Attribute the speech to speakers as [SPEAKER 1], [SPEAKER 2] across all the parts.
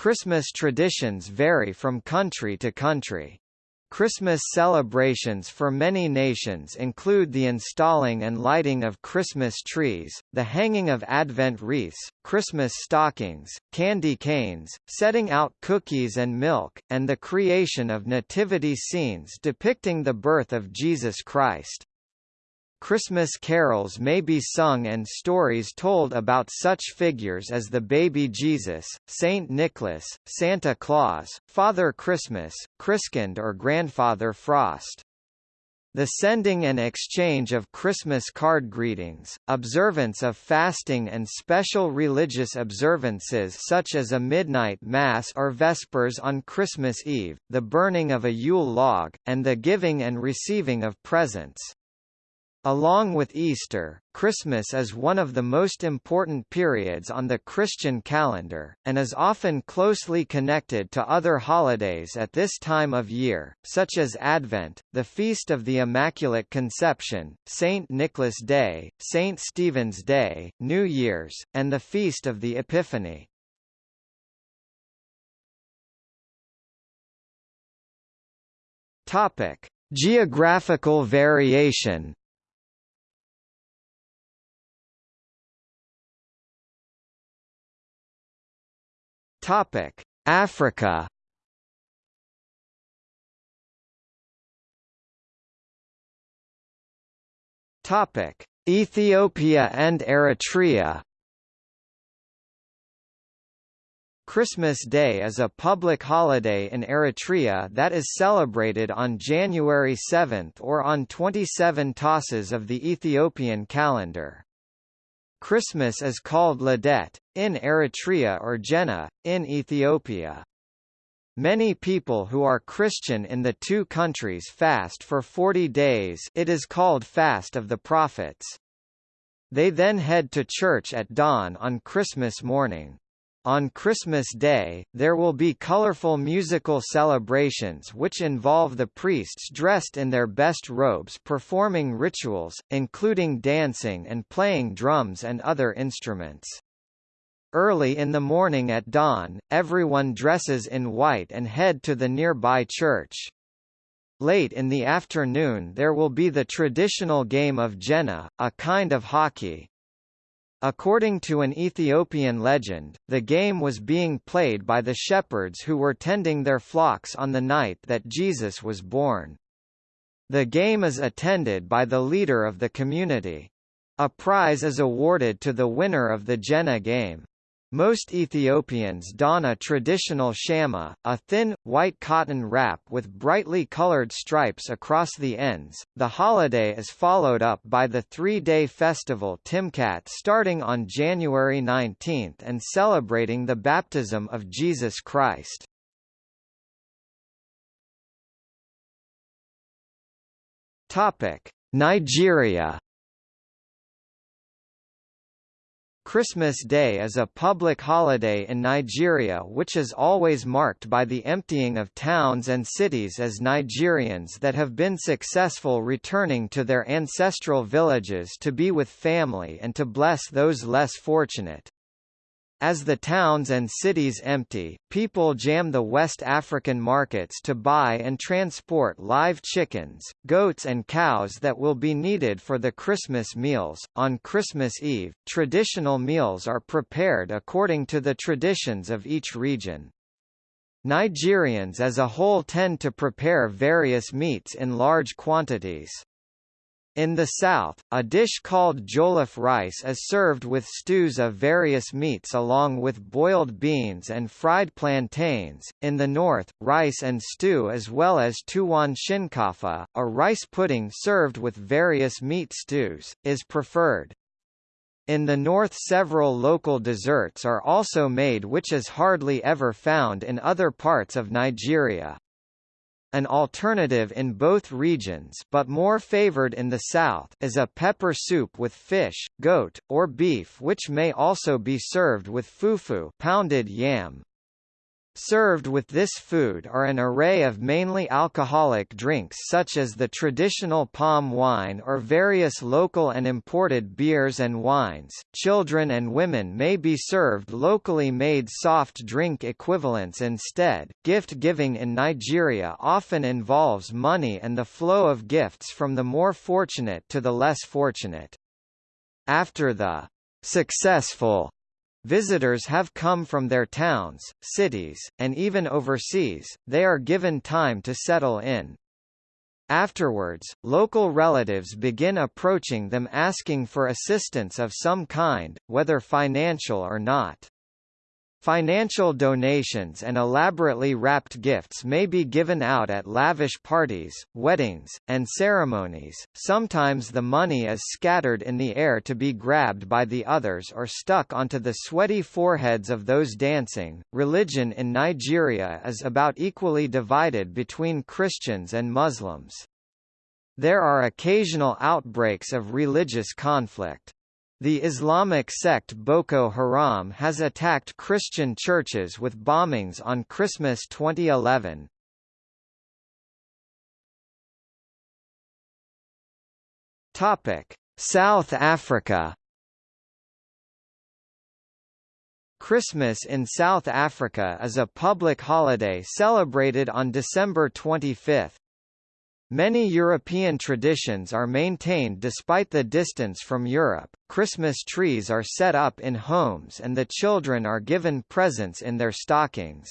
[SPEAKER 1] Christmas traditions vary from country to country. Christmas celebrations for many nations include the installing and lighting of Christmas trees, the hanging of Advent wreaths, Christmas stockings, candy canes, setting out cookies and milk, and the creation of nativity scenes depicting the birth of Jesus Christ. Christmas carols may be sung and stories told about such figures as the baby Jesus, Saint Nicholas, Santa Claus, Father Christmas, Christkind or Grandfather Frost. The sending and exchange of Christmas card greetings, observance of fasting and special religious observances such as a midnight mass or vespers on Christmas Eve, the burning of a Yule log, and the giving and receiving of presents. Along with Easter, Christmas is one of the most important periods on the Christian calendar, and is often closely connected to other holidays at this time of year, such as Advent, the Feast of the Immaculate Conception, St. Nicholas Day, St. Stephen's Day, New Year's, and the Feast of the Epiphany. Geographical variation Topic: Africa. Topic: Ethiopia and Eritrea. Christmas Day is a public holiday in Eritrea that is celebrated on January 7 or on 27 Tahsas of the Ethiopian calendar. Christmas is called Lidet, in Eritrea or Jena, in Ethiopia. Many people who are Christian in the two countries fast for 40 days it is called Fast of the Prophets. They then head to church at dawn on Christmas morning. On Christmas Day, there will be colorful musical celebrations which involve the priests dressed in their best robes performing rituals, including dancing and playing drums and other instruments. Early in the morning at dawn, everyone dresses in white and head to the nearby church. Late in the afternoon there will be the traditional game of Jena, a kind of hockey. According to an Ethiopian legend, the game was being played by the shepherds who were tending their flocks on the night that Jesus was born. The game is attended by the leader of the community. A prize is awarded to the winner of the Jena game. Most Ethiopians don a traditional shama, a thin, white cotton wrap with brightly colored stripes across the ends. The holiday is followed up by the three-day festival Timkat starting on January 19 and celebrating the baptism of Jesus Christ. Nigeria Christmas Day is a public holiday in Nigeria which is always marked by the emptying of towns and cities as Nigerians that have been successful returning to their ancestral villages to be with family and to bless those less fortunate. As the towns and cities empty, people jam the West African markets to buy and transport live chickens, goats and cows that will be needed for the Christmas meals. On Christmas Eve, traditional meals are prepared according to the traditions of each region. Nigerians as a whole tend to prepare various meats in large quantities. In the south, a dish called jollof rice is served with stews of various meats along with boiled beans and fried plantains. In the north, rice and stew as well as tuwan shinkafa, a rice pudding served with various meat stews, is preferred. In the north several local desserts are also made which is hardly ever found in other parts of Nigeria. An alternative in both regions but more favored in the south is a pepper soup with fish, goat, or beef which may also be served with fufu pounded yam. Served with this food are an array of mainly alcoholic drinks such as the traditional palm wine or various local and imported beers and wines. Children and women may be served locally made soft drink equivalents instead. Gift giving in Nigeria often involves money and the flow of gifts from the more fortunate to the less fortunate. After the successful Visitors have come from their towns, cities, and even overseas, they are given time to settle in. Afterwards, local relatives begin approaching them asking for assistance of some kind, whether financial or not. Financial donations and elaborately wrapped gifts may be given out at lavish parties, weddings, and ceremonies. Sometimes the money is scattered in the air to be grabbed by the others or stuck onto the sweaty foreheads of those dancing. Religion in Nigeria is about equally divided between Christians and Muslims. There are occasional outbreaks of religious conflict. The Islamic sect Boko Haram has attacked Christian churches with bombings on Christmas 2011. Topic: South Africa. Christmas in South Africa is a public holiday celebrated on December 25. Many European traditions are maintained despite the distance from Europe. Christmas trees are set up in homes and the children are given presents in their stockings.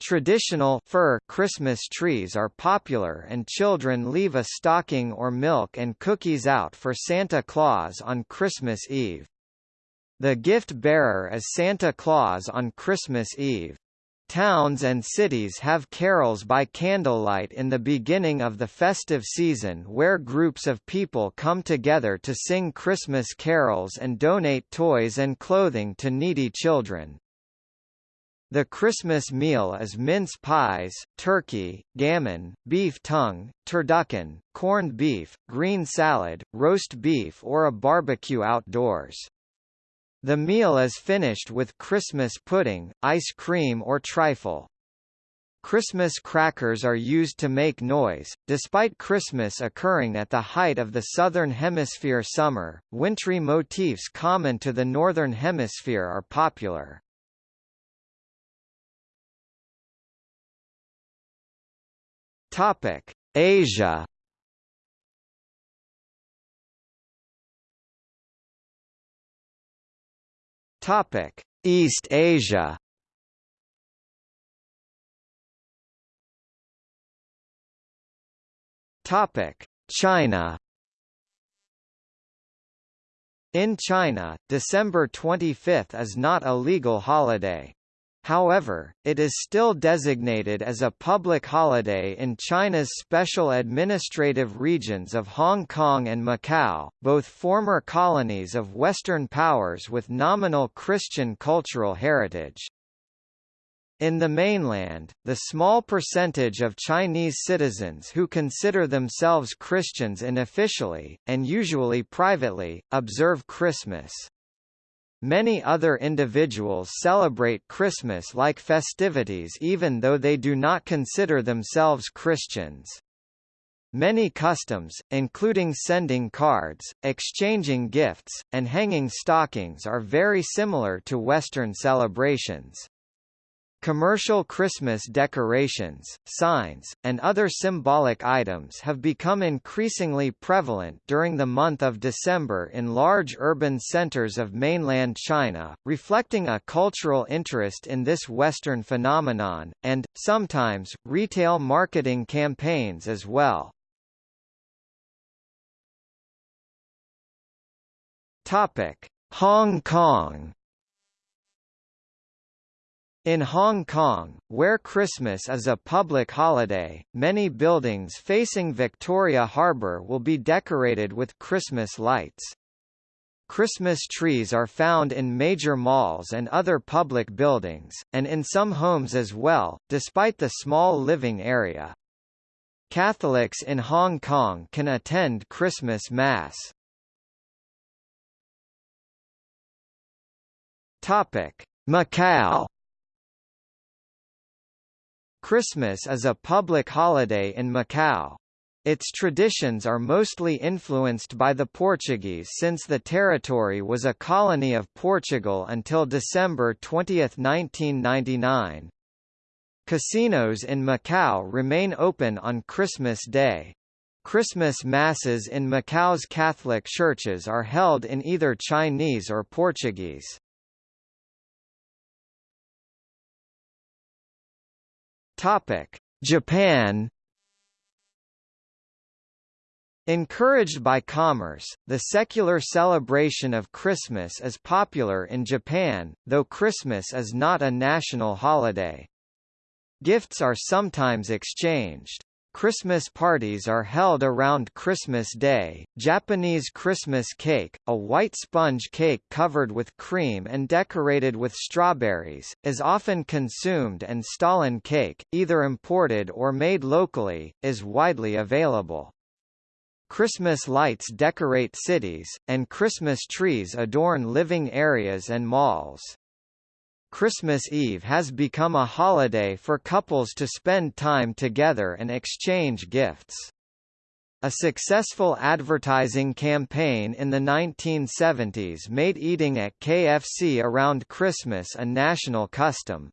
[SPEAKER 1] Traditional fir Christmas trees are popular and children leave a stocking or milk and cookies out for Santa Claus on Christmas Eve. The gift bearer is Santa Claus on Christmas Eve. Towns and cities have carols by candlelight in the beginning of the festive season where groups of people come together to sing Christmas carols and donate toys and clothing to needy children. The Christmas meal is mince pies, turkey, gammon, beef tongue, turducken, corned beef, green salad, roast beef or a barbecue outdoors. The meal is finished with Christmas pudding, ice cream or trifle. Christmas crackers are used to make noise. Despite Christmas occurring at the height of the Southern Hemisphere summer, wintry motifs common to the Northern Hemisphere are popular. Topic: Asia Topic: East Asia. Topic: China. In China, December 25 is not a legal holiday. However, it is still designated as a public holiday in China's special administrative regions of Hong Kong and Macau, both former colonies of Western powers with nominal Christian cultural heritage. In the mainland, the small percentage of Chinese citizens who consider themselves Christians unofficially, and usually privately, observe Christmas. Many other individuals celebrate Christmas-like festivities even though they do not consider themselves Christians. Many customs, including sending cards, exchanging gifts, and hanging stockings are very similar to Western celebrations. Commercial Christmas decorations, signs, and other symbolic items have become increasingly prevalent during the month of December in large urban centers of mainland China, reflecting a cultural interest in this Western phenomenon, and, sometimes, retail marketing campaigns as well. Hong Kong in Hong Kong, where Christmas is a public holiday, many buildings facing Victoria Harbour will be decorated with Christmas lights. Christmas trees are found in major malls and other public buildings, and in some homes as well, despite the small living area. Catholics in Hong Kong can attend Christmas Mass. Macau Christmas is a public holiday in Macau. Its traditions are mostly influenced by the Portuguese since the territory was a colony of Portugal until December 20, 1999. Casinos in Macau remain open on Christmas Day. Christmas masses in Macau's Catholic churches are held in either Chinese or Portuguese. Topic: Japan Encouraged by commerce, the secular celebration of Christmas is popular in Japan, though Christmas is not a national holiday. Gifts are sometimes exchanged. Christmas parties are held around Christmas Day. Japanese Christmas cake, a white sponge cake covered with cream and decorated with strawberries, is often consumed and Stollen cake, either imported or made locally, is widely available. Christmas lights decorate cities, and Christmas trees adorn living areas and malls. Christmas Eve has become a holiday for couples to spend time together and exchange gifts. A successful advertising campaign in the 1970s made eating at KFC around Christmas a national custom.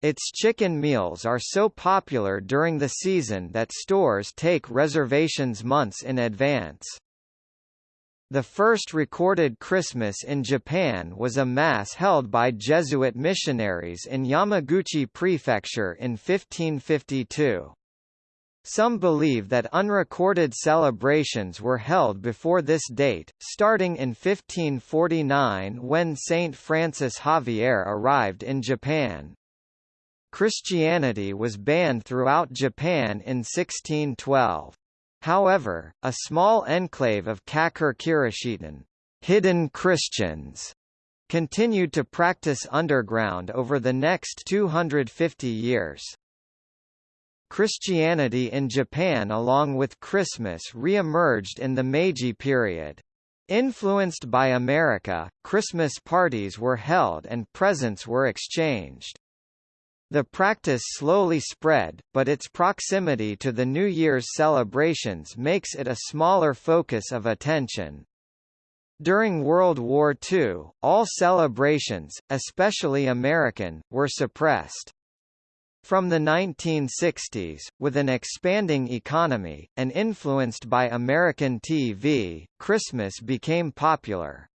[SPEAKER 1] Its chicken meals are so popular during the season that stores take reservations months in advance. The first recorded Christmas in Japan was a mass held by Jesuit missionaries in Yamaguchi Prefecture in 1552. Some believe that unrecorded celebrations were held before this date, starting in 1549 when Saint Francis Xavier arrived in Japan. Christianity was banned throughout Japan in 1612. However, a small enclave of Kakure Kirishitan hidden Christians continued to practice underground over the next 250 years. Christianity in Japan along with Christmas re-emerged in the Meiji period. Influenced by America, Christmas parties were held and presents were exchanged. The practice slowly spread, but its proximity to the New Year's celebrations makes it a smaller focus of attention. During World War II, all celebrations, especially American, were suppressed. From the 1960s, with an expanding economy, and influenced by American TV, Christmas became popular.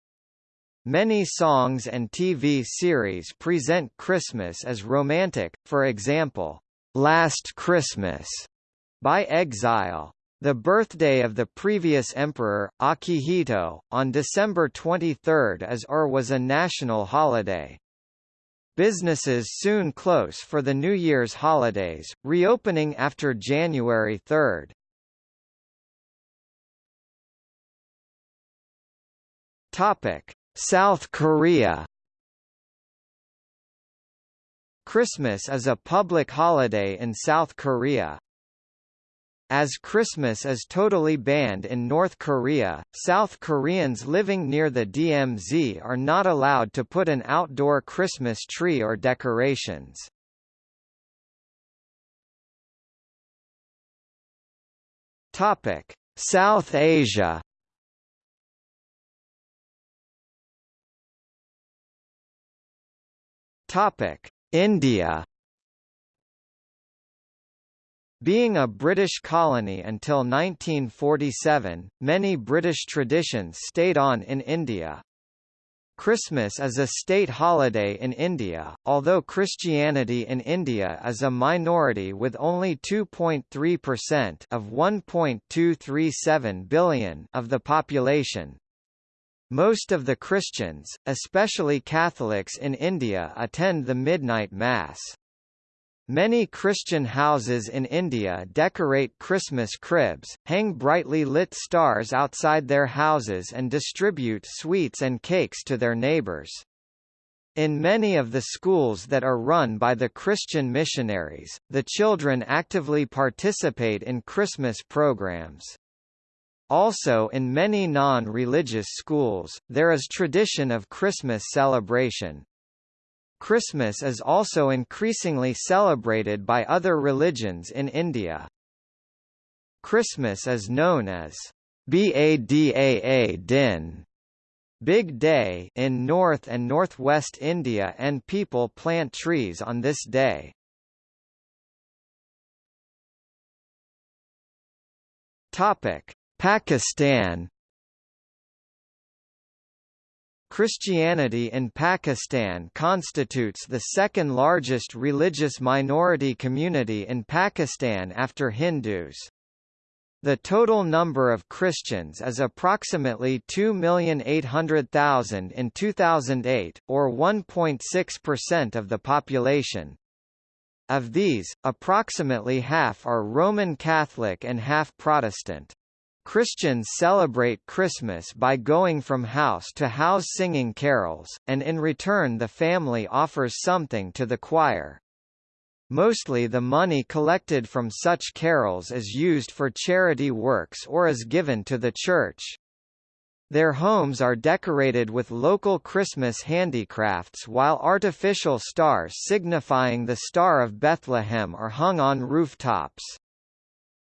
[SPEAKER 1] Many songs and TV series present Christmas as romantic, for example, Last Christmas by Exile. The birthday of the previous emperor, Akihito, on December 23 as or was a national holiday. Businesses soon close for the New Year's holidays, reopening after January 3. Topic: South Korea Christmas is a public holiday in South Korea. As Christmas is totally banned in North Korea, South Koreans living near the DMZ are not allowed to put an outdoor Christmas tree or decorations. South Asia Topic: India. Being a British colony until 1947, many British traditions stayed on in India. Christmas is a state holiday in India, although Christianity in India is a minority with only 2.3% of 1.237 billion of the population. Most of the Christians, especially Catholics in India attend the midnight mass. Many Christian houses in India decorate Christmas cribs, hang brightly lit stars outside their houses and distribute sweets and cakes to their neighbors. In many of the schools that are run by the Christian missionaries, the children actively participate in Christmas programs. Also in many non-religious schools, there is tradition of Christmas celebration. Christmas is also increasingly celebrated by other religions in India. Christmas is known as Badaa Din Big Day in North and Northwest India and people plant trees on this day. Topic: Pakistan Christianity in Pakistan constitutes the second largest religious minority community in Pakistan after Hindus. The total number of Christians is approximately 2,800,000 in 2008, or 1.6% of the population. Of these, approximately half are Roman Catholic and half Protestant. Christians celebrate Christmas by going from house to house singing carols, and in return the family offers something to the choir. Mostly the money collected from such carols is used for charity works or is given to the church. Their homes are decorated with local Christmas handicrafts while artificial stars signifying the Star of Bethlehem are hung on rooftops.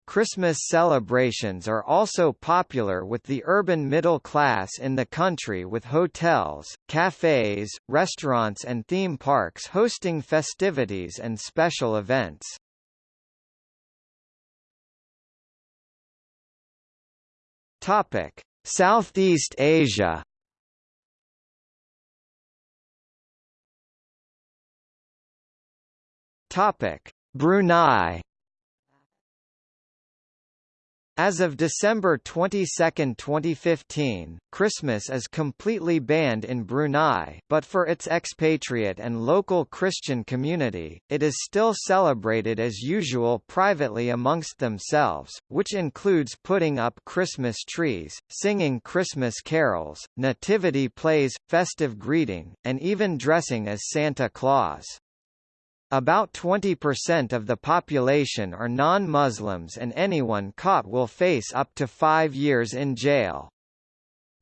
[SPEAKER 1] Christmas celebrations are also popular with the urban middle class in the country with hotels, cafes, restaurants and theme parks hosting festivities and special events. Topic: Southeast Asia. Topic: Brunei as of December 22, 2015, Christmas is completely banned in Brunei but for its expatriate and local Christian community, it is still celebrated as usual privately amongst themselves, which includes putting up Christmas trees, singing Christmas carols, nativity plays, festive greeting, and even dressing as Santa Claus. About 20% of the population are non-Muslims and anyone caught will face up to five years in jail.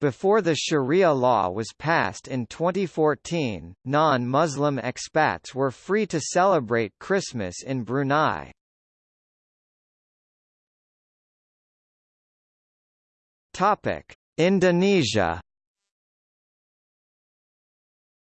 [SPEAKER 1] Before the Sharia law was passed in 2014, non-Muslim expats were free to celebrate Christmas in Brunei. Indonesia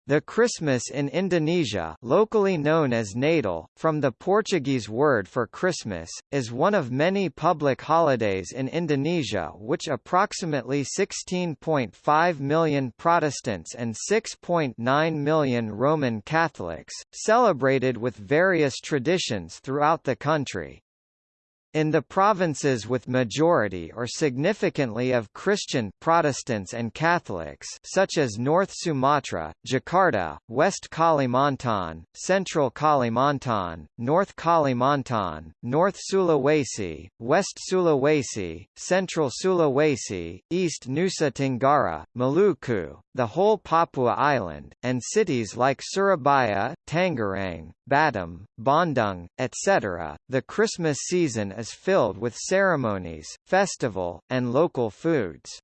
[SPEAKER 1] the Christmas in Indonesia locally known as Natal, from the Portuguese word for Christmas, is one of many public holidays in Indonesia which approximately 16.5 million Protestants and 6.9 million Roman Catholics, celebrated with various traditions throughout the country. In the provinces with majority or significantly of Christian Protestants and Catholics such as North Sumatra, Jakarta, West Kalimantan, Central Kalimantan, North Kalimantan, North Sulawesi, West Sulawesi, Central Sulawesi, East Nusa Tenggara, Maluku, the whole Papua Island, and cities like Surabaya, Tangerang, Batam, Bandung, etc., the Christmas season is filled with ceremonies, festival, and local foods.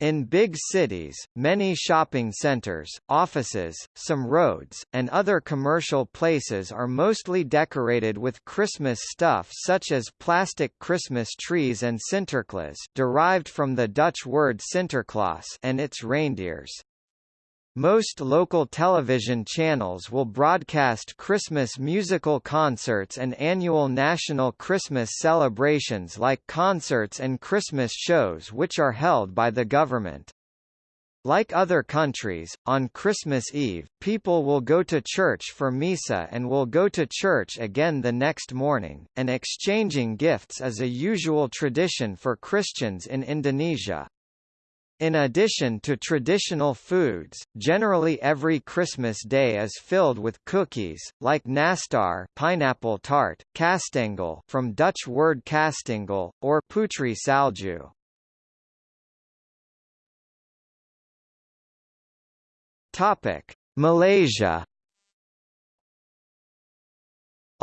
[SPEAKER 1] In big cities, many shopping centers, offices, some roads, and other commercial places are mostly decorated with Christmas stuff such as plastic Christmas trees and Sinterklaas derived from the Dutch word Sinterklaas and its reindeers. Most local television channels will broadcast Christmas musical concerts and annual national Christmas celebrations like concerts and Christmas shows which are held by the government. Like other countries, on Christmas Eve, people will go to church for Misa and will go to church again the next morning, and exchanging gifts is a usual tradition for Christians in Indonesia. In addition to traditional foods, generally every Christmas day is filled with cookies, like nastar pineapple tart, kastengel from Dutch word kastengel, or putri salju. Malaysia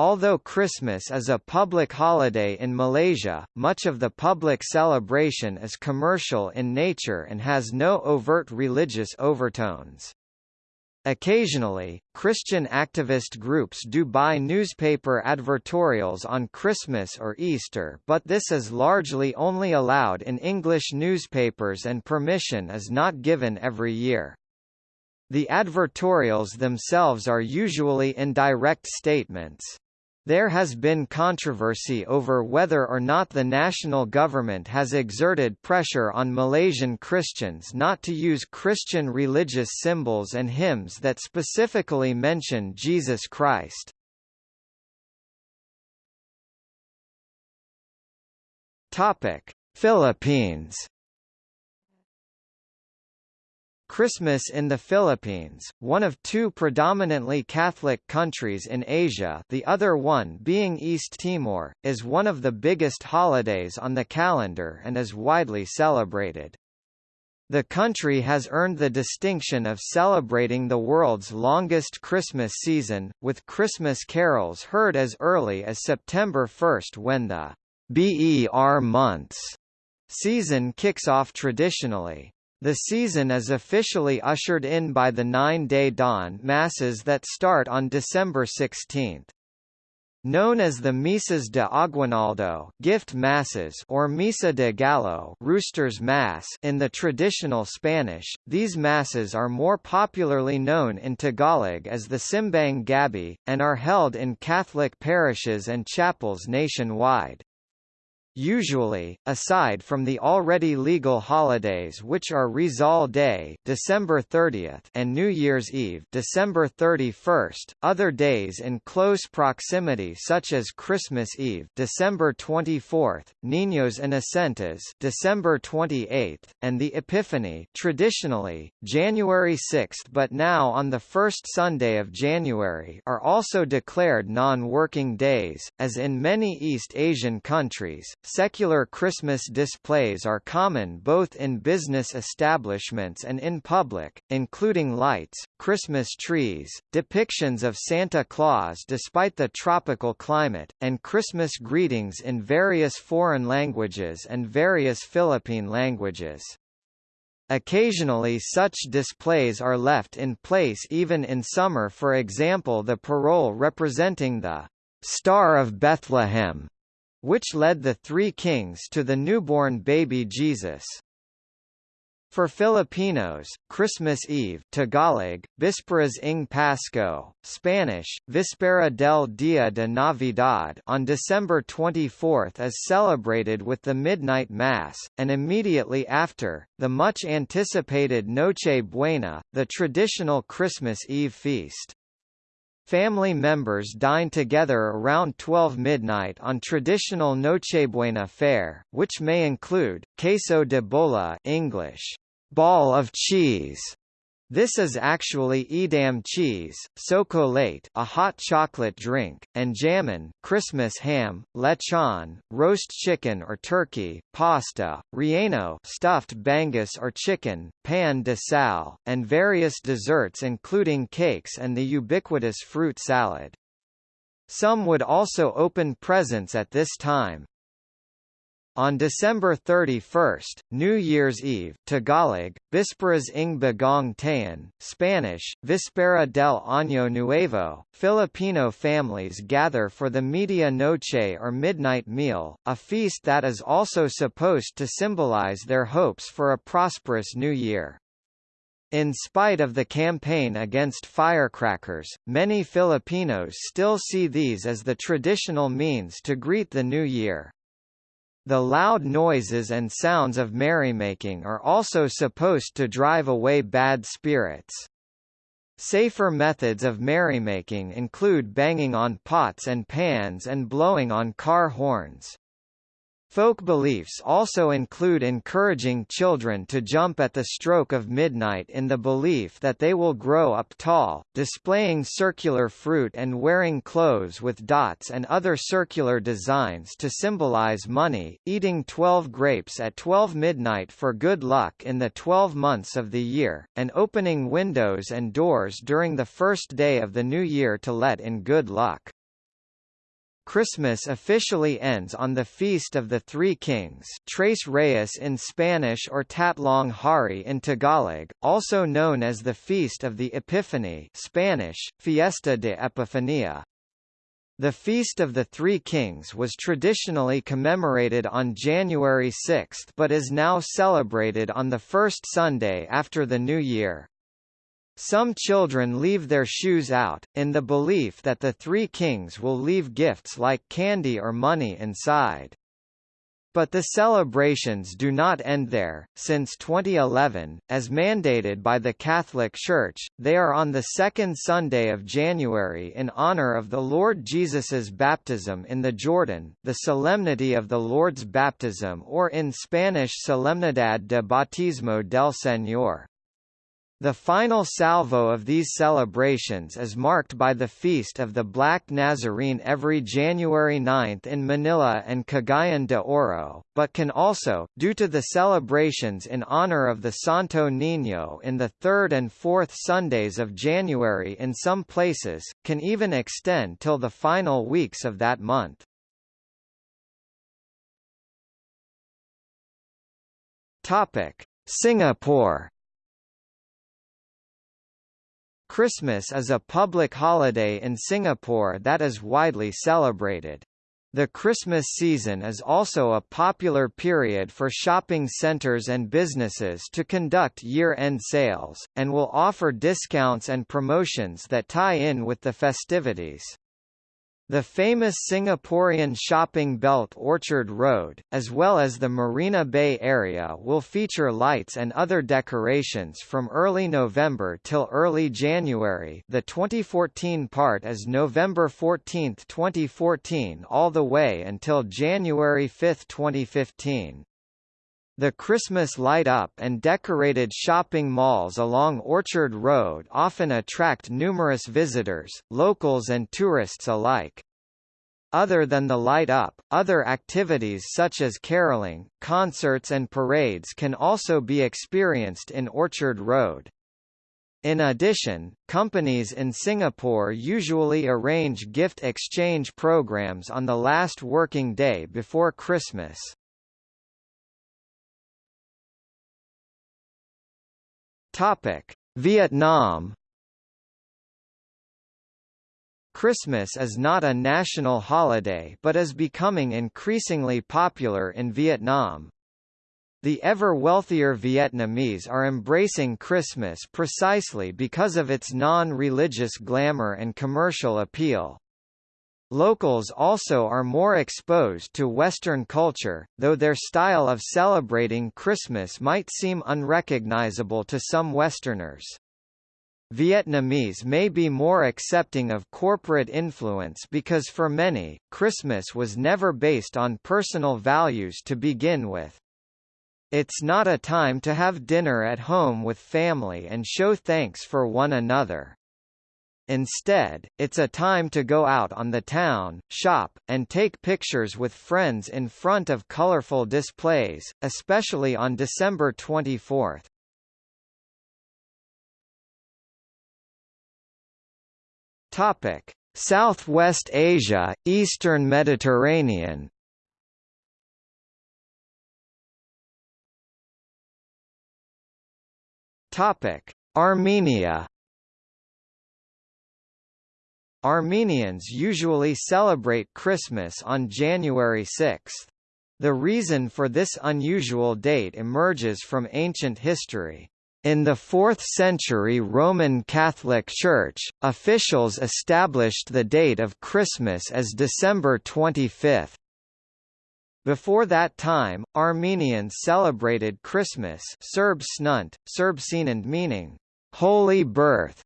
[SPEAKER 1] Although Christmas is a public holiday in Malaysia, much of the public celebration is commercial in nature and has no overt religious overtones. Occasionally, Christian activist groups do buy newspaper advertorials on Christmas or Easter but this is largely only allowed in English newspapers and permission is not given every year. The advertorials themselves are usually indirect statements. There has been controversy over whether or not the national government has exerted pressure on Malaysian Christians not to use Christian religious symbols and hymns that specifically mention Jesus Christ. Philippines Christmas in the Philippines, one of two predominantly Catholic countries in Asia the other one being East Timor, is one of the biggest holidays on the calendar and is widely celebrated. The country has earned the distinction of celebrating the world's longest Christmas season, with Christmas carols heard as early as September 1 when the BER months season kicks off traditionally. The season is officially ushered in by the nine-day dawn masses that start on December 16. Known as the Misas de Aguinaldo gift masses or Misa de Gallo Rooster's Mass in the traditional Spanish, these masses are more popularly known in Tagalog as the Simbang Gabi, and are held in Catholic parishes and chapels nationwide. Usually, aside from the already legal holidays which are Rizal Day December 30th and New Year's Eve December 31st, other days in close proximity such as Christmas Eve December 24th, Niños Inocentes December 28th, and the Epiphany traditionally, January 6th but now on the first Sunday of January are also declared non-working days, as in many East Asian countries, Secular Christmas displays are common both in business establishments and in public, including lights, Christmas trees, depictions of Santa Claus despite the tropical climate, and Christmas greetings in various foreign languages and various Philippine languages. Occasionally such displays are left in place even in summer for example the parol representing the Star of Bethlehem which led the three kings to the newborn baby Jesus. For Filipinos, Christmas Eve Tagalog, Vísperas ng Pasko, Spanish, Víspera del Día de Navidad on December 24 is celebrated with the Midnight Mass, and immediately after, the much-anticipated Noche Buena, the traditional Christmas Eve feast. Family members dine together around 12 midnight on traditional Nochebuena fare, which may include queso de bola English, ball of cheese, this is actually Edam cheese, chocolate, a hot chocolate drink, and jamon Christmas ham, lechon, roast chicken or turkey, pasta, relleno stuffed bangus or chicken, pan de sal, and various desserts including cakes and the ubiquitous fruit salad. Some would also open presents at this time. On December 31, New Year's Eve Tagalog, Vísperas ng Bagong Taon, Spanish, Víspera del Año Nuevo, Filipino families gather for the Media Noche or midnight meal, a feast that is also supposed to symbolize their hopes for a prosperous new year. In spite of the campaign against firecrackers, many Filipinos still see these as the traditional means to greet the new year. The loud noises and sounds of merrymaking are also supposed to drive away bad spirits. Safer methods of merrymaking include banging on pots and pans and blowing on car horns. Folk beliefs also include encouraging children to jump at the stroke of midnight in the belief that they will grow up tall, displaying circular fruit and wearing clothes with dots and other circular designs to symbolize money, eating 12 grapes at 12 midnight for good luck in the 12 months of the year, and opening windows and doors during the first day of the new year to let in good luck. Christmas officially ends on the Feast of the Three Kings Tres Reyes in Spanish or Tatlong Hari in Tagalog, also known as the Feast of the Epiphany Spanish, Fiesta de Epifania. The Feast of the Three Kings was traditionally commemorated on January 6 but is now celebrated on the first Sunday after the New Year. Some children leave their shoes out, in the belief that the three kings will leave gifts like candy or money inside. But the celebrations do not end there. Since 2011, as mandated by the Catholic Church, they are on the second Sunday of January in honor of the Lord Jesus's baptism in the Jordan, the Solemnity of the Lord's Baptism or in Spanish Solemnidad de Bautismo del Señor. The final salvo of these celebrations is marked by the Feast of the Black Nazarene every January 9 in Manila and Cagayan de Oro, but can also, due to the celebrations in honor of the Santo Niño in the third and fourth Sundays of January in some places, can even extend till the final weeks of that month. Singapore Christmas is a public holiday in Singapore that is widely celebrated. The Christmas season is also a popular period for shopping centers and businesses to conduct year-end sales, and will offer discounts and promotions that tie in with the festivities. The famous Singaporean shopping belt Orchard Road, as well as the Marina Bay area will feature lights and other decorations from early November till early January the 2014 part is November 14, 2014 all the way until January 5, 2015. The Christmas light-up and decorated shopping malls along Orchard Road often attract numerous visitors, locals and tourists alike. Other than the light-up, other activities such as caroling, concerts and parades can also be experienced in Orchard Road. In addition, companies in Singapore usually arrange gift exchange programs on the last working day before Christmas. Topic: Vietnam Christmas is not a national holiday but is becoming increasingly popular in Vietnam. The ever wealthier Vietnamese are embracing Christmas precisely because of its non-religious glamour and commercial appeal. Locals also are more exposed to Western culture, though their style of celebrating Christmas might seem unrecognizable to some Westerners. Vietnamese may be more accepting of corporate influence because for many, Christmas was never based on personal values to begin with. It's not a time to have dinner at home with family and show thanks for one another. Instead, it's a time to go out on the town, shop, and take pictures with friends in front of colorful displays, especially on December 24. Topic: Southwest Asia, Eastern Mediterranean. Topic: Armenia. Armenians usually celebrate Christmas on January 6. The reason for this unusual date emerges from ancient history. In the 4th century Roman Catholic Church, officials established the date of Christmas as December 25. Before that time, Armenians celebrated Christmas Surb Tsnund, Surb meaning, Holy Birth,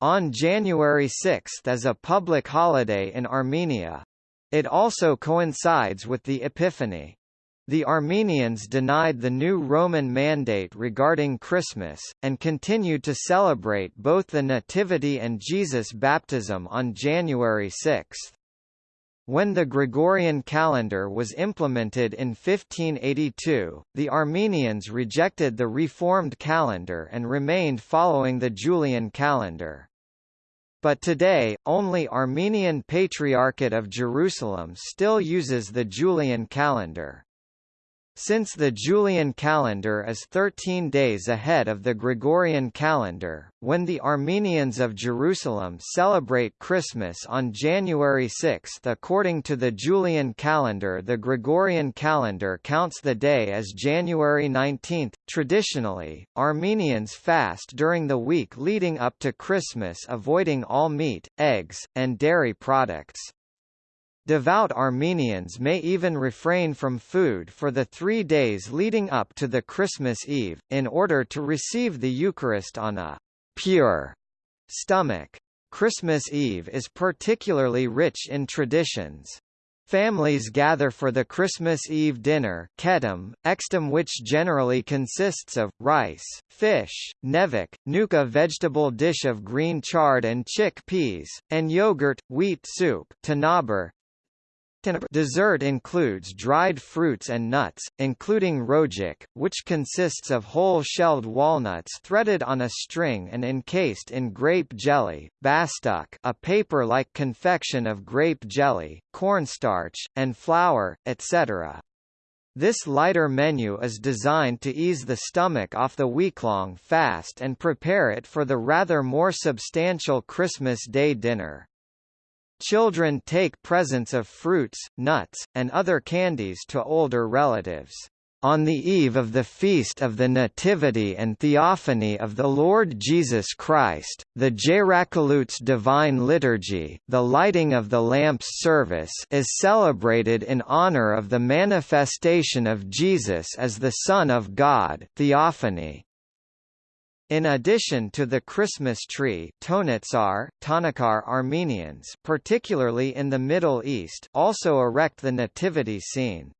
[SPEAKER 1] on January 6 as a public holiday in Armenia. It also coincides with the Epiphany. The Armenians denied the new Roman mandate regarding Christmas, and continued to celebrate both the Nativity and Jesus' baptism on January 6. When the Gregorian calendar was implemented in 1582, the Armenians rejected the reformed calendar and remained following the Julian calendar. but today, only Armenian Patriarchate of Jerusalem still uses the Julian calendar. Since the Julian calendar is 13 days ahead of the Gregorian calendar, when the Armenians of Jerusalem celebrate Christmas on January 6 according to the Julian calendar the Gregorian calendar counts the day as January 19. Traditionally, Armenians fast during the week leading up to Christmas avoiding all meat, eggs, and dairy products. Devout Armenians may even refrain from food for the three days leading up to the Christmas Eve, in order to receive the Eucharist on a pure stomach. Christmas Eve is particularly rich in traditions. Families gather for the Christmas Eve dinner ketum, extum which generally consists of, rice, fish, nevik, nuka vegetable dish of green chard and chickpeas, and yogurt, wheat soup tanaber, Dessert includes dried fruits and nuts, including rojik, which consists of whole shelled walnuts threaded on a string and encased in grape jelly, bastuk a paper-like confection of grape jelly, cornstarch, and flour, etc. This lighter menu is designed to ease the stomach off the week-long fast and prepare it for the rather more substantial Christmas Day dinner. Children take presents of fruits, nuts, and other candies to older relatives. On the eve of the Feast of the Nativity and Theophany of the Lord Jesus Christ, the Jerakalutes Divine Liturgy the lighting of the lamps service is celebrated in honor of the manifestation of Jesus as the Son of God Theophany. In addition to the Christmas tree Tonetsar, Tanakar Armenians particularly in the Middle East also erect the nativity scene.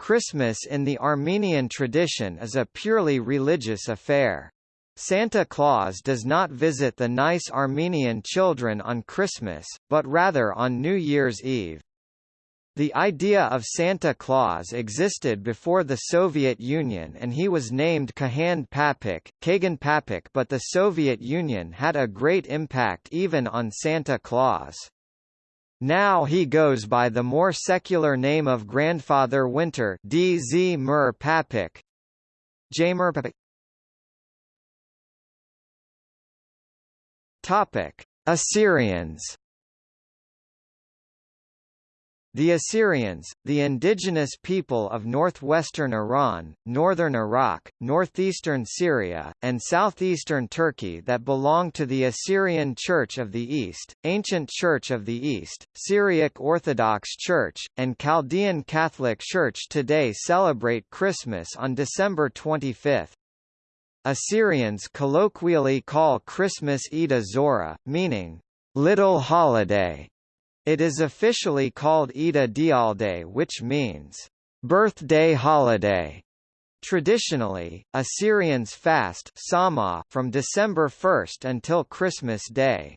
[SPEAKER 1] Christmas in the Armenian tradition is a purely religious affair. Santa Claus does not visit the nice Armenian children on Christmas, but rather on New Year's Eve. The idea of Santa Claus existed before the Soviet Union and he was named Kahan Papik, Kagan Papik but the Soviet Union had a great impact even on Santa Claus. Now he goes by the more secular name of Grandfather Winter DZ Mur Papik. Jamer Papik Topic: Assyrians the Assyrians, the indigenous people of northwestern Iran, northern Iraq, northeastern Syria, and southeastern Turkey that belong to the Assyrian Church of the East, Ancient Church of the East, Syriac Orthodox Church, and Chaldean Catholic Church today celebrate Christmas on December 25. Assyrians colloquially call Christmas Ida Zora, meaning, little holiday, it is officially called Ida Dialde which means, birthday holiday. Traditionally, Assyrians fast Sama from December 1 until Christmas Day.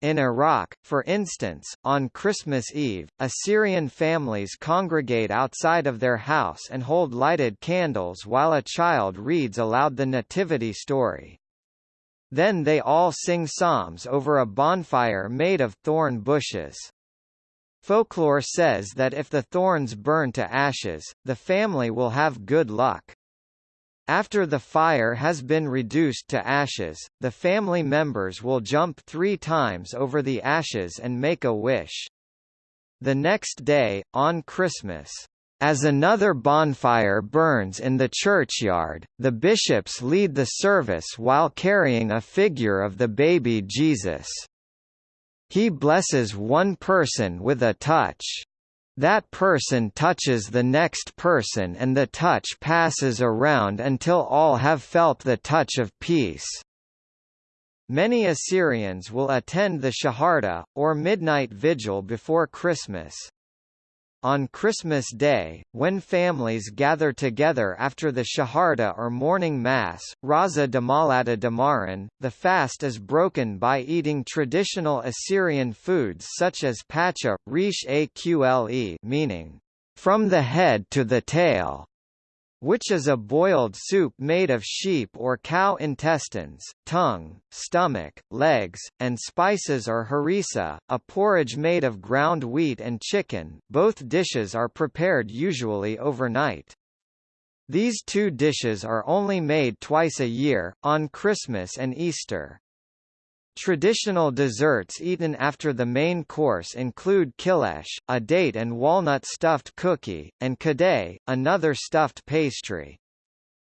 [SPEAKER 1] In Iraq, for instance, on Christmas Eve, Assyrian families congregate outside of their house and hold lighted candles while a child reads aloud the Nativity story. Then they all sing psalms over a bonfire made of thorn bushes. Folklore says that if the thorns burn to ashes, the family will have good luck. After the fire has been reduced to ashes, the family members will jump three times over the ashes and make a wish. The next day, on Christmas, as another bonfire burns in the churchyard, the bishops lead the service while carrying a figure of the baby Jesus. He blesses one person with a touch. That person touches the next person and the touch passes around until all have felt the touch of peace. Many Assyrians will attend the Shaharda, or midnight vigil before Christmas. On Christmas Day, when families gather together after the Shaharda or morning mass, Raza Damalata Damaran, the fast is broken by eating traditional Assyrian foods such as pacha, rish aqle meaning, from the head to the tail, which is a boiled soup made of sheep or cow intestines, tongue, stomach, legs, and spices or harissa, a porridge made of ground wheat and chicken both dishes are prepared usually overnight. These two dishes are only made twice a year, on Christmas and Easter. Traditional desserts eaten after the main course include kilesh, a date and walnut stuffed cookie, and kadeh, another stuffed pastry.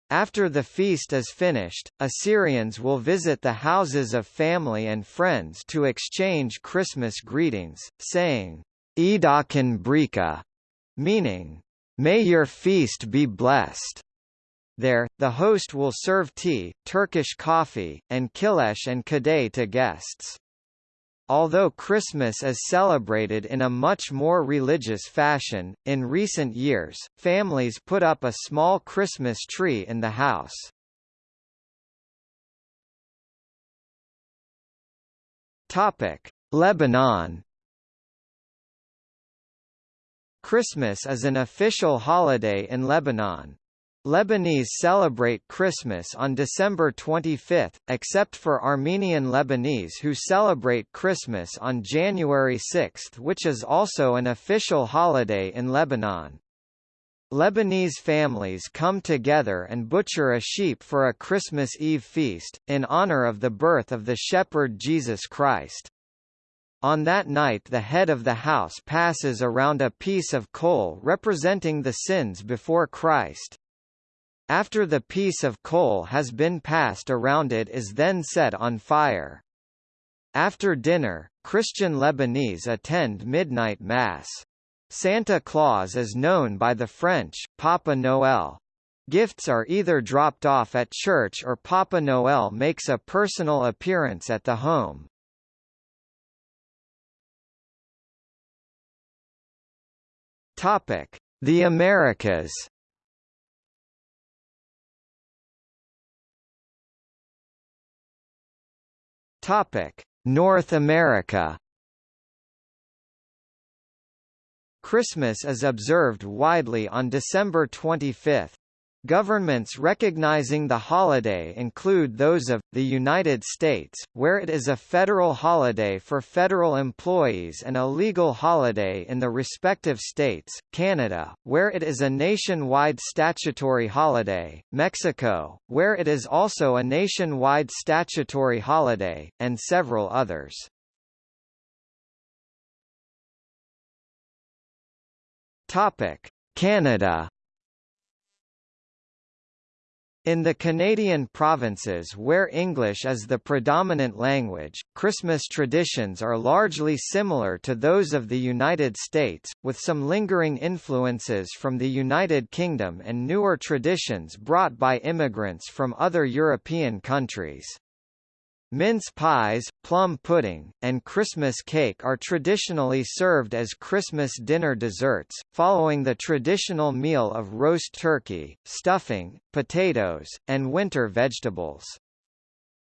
[SPEAKER 1] After the feast is finished, Assyrians will visit the houses of family and friends to exchange Christmas greetings, saying, Edakin Brika, meaning, May your feast be blessed. There, the host will serve tea, Turkish coffee, and kilesh and kadeh to guests. Although Christmas is celebrated in a much more religious fashion, in recent years, families put up a small Christmas tree in the house. Topic: Lebanon Christmas is an official holiday in Lebanon. Lebanese celebrate Christmas on December 25, except for Armenian Lebanese who celebrate Christmas on January 6 which is also an official holiday in Lebanon. Lebanese families come together and butcher a sheep for a Christmas Eve feast, in honor of the birth of the shepherd Jesus Christ. On that night the head of the house passes around a piece of coal representing the sins before Christ. After the piece of coal has been passed around it is then set on fire. After dinner, Christian Lebanese attend midnight mass. Santa Claus is known by the French, Papa Noël. Gifts are either dropped off at church or Papa Noël makes a personal appearance at the home. The Americas Topic: North America. Christmas is observed widely on December 25. Governments recognizing the holiday include those of, the United States, where it is a federal holiday for federal employees and a legal holiday in the respective states, Canada, where it is a nationwide statutory holiday, Mexico, where it is also a nationwide statutory holiday, and several others. Canada in the Canadian provinces where English is the predominant language, Christmas traditions are largely similar to those of the United States, with some lingering influences from the United Kingdom and newer traditions brought by immigrants from other European countries. Mince pies, plum pudding, and Christmas cake are traditionally served as Christmas dinner desserts, following the traditional meal of roast turkey, stuffing, potatoes, and winter vegetables.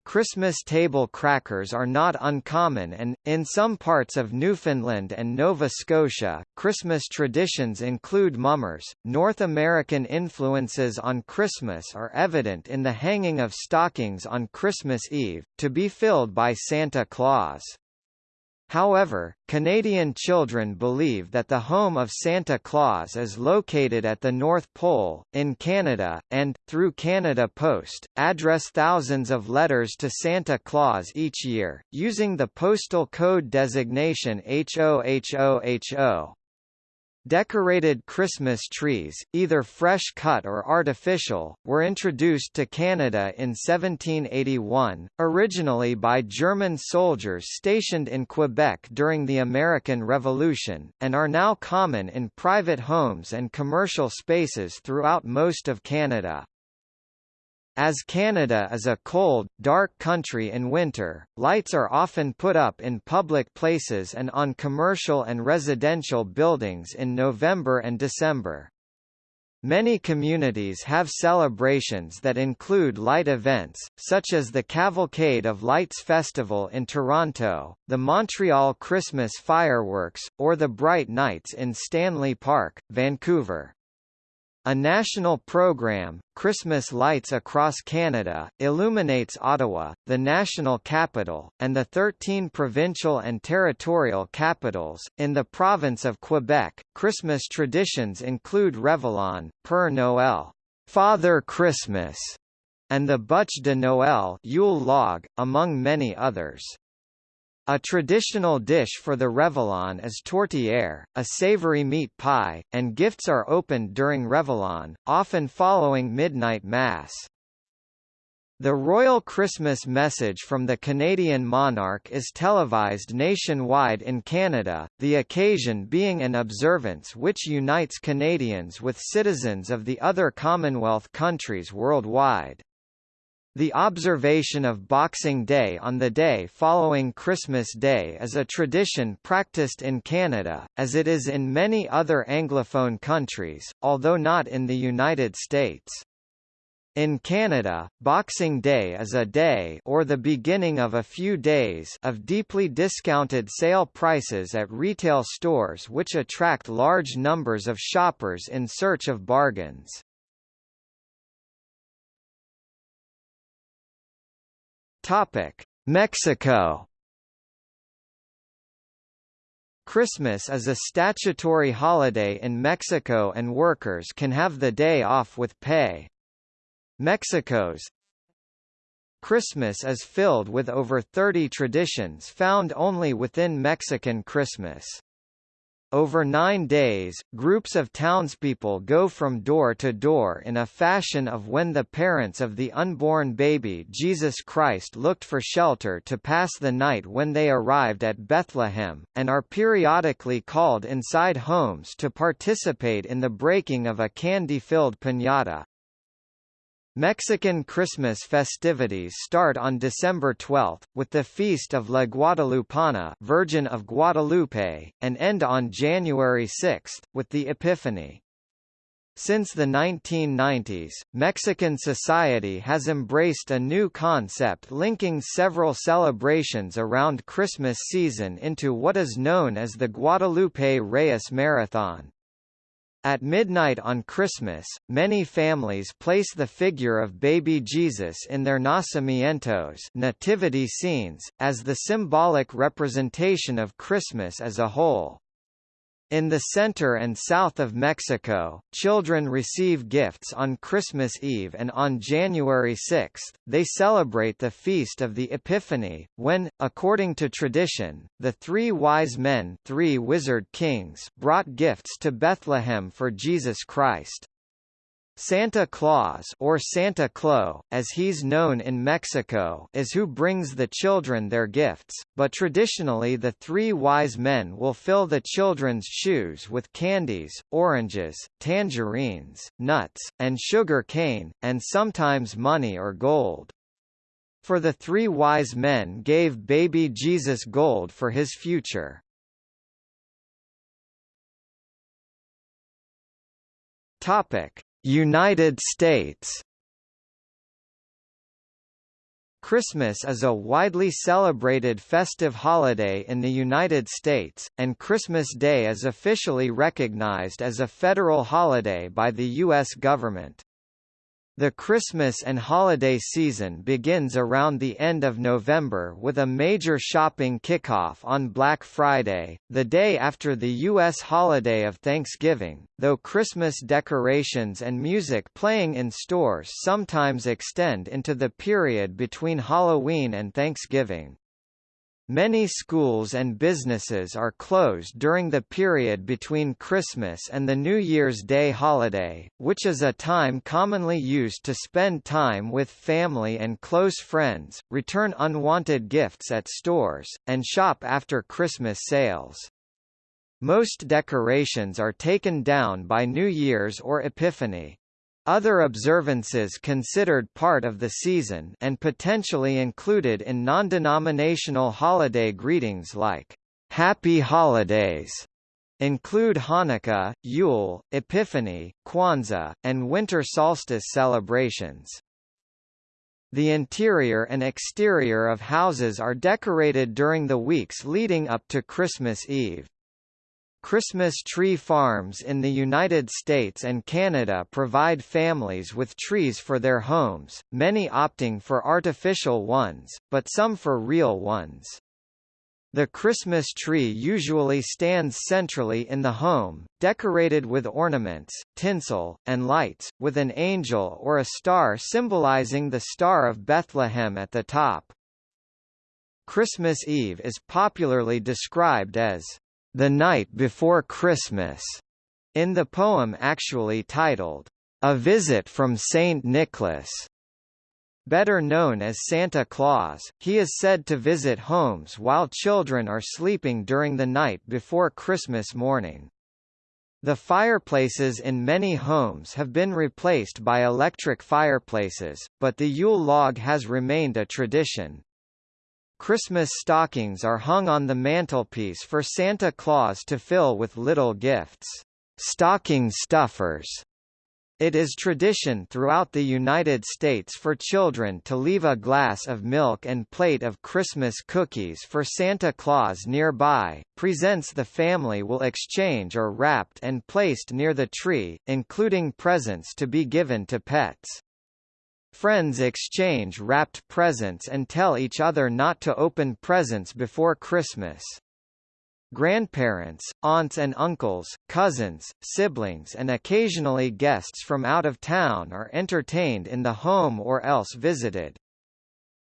[SPEAKER 1] Christmas table crackers are not uncommon and, in some parts of Newfoundland and Nova Scotia, Christmas traditions include mummers. North American influences on Christmas are evident in the hanging of stockings on Christmas Eve, to be filled by Santa Claus. However, Canadian children believe that the home of Santa Claus is located at the North Pole, in Canada, and, through Canada Post, address thousands of letters to Santa Claus each year, using the postal code designation HOHOHO. Decorated Christmas trees, either fresh cut or artificial, were introduced to Canada in 1781, originally by German soldiers stationed in Quebec during the American Revolution, and are now common in private homes and commercial spaces throughout most of Canada. As Canada is a cold, dark country in winter, lights are often put up in public places and on commercial and residential buildings in November and December. Many communities have celebrations that include light events, such as the Cavalcade of Lights Festival in Toronto, the Montreal Christmas Fireworks, or the Bright Nights in Stanley Park, Vancouver. A national program, Christmas Lights Across Canada, illuminates Ottawa, the national capital, and the 13 provincial and territorial capitals. In the province of Quebec, Christmas traditions include Réveillon, Père Noël, Father Christmas, and the Bûche de Noël, Yule log, among many others. A traditional dish for the Réveillon is tourtière, a savory meat pie, and gifts are opened during Réveillon, often following midnight mass. The Royal Christmas message from the Canadian monarch is televised nationwide in Canada, the occasion being an observance which unites Canadians with citizens of the other Commonwealth countries worldwide. The observation of Boxing Day on the day following Christmas Day is a tradition practiced in Canada, as it is in many other Anglophone countries, although not in the United States. In Canada, Boxing Day is a day or the beginning of a few days of deeply discounted sale prices at retail stores which attract large numbers of shoppers in search of bargains. Topic: Mexico. Christmas is a statutory holiday in Mexico and workers can have the day off with pay. Mexico's Christmas is filled with over 30 traditions found only within Mexican Christmas. Over nine days, groups of townspeople go from door to door in a fashion of when the parents of the unborn baby Jesus Christ looked for shelter to pass the night when they arrived at Bethlehem, and are periodically called inside homes to participate in the breaking of a candy-filled piñata. Mexican Christmas festivities start on December 12, with the Feast of La Guadalupana Virgin of Guadalupe, and end on January 6, with the Epiphany. Since the 1990s, Mexican society has embraced a new concept linking several celebrations around Christmas season into what is known as the Guadalupe Reyes Marathon. At midnight on Christmas, many families place the figure of baby Jesus in their nacimientos nativity scenes, as the symbolic representation of Christmas as a whole. In the center and south of Mexico, children receive gifts on Christmas Eve and on January 6, they celebrate the Feast of the Epiphany, when, according to tradition, the three wise men three wizard kings brought gifts to Bethlehem for Jesus Christ. Santa Claus or Santa Clo, as he's known in Mexico is who brings the children their gifts, but traditionally the three wise men will fill the children's shoes with candies, oranges, tangerines, nuts, and sugar cane, and sometimes money or gold. For the three wise men gave baby Jesus gold for his future. Topic United States Christmas is a widely celebrated festive holiday in the United States, and Christmas Day is officially recognized as a federal holiday by the U.S. government. The Christmas and holiday season begins around the end of November with a major shopping kickoff on Black Friday, the day after the U.S. holiday of Thanksgiving, though Christmas decorations and music playing in stores sometimes extend into the period between Halloween and Thanksgiving. Many schools and businesses are closed during the period between Christmas and the New Year's Day holiday, which is a time commonly used to spend time with family and close friends, return unwanted gifts at stores, and shop after Christmas sales. Most decorations are taken down by New Year's or Epiphany. Other observances considered part of the season and potentially included in non-denominational holiday greetings like Happy Holidays include Hanukkah, Yule, Epiphany, Kwanzaa, and winter solstice celebrations. The interior and exterior of houses are decorated during the weeks leading up to Christmas Eve. Christmas tree farms in the United States and Canada provide families with trees for their homes, many opting for artificial ones, but some for real ones. The Christmas tree usually stands centrally in the home, decorated with ornaments, tinsel, and lights, with an angel or a star symbolizing the Star of Bethlehem at the top. Christmas Eve is popularly described as the Night Before Christmas, in the poem actually titled, A Visit from Saint Nicholas. Better known as Santa Claus, he is said to visit homes while children are sleeping during the night before Christmas morning. The fireplaces in many homes have been replaced by electric fireplaces, but the Yule log has remained a tradition. Christmas stockings are hung on the mantelpiece for Santa Claus to fill with little gifts. Stocking stuffers. It is tradition throughout the United States for children to leave a glass of milk and plate of Christmas cookies for Santa Claus nearby, presents the family will exchange or wrapped and placed near the tree, including presents to be given to pets. Friends exchange wrapped presents and tell each other not to open presents before Christmas. Grandparents, aunts and uncles, cousins, siblings and occasionally guests from out of town are entertained in the home or else visited.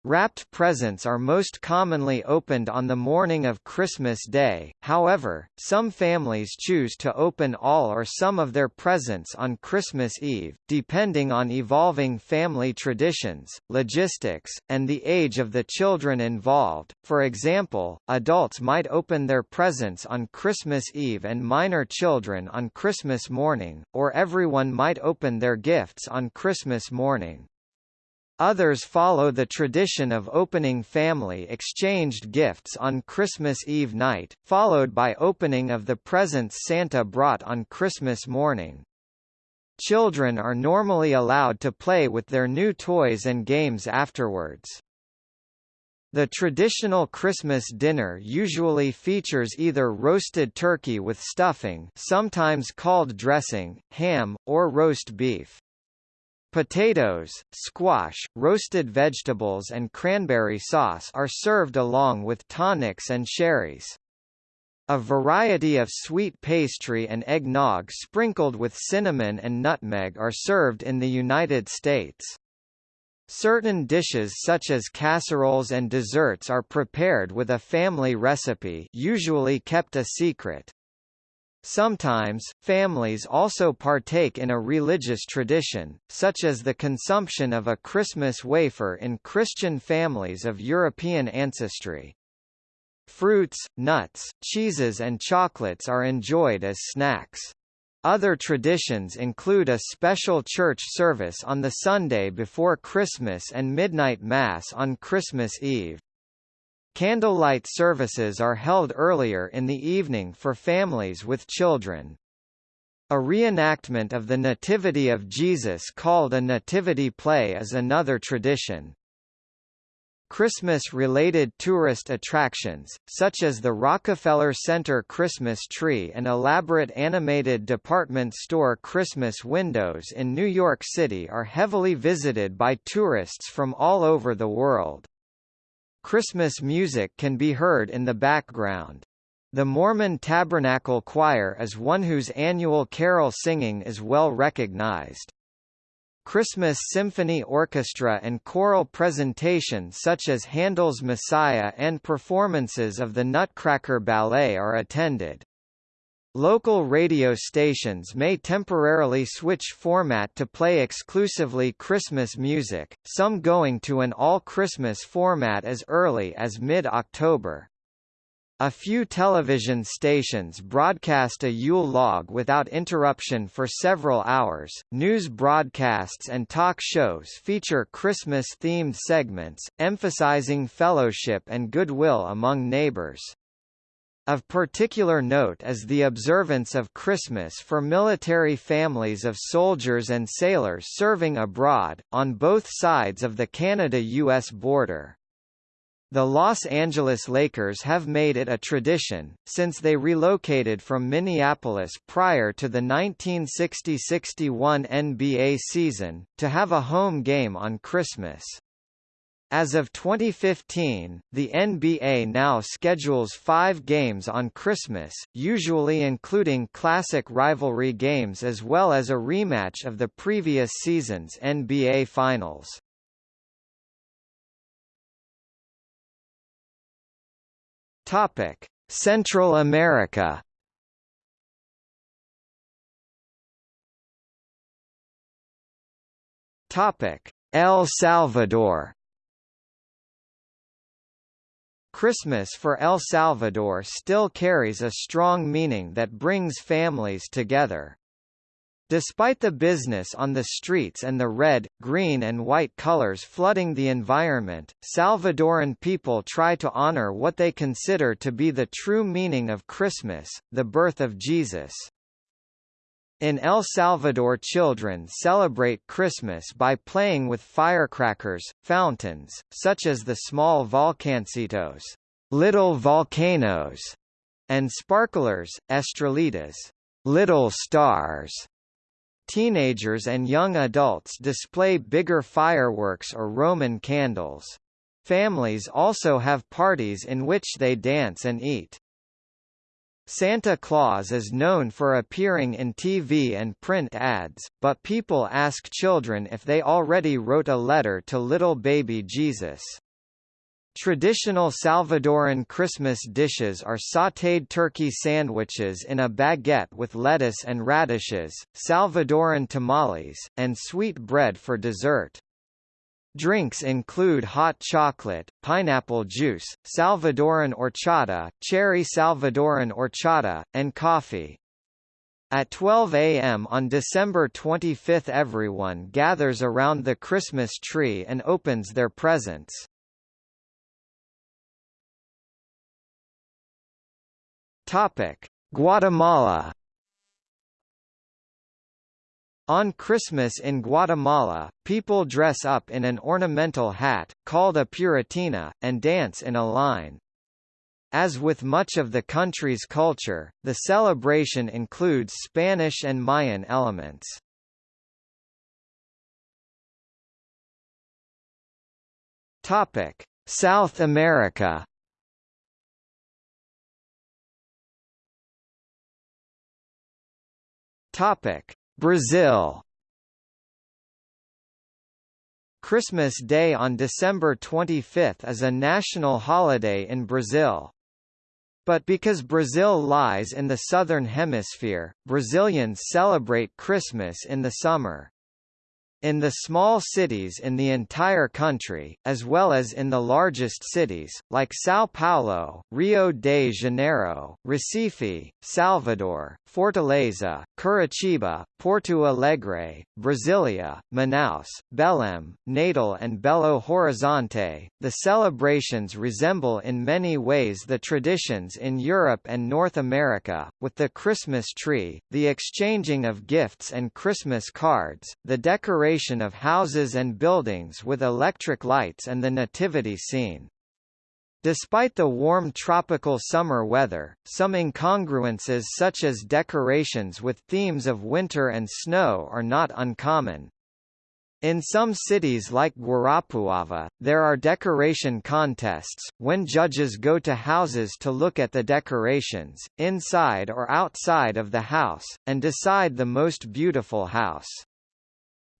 [SPEAKER 1] Wrapped presents are most commonly opened on the morning of Christmas Day, however, some families choose to open all or some of their presents on Christmas Eve, depending on evolving family traditions, logistics, and the age of the children involved. For example, adults might open their presents on Christmas Eve and minor children on Christmas morning, or everyone might open their gifts on Christmas morning. Others follow the tradition of opening family exchanged gifts on Christmas Eve night, followed by opening of the presents Santa brought on Christmas morning. Children are normally allowed to play with their new toys and games afterwards. The traditional Christmas dinner usually features either roasted turkey with stuffing sometimes called dressing, ham, or roast beef. Potatoes, squash, roasted vegetables and cranberry sauce are served along with tonics and sherries. A variety of sweet pastry and eggnog sprinkled with cinnamon and nutmeg are served in the United States. Certain dishes such as casseroles and desserts are prepared with a family recipe usually kept a secret. Sometimes, families also partake in a religious tradition, such as the consumption of a Christmas wafer in Christian families of European ancestry. Fruits, nuts, cheeses and chocolates are enjoyed as snacks. Other traditions include a special church service on the Sunday before Christmas and midnight Mass on Christmas Eve. Candlelight services are held earlier in the evening for families with children. A reenactment of the Nativity of Jesus called a nativity play is another tradition. Christmas-related tourist attractions, such as the Rockefeller Center Christmas tree and elaborate animated department store Christmas windows in New York City are heavily visited by tourists from all over the world. Christmas music can be heard in the background. The Mormon Tabernacle Choir is one whose annual carol singing is well recognized. Christmas symphony orchestra and choral presentations such as Handel's Messiah and performances of the Nutcracker Ballet are attended. Local radio stations may temporarily switch format to play exclusively Christmas music, some going to an all-Christmas format as early as mid-October. A few television stations broadcast a Yule log without interruption for several hours. News broadcasts and talk shows feature Christmas themed segments, emphasizing fellowship and goodwill among neighbors. Of particular note is the observance of Christmas for military families of soldiers and sailors serving abroad, on both sides of the Canada-US border. The Los Angeles Lakers have made it a tradition, since they relocated from Minneapolis prior to the 1960–61 NBA season, to have a home game on Christmas. As of 2015, the NBA now schedules five games on Christmas, usually including classic rivalry games as well as a rematch of the previous season's NBA Finals. Central America. El Salvador. Christmas for El Salvador still carries a strong meaning that brings families together. Despite the business on the streets and the red, green and white colors flooding the environment, Salvadoran people try to honor what they consider to be the true meaning of Christmas, the birth of Jesus. In El Salvador children celebrate Christmas by playing with firecrackers, fountains, such as the small volcancitos little volcanoes, and sparklers, estrellitas little stars. Teenagers and young adults display bigger fireworks or Roman candles. Families also have parties in which they dance and eat. Santa Claus is known for appearing in TV and print ads, but people ask children if they already wrote a letter to little baby Jesus. Traditional Salvadoran Christmas dishes are sautéed turkey sandwiches in a baguette with lettuce and radishes, Salvadoran tamales, and sweet bread for dessert. Drinks include hot chocolate, pineapple juice, Salvadoran horchata, cherry Salvadoran horchata, and coffee. At 12 a.m. on December 25 everyone gathers around the Christmas tree and opens their presents. Guatemala. On Christmas in Guatemala, people dress up in an ornamental hat, called a puritina, and dance in a line. As with much of the country's culture, the celebration includes Spanish and Mayan elements. South America. Topic: Brazil. Christmas Day on December 25 is a national holiday in Brazil. But because Brazil lies in the southern hemisphere, Brazilians celebrate Christmas in the summer. In the small cities in the entire country, as well as in the largest cities, like São Paulo, Rio de Janeiro, Recife, Salvador, Fortaleza, Curitiba, Porto Alegre, Brasilia, Manaus, Belém, Natal and Belo Horizonte, the celebrations resemble in many ways the traditions in Europe and North America, with the Christmas tree, the exchanging of gifts and Christmas cards, the decoration decoration of houses and buildings with electric lights and the nativity scene. Despite the warm tropical summer weather, some incongruences such as decorations with themes of winter and snow are not uncommon. In some cities like Guarapuava, there are decoration contests, when judges go to houses to look at the decorations, inside or outside of the house, and decide the most beautiful house.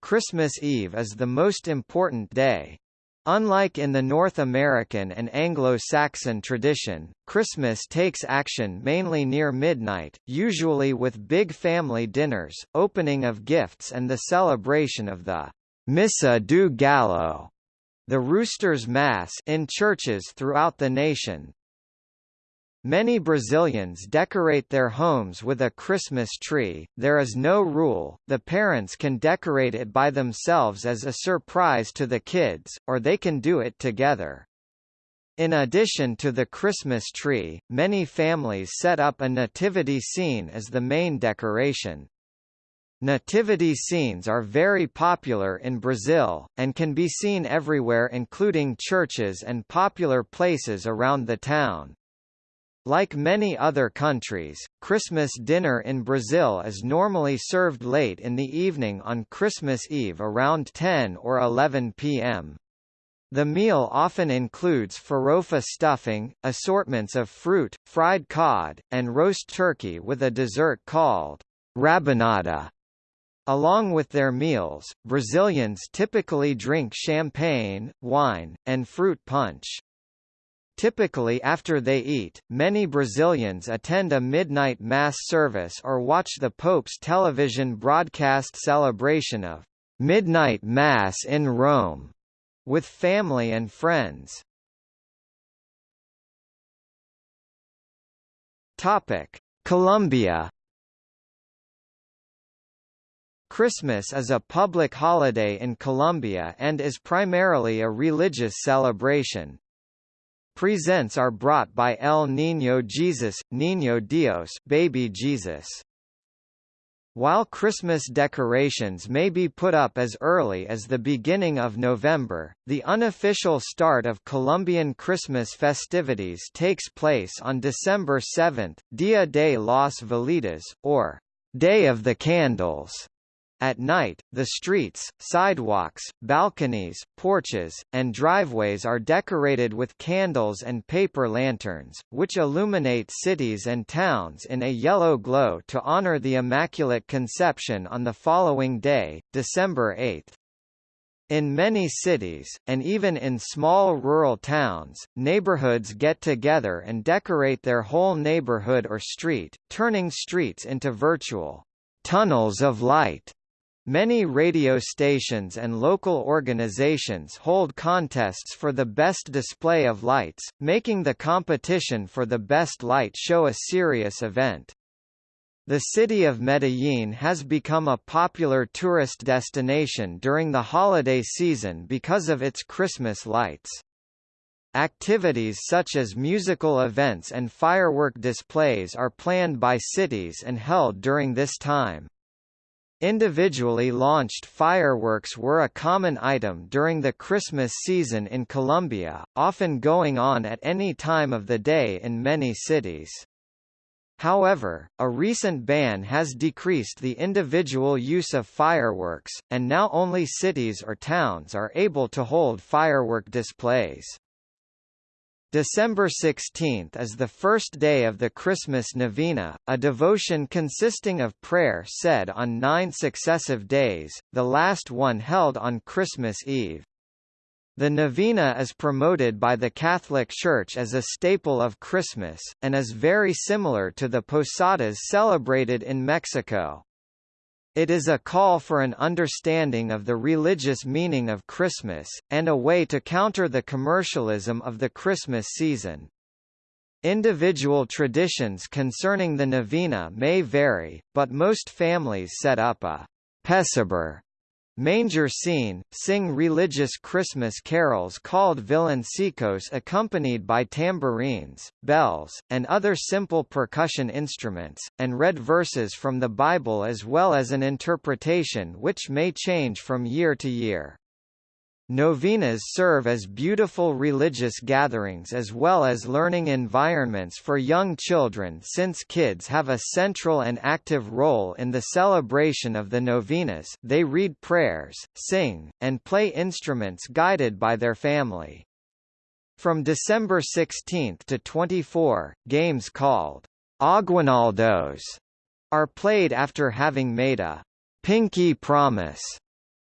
[SPEAKER 1] Christmas Eve is the most important day. Unlike in the North American and Anglo-Saxon tradition, Christmas takes action mainly near midnight, usually with big family dinners, opening of gifts and the celebration of the Missa do Galo, the Rooster's Mass in churches throughout the nation. Many Brazilians decorate their homes with a Christmas tree. There is no rule, the parents can decorate it by themselves as a surprise to the kids, or they can do it together. In addition to the Christmas tree, many families set up a nativity scene as the main decoration. Nativity scenes are very popular in Brazil, and can be seen everywhere including churches and popular places around the town. Like many other countries, Christmas dinner in Brazil is normally served late in the evening on Christmas Eve around 10 or 11 p.m. The meal often includes farofa stuffing, assortments of fruit, fried cod, and roast turkey with a dessert called rabanada. Along with their meals, Brazilians typically drink champagne, wine, and fruit punch. Typically after they eat, many Brazilians attend a midnight mass service or watch the Pope's television broadcast celebration of Midnight Mass in Rome with family and friends. Topic: Colombia Christmas is a public holiday in Colombia and is primarily a religious celebration. Presents are brought by El Niño Jesus, Niño Dios, Baby Jesus. While Christmas decorations may be put up as early as the beginning of November, the unofficial start of Colombian Christmas festivities takes place on December 7, Dia de los Velitas, or Day of the Candles. At night, the streets, sidewalks, balconies, porches, and driveways are decorated with candles and paper lanterns, which illuminate cities and towns in a yellow glow to honor the Immaculate Conception on the following day, December 8. In many cities, and even in small rural towns, neighborhoods get together and decorate their whole neighborhood or street, turning streets into virtual tunnels of light. Many radio stations and local organizations hold contests for the best display of lights, making the competition for the best light show a serious event. The city of Medellin has become a popular tourist destination during the holiday season because of its Christmas lights. Activities such as musical events and firework displays are planned by cities and held during this time. Individually launched fireworks were a common item during the Christmas season in Colombia, often going on at any time of the day in many cities. However, a recent ban has decreased the individual use of fireworks, and now only cities or towns are able to hold firework displays. December 16 is the first day of the Christmas Novena, a devotion consisting of prayer said on nine successive days, the last one held on Christmas Eve. The novena is promoted by the Catholic Church as a staple of Christmas, and is very similar to the posadas celebrated in Mexico. It is a call for an understanding of the religious meaning of Christmas, and a way to counter the commercialism of the Christmas season. Individual traditions concerning the novena may vary, but most families set up a pesebre manger scene, sing religious Christmas carols called villancicos accompanied by tambourines, bells, and other simple percussion instruments, and read verses from the Bible as well as an interpretation which may change from year to year. Novenas serve as beautiful religious gatherings as well as learning environments for young children since kids have a central and active role in the celebration of the novenas they read prayers, sing, and play instruments guided by their family. From December 16 to 24, games called Aguinaldos are played after having made a pinky promise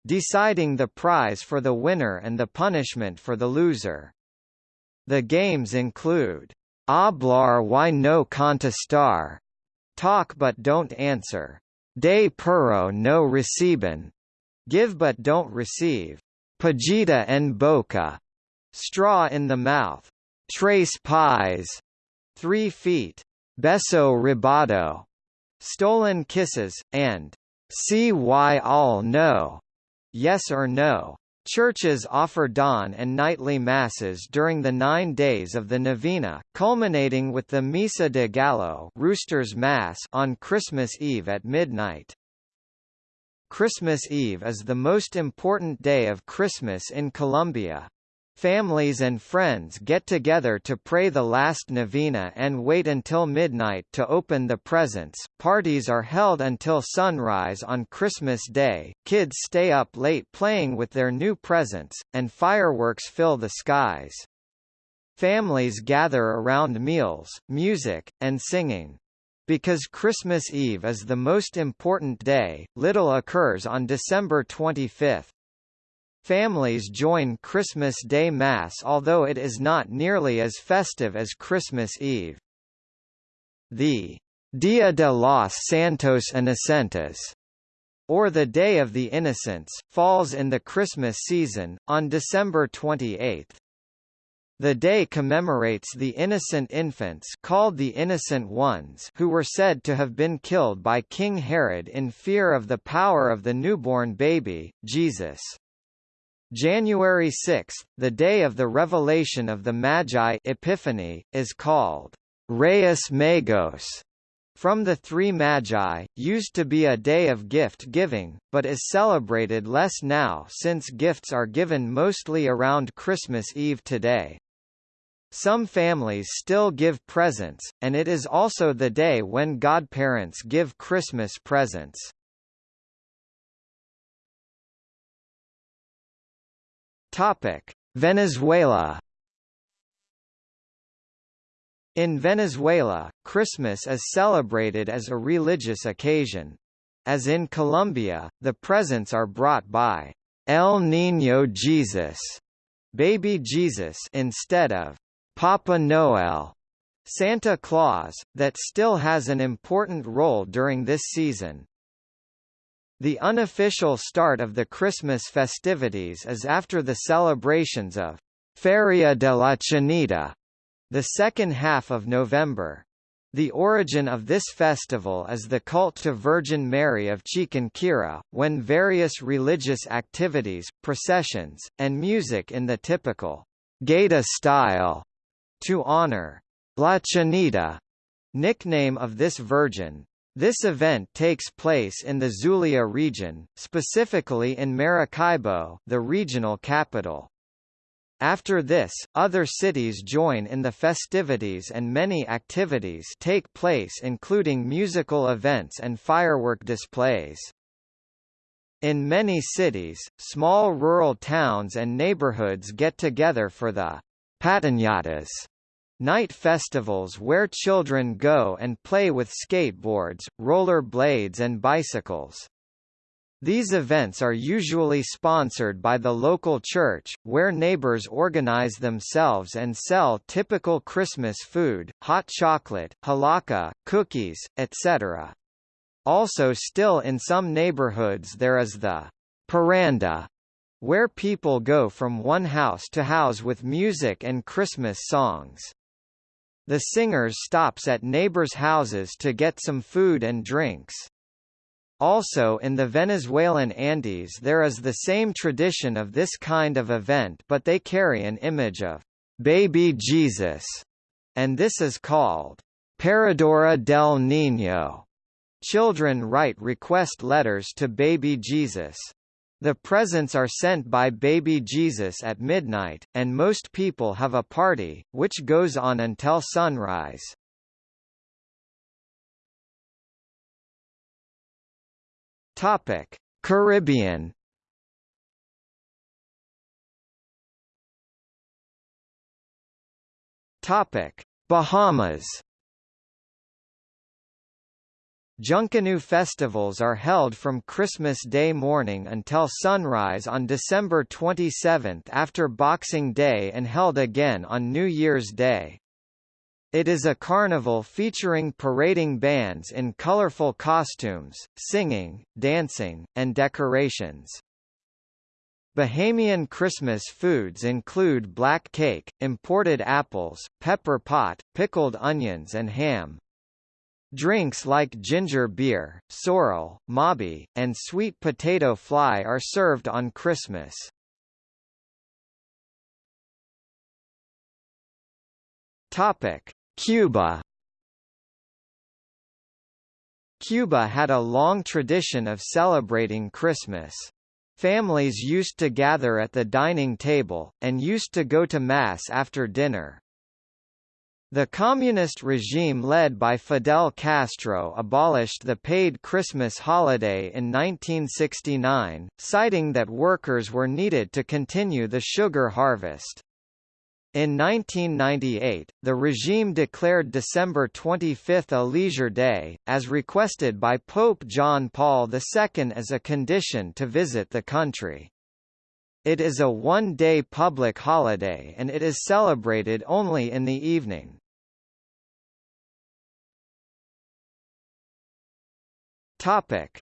[SPEAKER 1] deciding the prize for the winner and the punishment for the loser. The games include Hablar y no contestar, talk but don't answer, De puro no reciben, give but don't receive, Pajita en boca, straw in the mouth, Tres pies, three feet, Beso robado, stolen kisses, and See why all know, Yes or no? Churches offer dawn and nightly masses during the nine days of the novena, culminating with the Misa de Gallo Rooster's Mass on Christmas Eve at midnight. Christmas Eve is the most important day of Christmas in Colombia. Families and friends get together to pray the last novena and wait until midnight to open the presents. Parties are held until sunrise on Christmas Day, kids stay up late playing with their new presents, and fireworks fill the skies. Families gather around meals, music, and singing. Because Christmas Eve is the most important day, little occurs on December 25. Families join Christmas Day Mass although it is not nearly as festive as Christmas Eve. The Dia de los Santos Inocentes, or the Day of the Innocents, falls in the Christmas season, on December 28. The day commemorates the innocent infants called the Innocent Ones who were said to have been killed by King Herod in fear of the power of the newborn baby, Jesus. January 6, the day of the revelation of the Magi Epiphany, is called Reyes Magos, from the three Magi, used to be a day of gift-giving, but is celebrated less now since gifts are given mostly around Christmas Eve today. Some families still give presents, and it is also the day when godparents give Christmas presents. Topic: Venezuela. In Venezuela, Christmas is celebrated as a religious occasion. As in Colombia, the presents are brought by El Niño Jesus, baby Jesus instead of Papa Noel, Santa Claus, that still has an important role during this season. The unofficial start of the Christmas festivities is after the celebrations of Feria de la Chinita, the second half of November. The origin of this festival is the cult to Virgin Mary of Chiquinquirá, when various religious activities, processions, and music in the typical Gaita style to honor La Chinita, nickname of this virgin. This event takes place in the Zulia region, specifically in Maracaibo, the regional capital. After this, other cities join in the festivities and many activities take place including musical events and firework displays. In many cities, small rural towns and neighborhoods get together for the Patinatas, Night festivals where children go and play with skateboards, roller blades and bicycles. These events are usually sponsored by the local church, where neighbors organize themselves and sell typical Christmas food, hot chocolate, hallacas, cookies, etc. Also still in some neighborhoods there is the parranda, where people go from one house to house with music and Christmas songs. The singers stops at neighbors' houses to get some food and drinks. Also in the Venezuelan Andes there is the same tradition of this kind of event but they carry an image of baby Jesus, and this is called Paradura del Niño. Children write request letters to baby Jesus. The presents are sent by baby Jesus at midnight, and most people have a party, which goes on until sunrise. Topic: Caribbean. Topic: Bahamas. Junkanoo festivals are held from Christmas Day morning until sunrise on December 27 after Boxing Day and held again on New Year's Day. It is a carnival featuring parading bands in colorful costumes, singing, dancing, and decorations. Bahamian Christmas foods include black cake, imported apples, pepper pot, pickled onions and ham. Drinks like ginger beer, sorrel, mauby, and sweet potato fly are served on Christmas. Topic: Cuba. Cuba had a long tradition of celebrating Christmas. Families used to gather at the dining table, and used to go to Mass after dinner. The communist regime led by Fidel Castro abolished the paid Christmas holiday in 1969, citing that workers were needed to continue the sugar harvest. In 1998, the regime declared December 25 a leisure day, as requested by Pope John Paul II as a condition to visit the country. It is a one-day public holiday and it is celebrated only in the evening.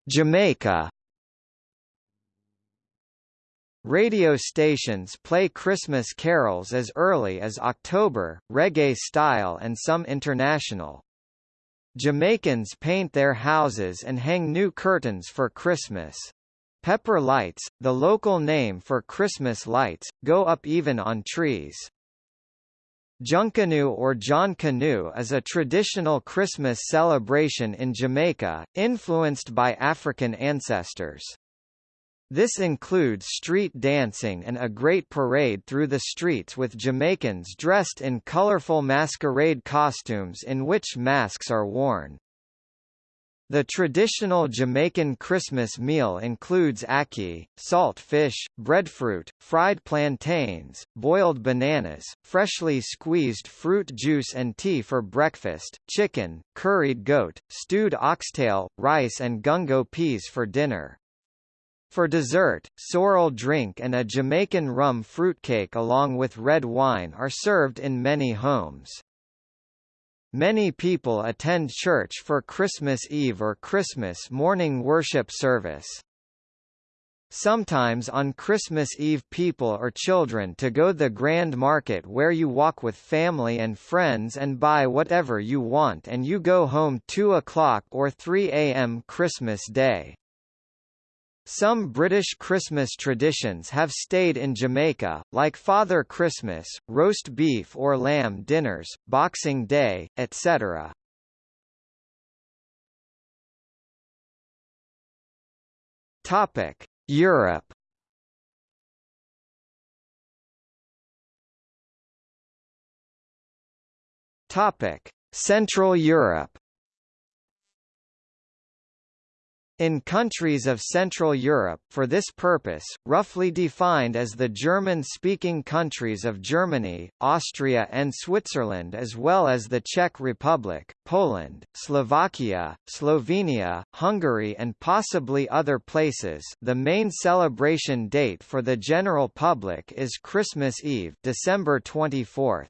[SPEAKER 1] Jamaica Radio stations play Christmas carols as early as October, reggae style and some international. Jamaicans paint their houses and hang new curtains for Christmas. Pepper lights, the local name for Christmas lights, go up even on trees. Junkanoo or John Canoe is a traditional Christmas celebration in Jamaica, influenced by African ancestors. This includes street dancing and a great parade through the streets with Jamaicans dressed in colorful masquerade costumes in which masks are worn. The traditional Jamaican Christmas meal includes ackee, salt fish, breadfruit, fried plantains, boiled bananas, freshly squeezed fruit juice and tea for breakfast, chicken, curried goat, stewed oxtail, rice and gungo peas for dinner. For dessert, sorrel drink and a Jamaican rum fruitcake along with red wine are served in many homes. Many people attend church for Christmas Eve or Christmas morning worship service. Sometimes on Christmas Eve people or children to go the grand market where you walk with family and friends and buy whatever you want and you go home 2 o'clock or 3 a.m. Christmas Day. Some British Christmas traditions have stayed in Jamaica, like Father Christmas, roast beef or lamb dinners, Boxing Day, etc. Topic: Europe. Topic: Central Europe. In countries of Central Europe for this purpose, roughly defined as the German-speaking countries of Germany, Austria and Switzerland as well as the Czech Republic, Poland, Slovakia, Slovenia, Hungary and possibly other places the main celebration date for the general public is Christmas Eve December 24.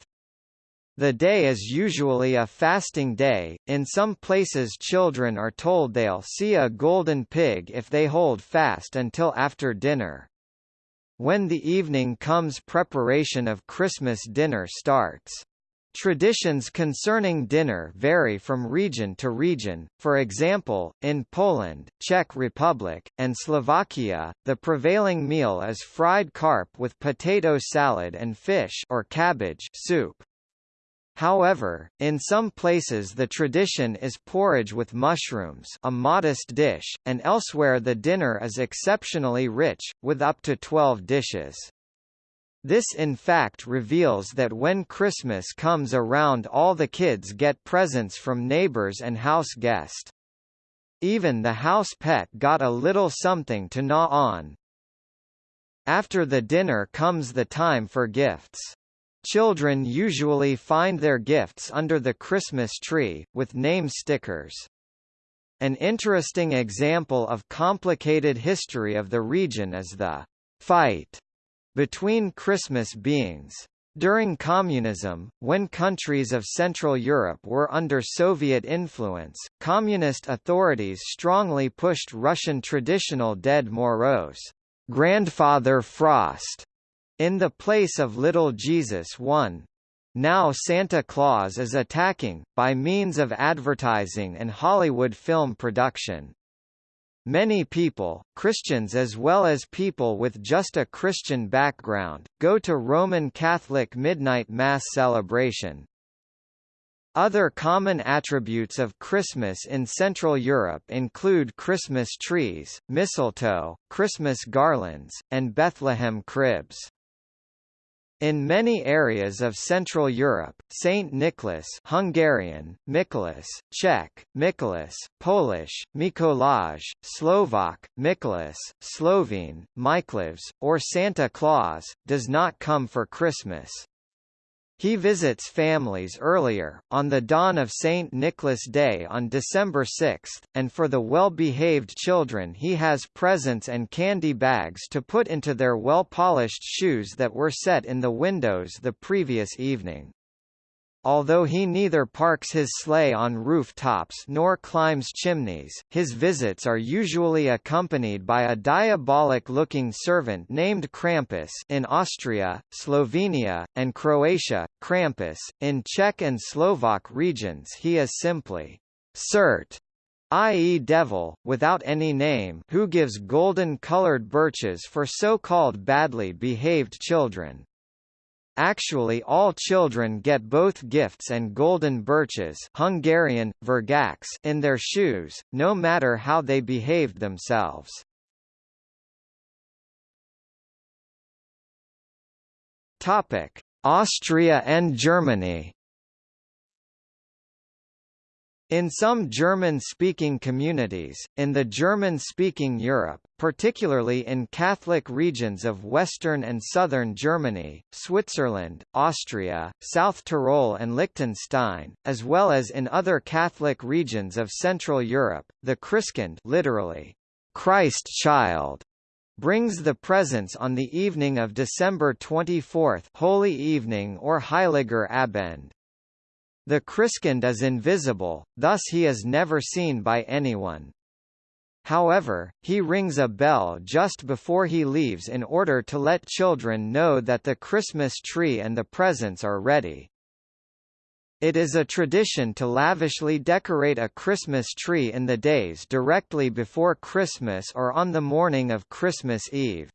[SPEAKER 1] The day is usually a fasting day, in some places children are told they'll see a golden pig if they hold fast until after dinner. When the evening comes preparation of Christmas dinner starts. Traditions concerning dinner vary from region to region, for example, in Poland, Czech Republic, and Slovakia, the prevailing meal is fried carp with potato salad and fish or cabbage soup. However, in some places the tradition is porridge with mushrooms a modest dish, and elsewhere the dinner is exceptionally rich, with up to 12 dishes. This in fact reveals that when Christmas comes around all the kids get presents from neighbors and house guests. Even the house pet got a little something to gnaw on. After the dinner comes the time for gifts. Children usually find their gifts under the Christmas tree, with name stickers. An interesting example of complicated history of the region is the fight between Christmas beings. During communism, when countries of Central Europe were under Soviet influence, communist authorities strongly pushed Russian traditional Ded Moroz, Grandfather Frost, in the place of Little Jesus one. Now Santa Claus is attacking, by means of advertising and Hollywood film production. Many people, Christians as well as people with just a Christian background, go to Roman Catholic Midnight Mass celebration. Other common attributes of Christmas in Central Europe include Christmas trees, mistletoe, Christmas garlands, and Bethlehem cribs. In many areas of Central Europe, Saint Nicholas Hungarian, Mikulas, Czech, Mikulas, Polish, Mikołaj, Slovak, Mikolas, Slovene, Miklavž, or Santa Claus, does not come for Christmas. He visits families earlier, on the dawn of St. Nicholas Day on December 6, and for the well-behaved children he has presents and candy bags to put into their well-polished shoes that were set in the windows the previous evening. Although he neither parks his sleigh on rooftops nor climbs chimneys, his visits are usually accompanied by a diabolic-looking servant named Krampus in Austria, Slovenia, and Croatia, Krampus. In Czech and Slovak regions he is simply Cert, i.e. devil, without any name who gives golden-colored birches for so-called badly behaved children. Actually all children get both gifts and golden birches Hungarian, virgács in their shoes, no matter how they behaved themselves. Austria and Germany in some German-speaking communities, in the German-speaking Europe, particularly in Catholic regions of western and southern Germany, Switzerland, Austria, South Tyrol and Liechtenstein, as well as in other Catholic regions of Central Europe, the Christkind literally, Christ child, brings the presents on the evening of December 24 Holy Evening or Heiliger Abend. The Christkind is invisible, thus he is never seen by anyone. However, he rings a bell just before he leaves in order to let children know that the Christmas tree and the presents are ready. It is a tradition to lavishly decorate a Christmas tree in the days directly before Christmas or on the morning of Christmas Eve.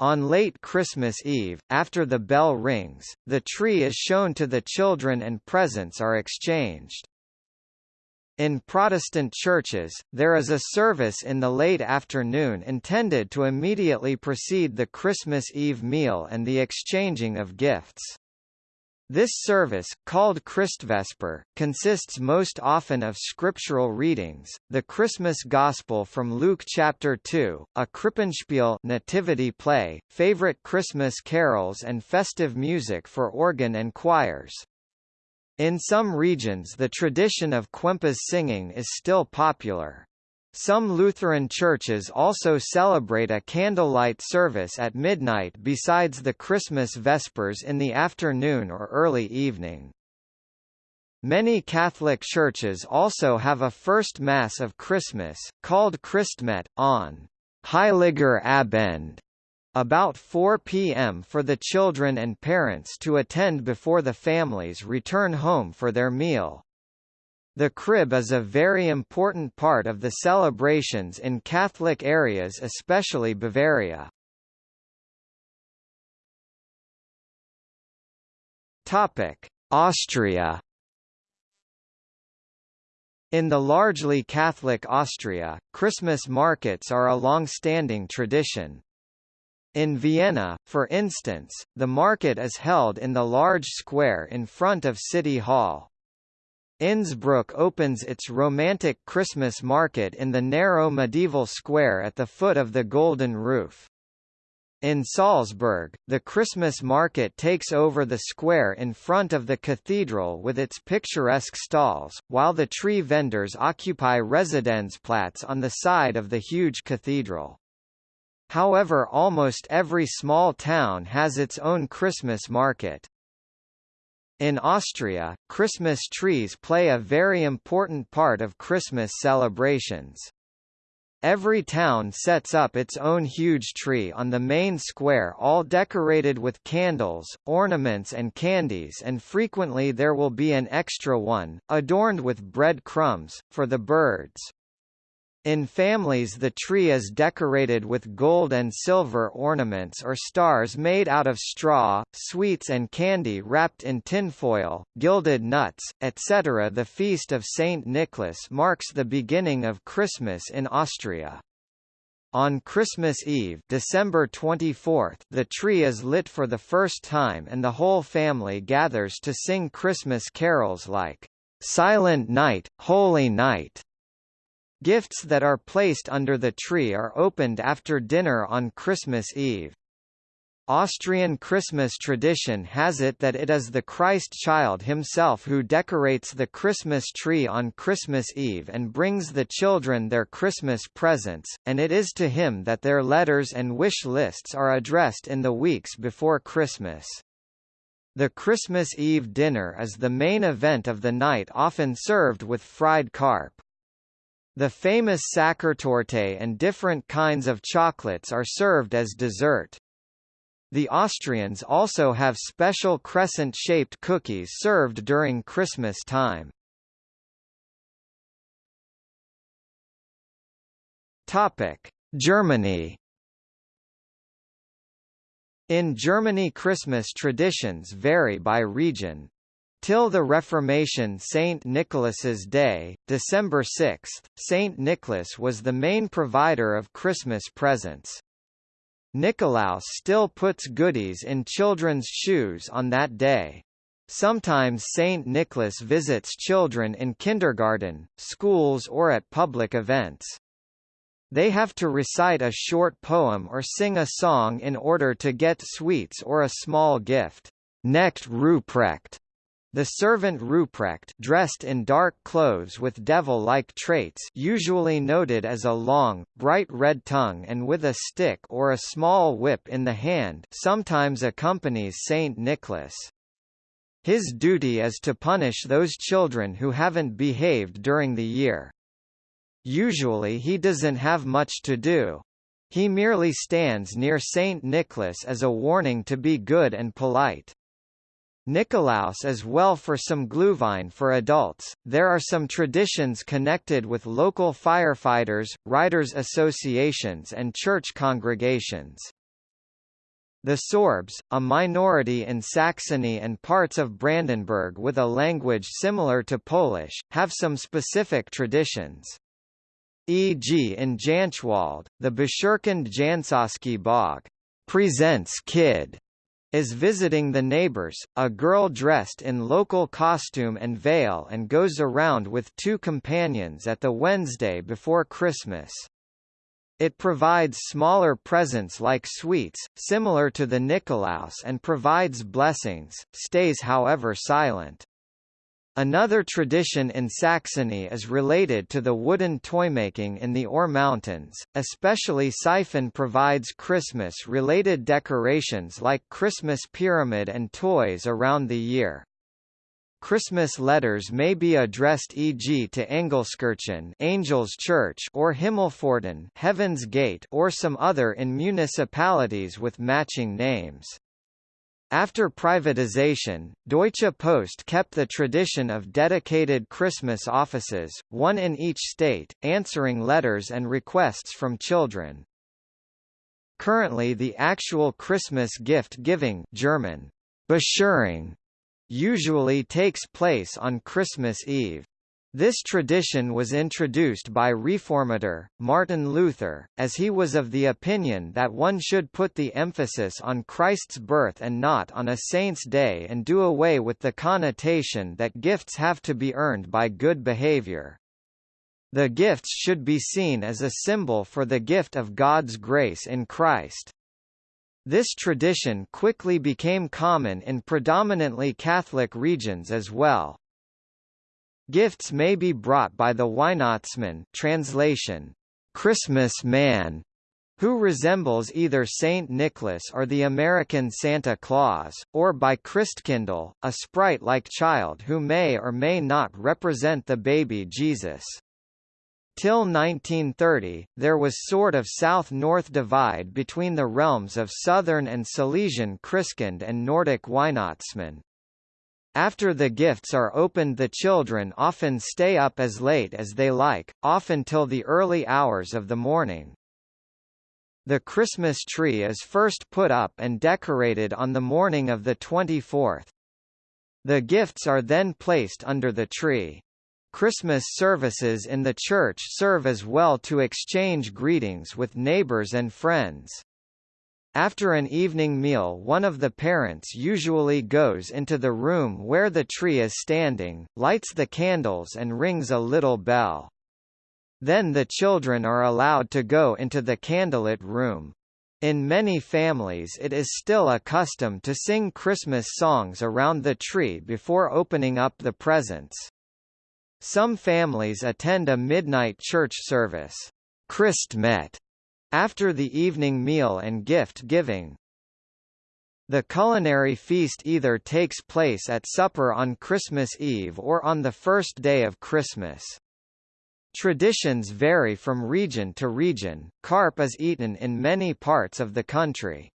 [SPEAKER 1] On late Christmas Eve, after the bell rings, the tree is shown to the children and presents are exchanged. In Protestant churches, there is a service in the late afternoon intended to immediately precede the Christmas Eve meal and the exchanging of gifts. This service, called Christvesper, consists most often of scriptural readings, the Christmas Gospel from Luke chapter 2, a Krippenspiel nativity play, favorite Christmas carols and festive music for organ and choirs. In some regions the tradition of Quempas singing is still popular. Some Lutheran churches also celebrate a candlelight service at midnight besides the Christmas Vespers in the afternoon or early evening. Many Catholic churches also have a first Mass of Christmas, called Christmette, on Heiliger Abend, about 4 p.m. for the children and parents to attend before the families return home for their meal. The crib is a very important part of the celebrations in Catholic areas especially Bavaria. Austria in the largely Catholic Austria, Christmas markets are a long-standing tradition. In Vienna, for instance, the market is held in the large square in front of City Hall. Innsbruck opens its romantic Christmas market in the narrow medieval square at the foot of the Golden Roof. In Salzburg, the Christmas market takes over the square in front of the cathedral with its picturesque stalls, while the tree vendors occupy Residenzplatz on the side of the huge cathedral. However almost every small town has its own Christmas market. In Austria, Christmas trees play a very important part of Christmas celebrations. Every town sets up its own huge tree on the main square all decorated with candles, ornaments and candies and frequently there will be an extra one, adorned with bread crumbs, for the birds. In families the tree is decorated with gold and silver ornaments or stars made out of straw, sweets and candy wrapped in tinfoil, gilded nuts, etc. The feast of Saint Nicholas marks the beginning of Christmas in Austria. On Christmas Eve December 24, the tree is lit for the first time and the whole family gathers to sing Christmas carols like, "'Silent Night, Holy Night' Gifts that are placed under the tree are opened after dinner on Christmas Eve. Austrian Christmas tradition has it that it is the Christ child himself who decorates the Christmas tree on Christmas Eve and brings the children their Christmas presents, and it is to him that their letters and wish lists are addressed in the weeks before Christmas. The Christmas Eve dinner is the main event of the night often served with fried carp. The famous Sachertorte and different kinds of chocolates are served as dessert. The Austrians also have special crescent-shaped cookies served during Christmas time. Topic: Germany. In Germany Christmas traditions vary by region. Till the Reformation St. Nicholas's Day, December 6, St. Nicholas was the main provider of Christmas presents. Nikolaus still puts goodies in children's shoes on that day. Sometimes St. Nicholas visits children in kindergarten, schools or at public events. They have to recite a short poem or sing a song in order to get sweets or a small gift. Knecht Ruprecht the servant Ruprecht dressed in dark clothes with devil-like traits usually noted as a long, bright red tongue and with a stick or a small whip in the hand sometimes accompanies Saint Nicholas. His duty is to punish those children who haven't behaved during the year. Usually he doesn't have much to do. He merely stands near Saint Nicholas as a warning to be good and polite. Nikolaus as well for some Glühwein for adults. There are some traditions connected with local firefighters, riders associations and church congregations. The Sorbs, a minority in Saxony and parts of Brandenburg with a language similar to Polish, have some specific traditions. E.g. in Jänschwalde, the Bescherkind Jansoski Bog presents Kid is visiting the neighbors, a girl dressed in local costume and veil and goes around with two companions at the Wednesday before Christmas. It provides smaller presents like sweets, similar to the Nikolaus and provides blessings, stays however silent. Another tradition in Saxony is related to the wooden toymaking in the Ore Mountains, especially Seiffen provides Christmas-related decorations like Christmas pyramid and toys around the year. Christmas letters may be addressed e.g. to Engelskirchen Angels Church or Himmelpforten Heaven's Gate or some other in municipalities with matching names. After privatization, Deutsche Post kept the tradition of dedicated Christmas offices, one in each state, answering letters and requests from children. Currently the actual Christmas gift-giving German, Bescherung, usually takes place on Christmas Eve. This tradition was introduced by Reformator, Martin Luther, as he was of the opinion that one should put the emphasis on Christ's birth and not on a saint's day and do away with the connotation that gifts have to be earned by good behavior. The gifts should be seen as a symbol for the gift of God's grace in Christ. This tradition quickly became common in predominantly Catholic regions as well. Gifts may be brought by the Weihnachtsmann translation, Christmas man, who resembles either Saint Nicholas or the American Santa Claus, or by Christkindl, a sprite-like child who may or may not represent the baby Jesus. Till 1930, there was sort of south-north divide between the realms of Southern and Silesian Christkind and Nordic Weihnachtsmann. After the gifts are opened the children often stay up as late as they like, often till the early hours of the morning. The Christmas tree is first put up and decorated on the morning of the 24th. The gifts are then placed under the tree. Christmas services in the church serve as well to exchange greetings with neighbors and friends. After an evening meal one of the parents usually goes into the room where the tree is standing, lights the candles and rings a little bell. Then the children are allowed to go into the candlelit room. In many families it is still a custom to sing Christmas songs around the tree before opening up the presents. Some families attend a midnight church service, Christmette, after the evening meal and gift-giving. The culinary feast either takes place at supper on Christmas Eve or on the first day of Christmas. Traditions vary from region to region. Carp is eaten in many parts of the country.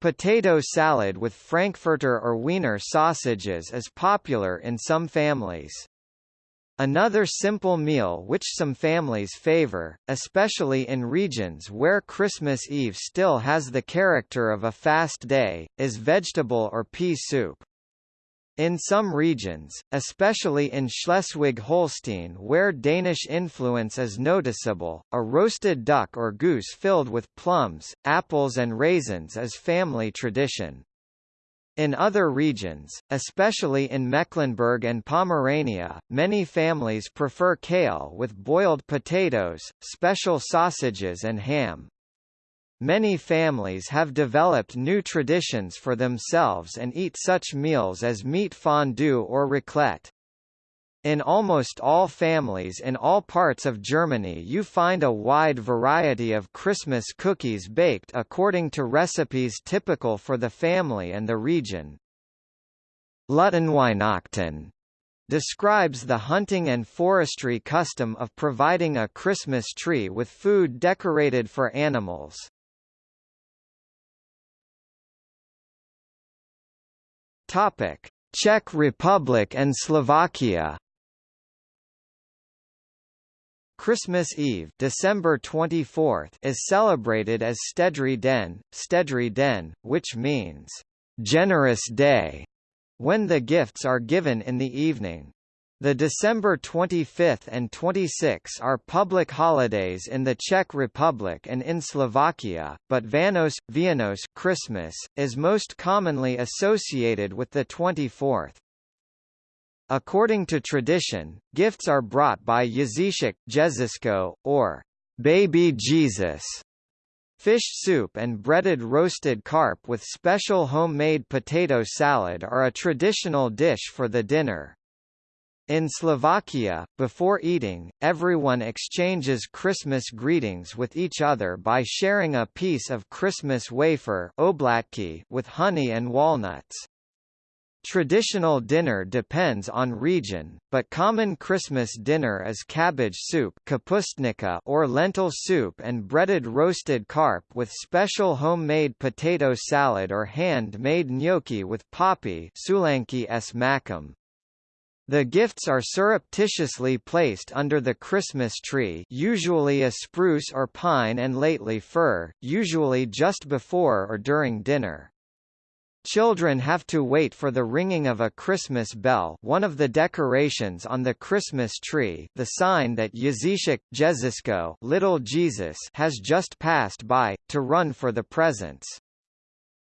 [SPEAKER 1] Potato salad with frankfurter or wiener sausages is popular in some families. Another simple meal which some families favor, especially in regions where Christmas Eve still has the character of a fast day, is vegetable or pea soup. In some regions, especially in Schleswig-Holstein where Danish influence is noticeable, a roasted duck or goose filled with plums, apples and raisins is family tradition. In other regions, especially in Mecklenburg and Pomerania, many families prefer kale with boiled potatoes, special sausages and ham. Many families have developed new traditions for themselves and eat such meals as meat fondue or raclette. In almost all families in all parts of Germany you find a wide variety of Christmas cookies baked according to recipes typical for the family and the region. Lutenweihnachten describes the hunting and forestry custom of providing a Christmas tree with food decorated for animals. Topic: Czech Republic and Slovakia Christmas Eve December 24th is celebrated as Štedrý den, Štedrý den, which means, generous day, when the gifts are given in the evening. The December 25 and 26 are public holidays in the Czech Republic and in Slovakia, but Vánoce, Vianoce Christmas, is most commonly associated with the 24th. According to tradition, gifts are brought by Ježíšek, Jezisko, or Baby Jesus. Fish soup and breaded roasted carp with special homemade potato salad are a traditional dish for the dinner. In Slovakia, before eating, everyone exchanges Christmas greetings with each other by sharing a piece of Christmas wafer with honey and walnuts. Traditional dinner depends on region, but common Christmas dinner is cabbage soup or lentil soup and breaded roasted carp with special homemade potato salad or hand-made gnocchi with poppy. The gifts are surreptitiously placed under the Christmas tree usually a spruce or pine and lately fir, usually just before or during dinner. Children have to wait for the ringing of a Christmas bell one of the decorations on the Christmas tree the sign that Ježíšek Jezisko Little Jesus has just passed by, to run for the presents.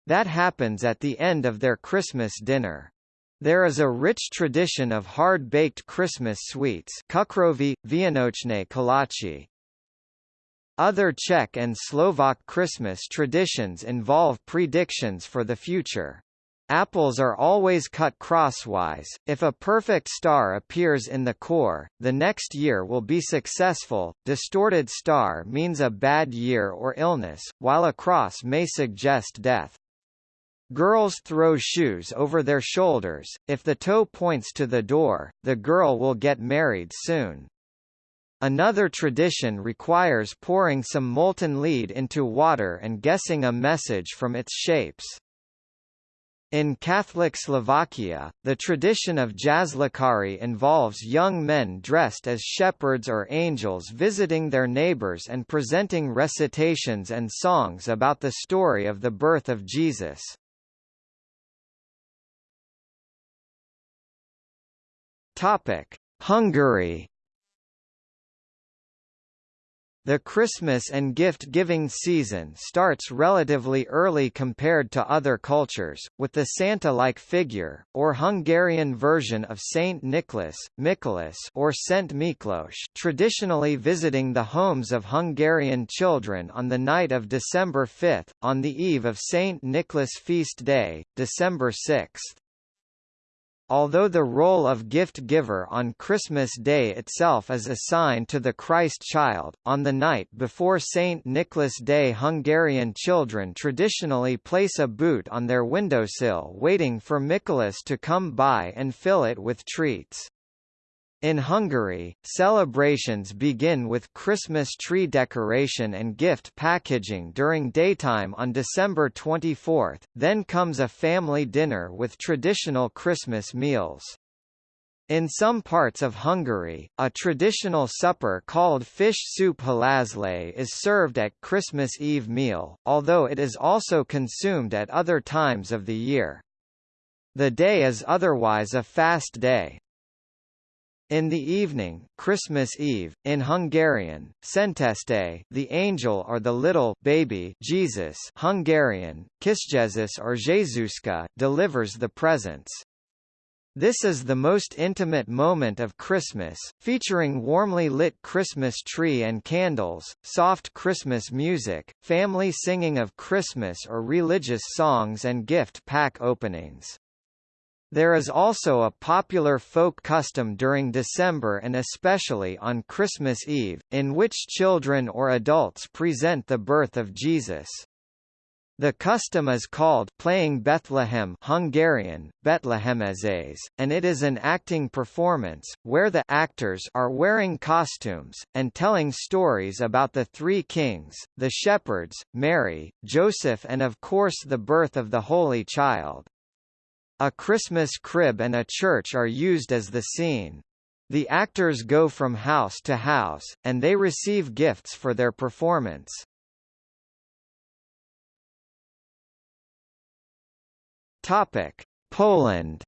[SPEAKER 1] That happens at the end of their Christmas dinner. There is a rich tradition of hard-baked Christmas sweets kukroví, vianočné kolache, other Czech and Slovak Christmas traditions involve predictions for the future. Apples are always cut crosswise. If a perfect star appears in the core, the next year will be successful. Distorted star means a bad year or illness, while a cross may suggest death. Girls throw shoes over their shoulders. If the toe points to the door, the girl will get married soon. Another tradition requires pouring some molten lead into water and guessing a message from its shapes. In Catholic Slovakia, the tradition of Jaslikari involves young men dressed as shepherds or angels visiting their neighbors and presenting recitations and songs about the story of the birth of Jesus. Hungary the Christmas and gift-giving season starts relatively early compared to other cultures, with the Santa-like figure, or Hungarian version of Saint Nicholas, Mikulas or Szent Miklós traditionally visiting the homes of Hungarian children on the night of December 5, on the eve of Saint Nicholas feast day, December 6. Although the role of gift-giver on Christmas Day itself is assigned to the Christ child, on the night before St. Nicholas Day Hungarian children traditionally place a boot on their windowsill waiting for Nicholas to come by and fill it with treats. In Hungary, celebrations begin with Christmas tree decoration and gift packaging during daytime on December 24, then comes a family dinner with traditional Christmas meals. In some parts of Hungary, a traditional supper called fish soup halászlé is served at Christmas Eve meal, although it is also consumed at other times of the year. The day is otherwise a fast day. In the evening, Christmas Eve, in Hungarian, Szenteste, the angel or the little baby Jesus, Hungarian, Kisjezus or Jezuska, delivers the presents. This is the most intimate moment of Christmas, featuring warmly lit Christmas tree and candles, soft Christmas music, family singing of Christmas or religious songs and gift pack openings. There is also a popular folk custom during December and especially on Christmas Eve, in which children or adults present the birth of Jesus. The custom is called playing Bethlehem Hungarian, Betlehemezés, and it is an acting performance, where the actors are wearing costumes, and telling stories about the three kings, the shepherds, Mary, Joseph and of course the birth of the Holy Child. A Christmas crib and a church are used as the scene. The actors go from house to house, and they receive gifts for their performance. Topic: Poland.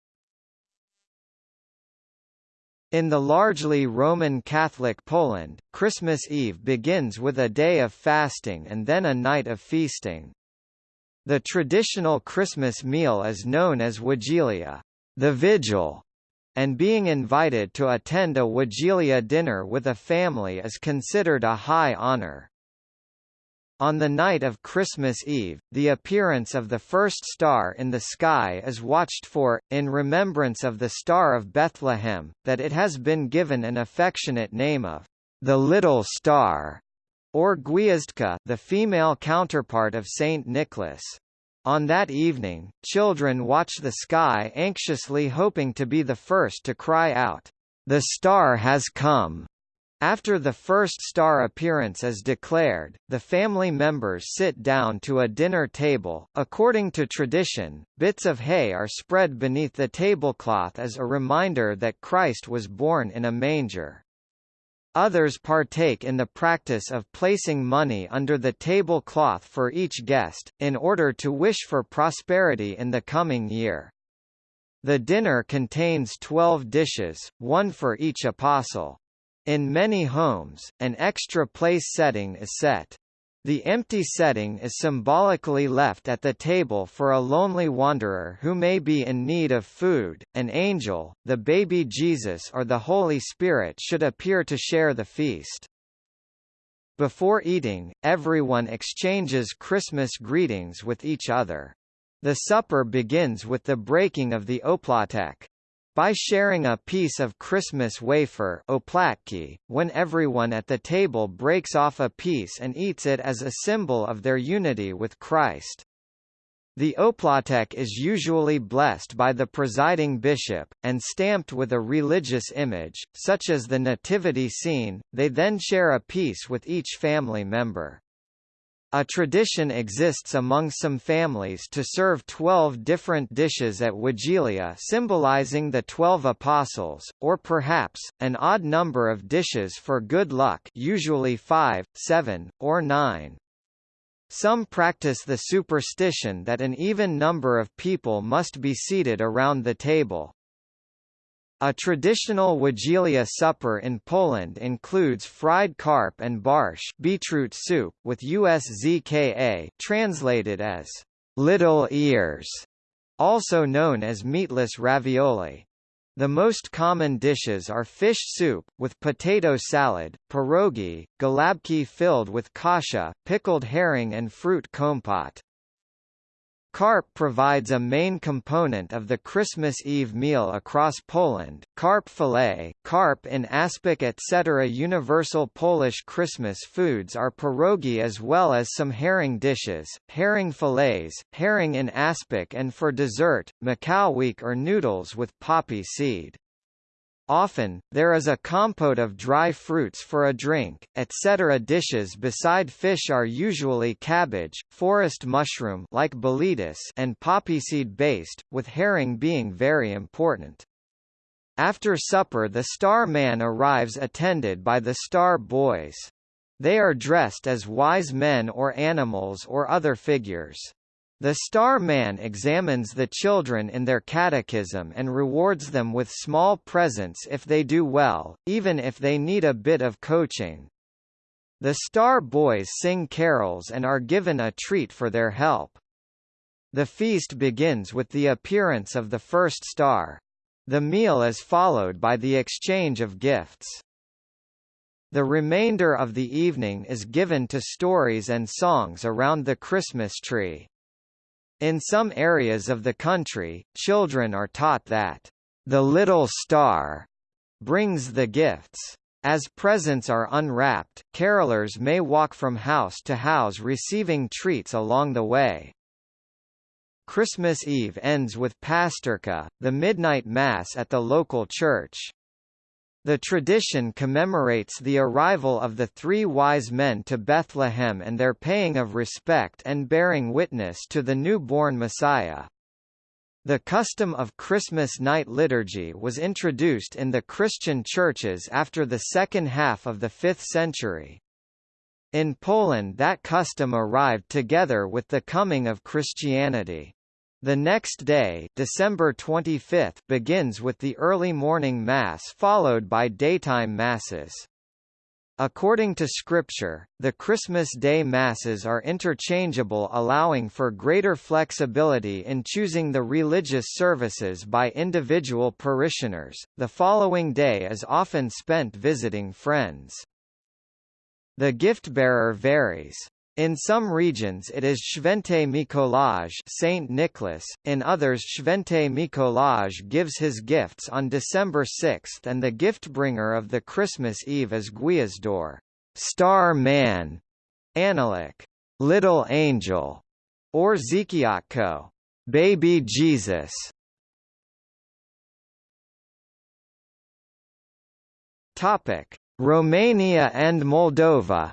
[SPEAKER 1] In the largely Roman Catholic Poland, Christmas Eve begins with a day of fasting and then a night of feasting. The traditional Christmas meal is known as Wigilia, the vigil, and being invited to attend a Wigilia dinner with a family is considered a high honor. On the night of Christmas Eve, the appearance of the first star in the sky is watched for, in remembrance of the Star of Bethlehem, that it has been given an affectionate name of the Little Star or Gwiazdka the female counterpart of Saint Nicholas. On that evening, children watch the sky anxiously hoping to be the first to cry out, "The star has come!" After the first star appearance is declared, the family members sit down to a dinner table. According to tradition, bits of hay are spread beneath the tablecloth as a reminder that Christ was born in a manger. Others partake in the practice of placing money under the tablecloth for each guest, in order to wish for prosperity in the coming year. The dinner contains twelve dishes, one for each apostle. In many homes, an extra place setting is set. The empty setting is symbolically left at the table for a lonely wanderer who may be in need of food. An angel, the baby Jesus or the Holy Spirit should appear to share the feast. Before eating, everyone exchanges Christmas greetings with each other. The supper begins with the breaking of the opłatek. By sharing a piece of Christmas wafer when everyone at the table breaks off a piece and eats it as a symbol of their unity with Christ. The opłatek is usually blessed by the presiding bishop, and stamped with a religious image, such as the nativity scene, they then share a piece with each family member. A tradition exists among some families to serve twelve different dishes at Wigilia symbolizing the twelve apostles, or perhaps, an odd number of dishes for good luck usually five, seven, or nine. Some practice the superstition that an even number of people must be seated around the table. A traditional Wigilia supper in Poland includes fried carp and barszcz beetroot soup, with USZKA translated as little ears, also known as meatless ravioli. The most common dishes are fish soup, with potato salad, pierogi, galabki filled with kasha, pickled herring and fruit compote. Carp provides a main component of the Christmas Eve meal across Poland. Carp fillet, carp in aspic etc. Universal Polish Christmas foods are pierogi as well as some herring dishes, herring fillets, herring in aspic and for dessert, makałek or noodles with poppy seed. Often, there is a compote of dry fruits for a drink, etc. Dishes beside fish are usually cabbage, forest mushroom like boletus and poppyseed based, with herring being very important. After supper the Star Man arrives attended by the Star Boys. They are dressed as wise men or animals or other figures. The Star Man examines the children in their catechism and rewards them with small presents if they do well, even if they need a bit of coaching. The Star Boys sing carols and are given a treat for their help. The feast begins with the appearance of the first star. The meal is followed by the exchange of gifts. The remainder of the evening is given to stories and songs around the Christmas tree. In some areas of the country, children are taught that, "...the little star," brings the gifts. As presents are unwrapped, carolers may walk from house to house receiving treats along the way. Christmas Eve ends with Pasterka, the midnight mass at the local church. The tradition commemorates the arrival of the three wise men to Bethlehem and their paying of respect and bearing witness to the newborn Messiah. The custom of Christmas night liturgy was introduced in the Christian churches after the second half of the 5th century. In Poland that custom arrived together with the coming of Christianity. The next day December 25 begins with the early morning Mass followed by daytime Masses. According to Scripture, the Christmas Day Masses are interchangeable allowing for greater flexibility in choosing the religious services by individual parishioners. The following day is often spent visiting friends. The gift-bearer varies. In some regions it is Święty Mikołaj Saint Nicholas, in others Święty Mikołaj gives his gifts on December 6 and the gift-bringer of the Christmas Eve is Gwiazdor Star Man, Aniołek Little Angel, or Dzieciątko Baby Jesus. Topic: Romania and Moldova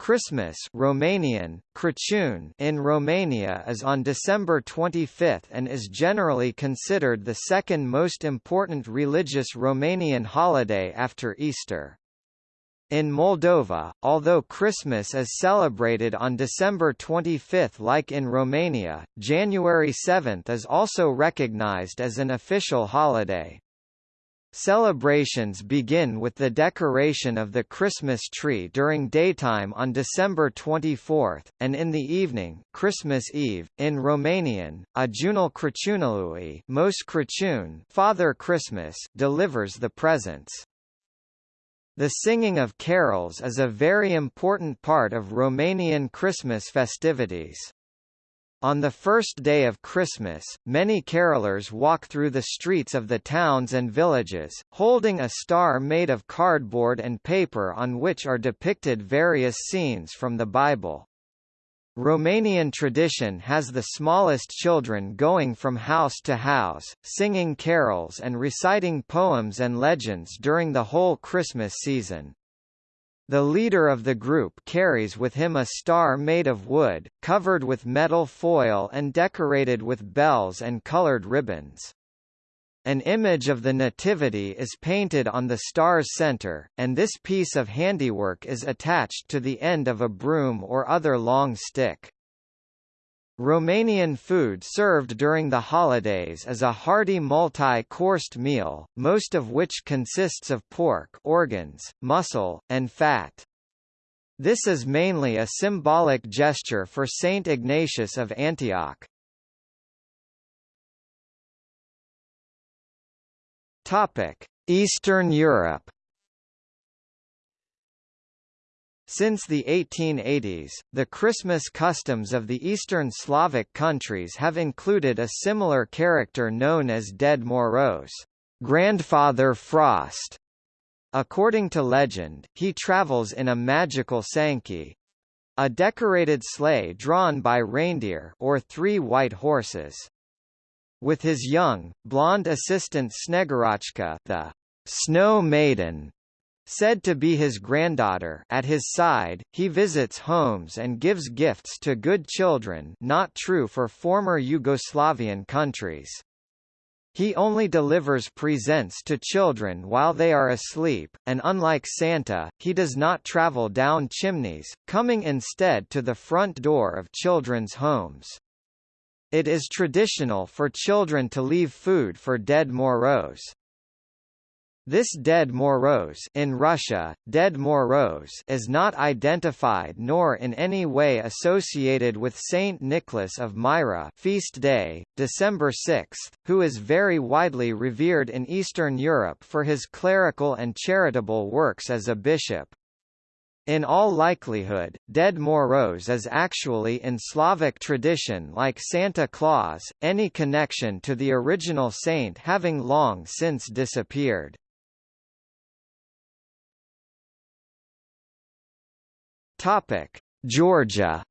[SPEAKER 1] Christmas Romanian, Crăciun in Romania is on December 25 and is generally considered the second most important religious Romanian holiday after Easter. In Moldova, although Christmas is celebrated on December 25 like in Romania, January 7 is also recognized as an official holiday. Celebrations begin with the decoration of the Christmas tree during daytime on December 24, and in the evening Christmas Eve, in Romanian, Ajunul Crăciunului Moș Crăciun Father Christmas delivers the presents. The singing of carols is a very important part of Romanian Christmas festivities. On the first day of Christmas, many carolers walk through the streets of the towns and villages, holding a star made of cardboard and paper on which are depicted various scenes from the Bible. Romanian tradition has the smallest children going from house to house, singing carols and reciting poems and legends during the whole Christmas season. The leader of the group carries with him a star made of wood, covered with metal foil and decorated with bells and colored ribbons. An image of the Nativity is painted on the star's center, and this piece of handiwork is attached to the end of a broom or other long stick. Romanian food served during the holidays is a hearty multi-coursed meal, most of which consists of pork organs, muscle, and fat. This is mainly a symbolic gesture for Saint Ignatius of Antioch. Eastern Europe. Since the 1880s, the Christmas customs of the Eastern Slavic countries have included a similar character known as Ded Moroz, Grandfather Frost. According to legend, he travels in a magical sankey, a decorated sleigh drawn by reindeer or three white horses. With his young, blonde assistant Snegurochka the Snow Maiden, said to be his granddaughter at his side, he visits homes and gives gifts to good children not true for former Yugoslavian countries. He only delivers presents to children while they are asleep, and unlike Santa, he does not travel down chimneys, coming instead to the front door of children's homes. It is traditional for children to leave food for Ded Moroz. This Ded Moroz in Russia, Ded Moroz is not identified nor in any way associated with Saint Nicholas of Myra feast day, December 6, who is very widely revered in Eastern Europe for his clerical and charitable works as a bishop. In all likelihood, Ded Moroz is actually in Slavic tradition like Santa Claus, any connection to the original saint having long since disappeared. Georgia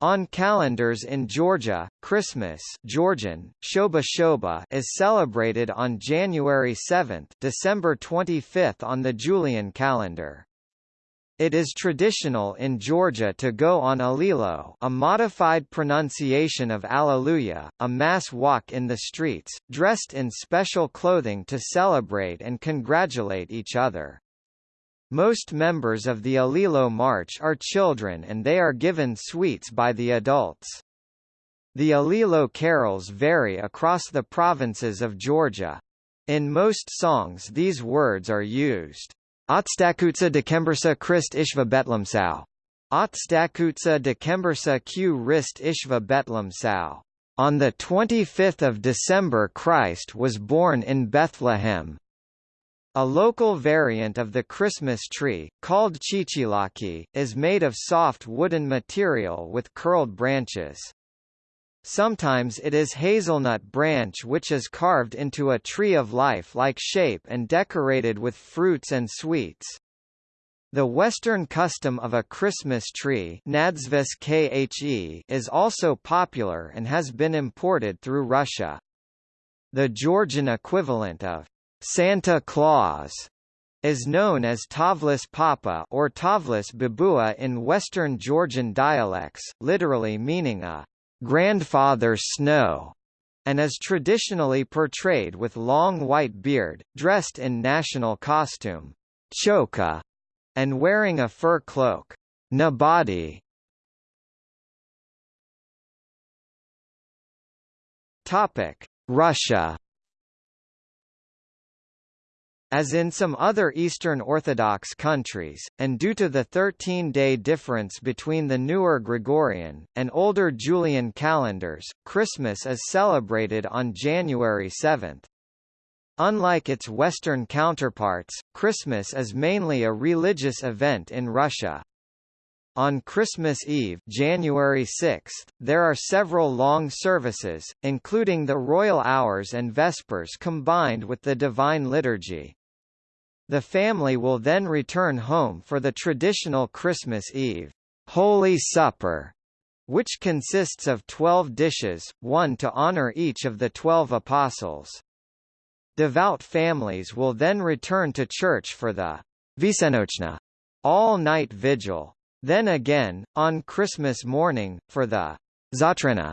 [SPEAKER 1] On calendars in Georgia, Christmas Georgian, Shoba Shoba is celebrated on January 7 December 25 on the Julian calendar. It is traditional in Georgia to go on Allilo a modified pronunciation of Alleluia, a mass walk in the streets, dressed in special clothing to celebrate and congratulate each other. Most members of the Allilo March are children and they are given sweets by the adults. The Allilo carols vary across the provinces of Georgia. In most songs these words are used. Otstakutsa dekembersa Christ ishva betlemsau. Otstakutsa dekembersa q rist ishva betlemsau. On the 25th of December Christ was born in Bethlehem. A local variant of the Christmas tree, called chichilaki, is made of soft wooden material with curled branches. Sometimes it is hazelnut branch which is carved into a tree of life-like shape and decorated with fruits and sweets. The Western custom of a Christmas tree is also popular and has been imported through Russia. The Georgian equivalent of Santa Claus is known as Tovlis Papa or Tovlis Babua in Western Georgian dialects, literally meaning a grandfather snow, and is traditionally portrayed with long white beard, dressed in national costume, choka, and wearing a fur cloak, nabadi. Topic: Russia as in some other Eastern Orthodox countries, and due to the 13-day difference between the newer Gregorian, and older Julian calendars, Christmas is celebrated on January 7. Unlike its Western counterparts, Christmas is mainly a religious event in Russia. On Christmas Eve January 6, there are several long services, including the royal hours and vespers combined with the Divine Liturgy. The family will then return home for the traditional Christmas Eve Holy Supper, which consists of twelve dishes, one to honor each of the twelve apostles. Devout families will then return to church for the Visenochna all-night vigil. Then again, on Christmas morning, for the Zatrina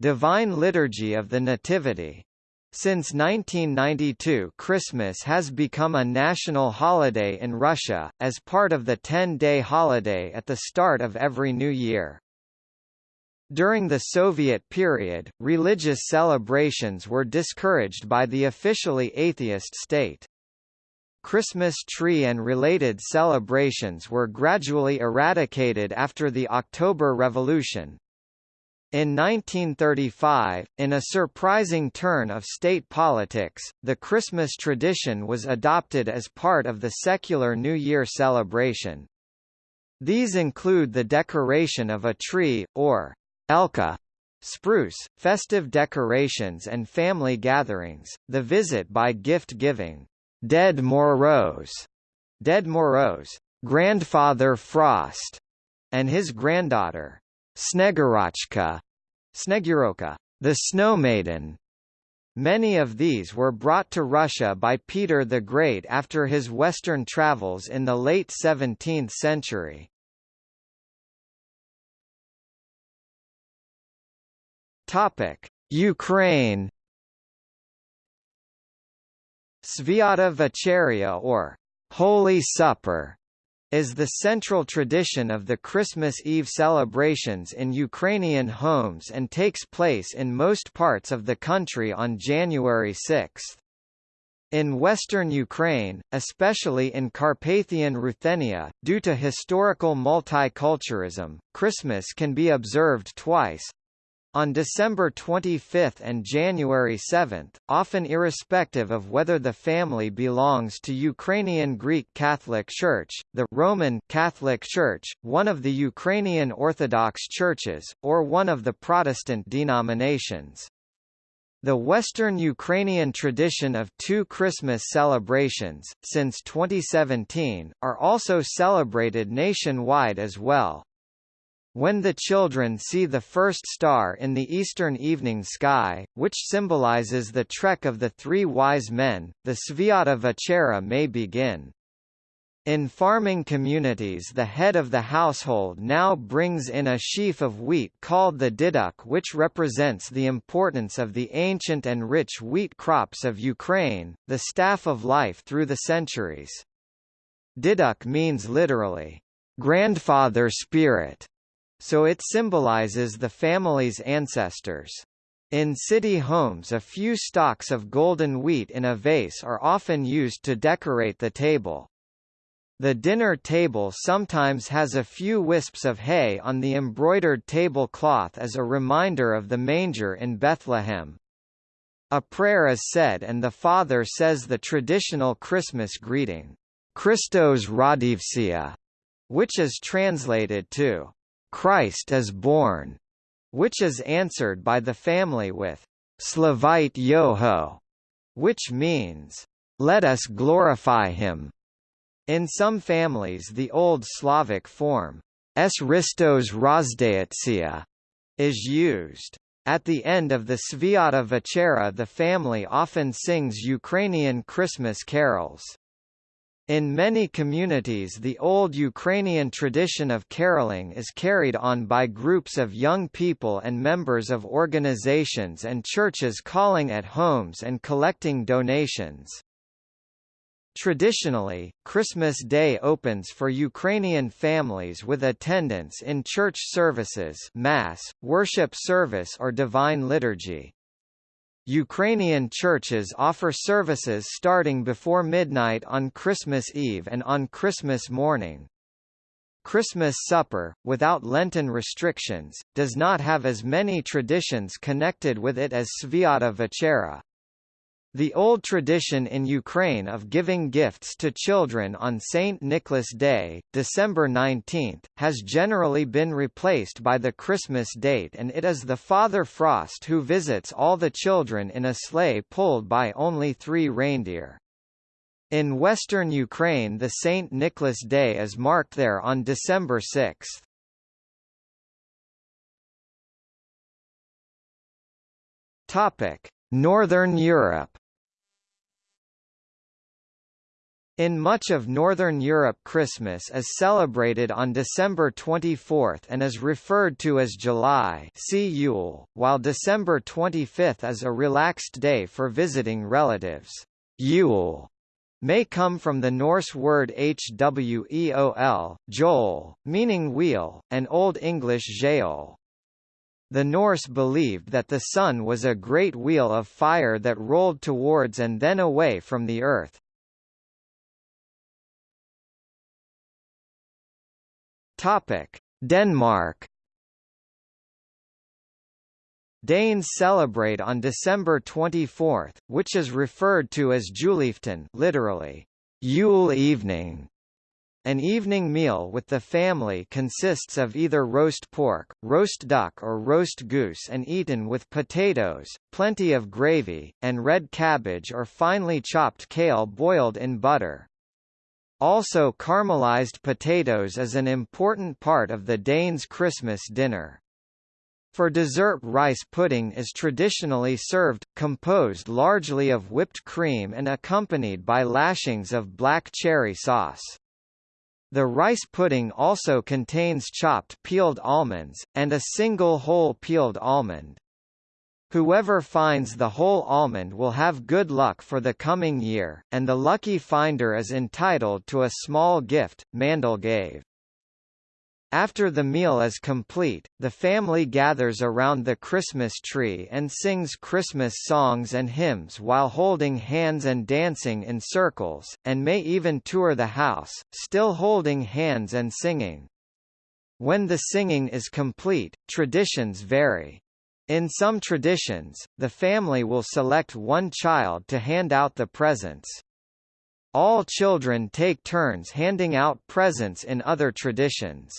[SPEAKER 1] Divine Liturgy of the Nativity. Since 1992 Christmas has become a national holiday in Russia, as part of the 10-day holiday at the start of every new year. During the Soviet period, religious celebrations were discouraged by the officially atheist state. Christmas tree and related celebrations were gradually eradicated after the October Revolution. In 1935, in a surprising turn of state politics, the Christmas tradition was adopted as part of the secular New Year celebration. These include the decoration of a tree, or Elka, spruce, festive decorations and family gatherings, the visit by gift-giving, Ded Moroz, Ded Moroz, grandfather Frost, and his granddaughter, Snegurochka, Sneguroka, the Snow Maiden. Many of these were brought to Russia by Peter the Great after his western travels in the late 17th century. Topic: Ukraine. Sviata Večeria or Holy Supper is the central tradition of the Christmas Eve celebrations in Ukrainian homes and takes place in most parts of the country on January 6. In western Ukraine, especially in Carpathian Ruthenia, due to historical multiculturalism, Christmas can be observed twice, on December 25 and January 7, often irrespective of whether the family belongs to Ukrainian Greek Catholic Church, the Roman Catholic Church, one of the Ukrainian Orthodox churches, or one of the Protestant denominations. The Western Ukrainian tradition of two Christmas celebrations, since 2017, are also celebrated nationwide as well. When the children see the first star in the eastern evening sky, which symbolizes the trek of the three wise men, the Sviata Večera may begin. In farming communities the head of the household now brings in a sheaf of wheat called the diduk which represents the importance of the ancient and rich wheat crops of Ukraine, the staff of life through the centuries. Diduk means literally, grandfather spirit, so it symbolizes the family's ancestors. In city homes a few stalks of golden wheat in a vase are often used to decorate the table. The dinner table sometimes has a few wisps of hay on the embroidered tablecloth as a reminder of the manger in Bethlehem. A prayer is said and the father says the traditional Christmas greeting, Christos Rodivsia, which is translated to Christ is born, which is answered by the family with Slavite Yoho, which means, let us glorify him. In some families the Old Slavic form, S. Ristos Rozdaitsia, is used. At the end of the Sviata Večera the family often sings Ukrainian Christmas carols. In many communities the old Ukrainian tradition of caroling is carried on by groups of young people and members of organizations and churches calling at homes and collecting donations. Traditionally, Christmas Day opens for Ukrainian families with attendance in church services mass, worship service or divine liturgy. Ukrainian churches offer services starting before midnight on Christmas Eve and on Christmas morning. Christmas supper, without Lenten restrictions, does not have as many traditions connected with it as Sviata Večera. The old tradition in Ukraine of giving gifts to children on St. Nicholas Day, December 19, has generally been replaced by the Christmas date and it is the Father Frost who visits all the children in a sleigh pulled by only three reindeer. In western Ukraine the St. Nicholas Day is marked there on December 6. Topic: Northern Europe In much of Northern Europe Christmas is celebrated on December 24 and is referred to as July see Yule, while December 25 is a relaxed day for visiting relatives. Yule may come from the Norse word hweol, joel, meaning wheel, and Old English jaol. The Norse believed that the sun was a great wheel of fire that rolled towards and then away from the earth, Topic: Denmark. Danes celebrate on December 24, which is referred to as Julaften, literally Yule evening. An evening meal with the family consists of either roast pork, roast duck or roast goose and eaten with potatoes, plenty of gravy, and red cabbage or finely chopped kale boiled in butter. Also caramelized potatoes is an important part of the Danes' Christmas dinner. For dessert rice pudding is traditionally served, composed largely of whipped cream and accompanied by lashings of black cherry sauce. The rice pudding also contains chopped peeled almonds, and a single whole peeled almond. Whoever finds the whole almond will have good luck for the coming year, and the lucky finder is entitled to a small gift, Mandelgave. After the meal is complete, the family gathers around the Christmas tree and sings Christmas songs and hymns while holding hands and dancing in circles, and may even tour the house, still holding hands and singing. When the singing is complete, traditions vary. In some traditions, the family will select one child to hand out the presents. All children take turns handing out presents in other traditions.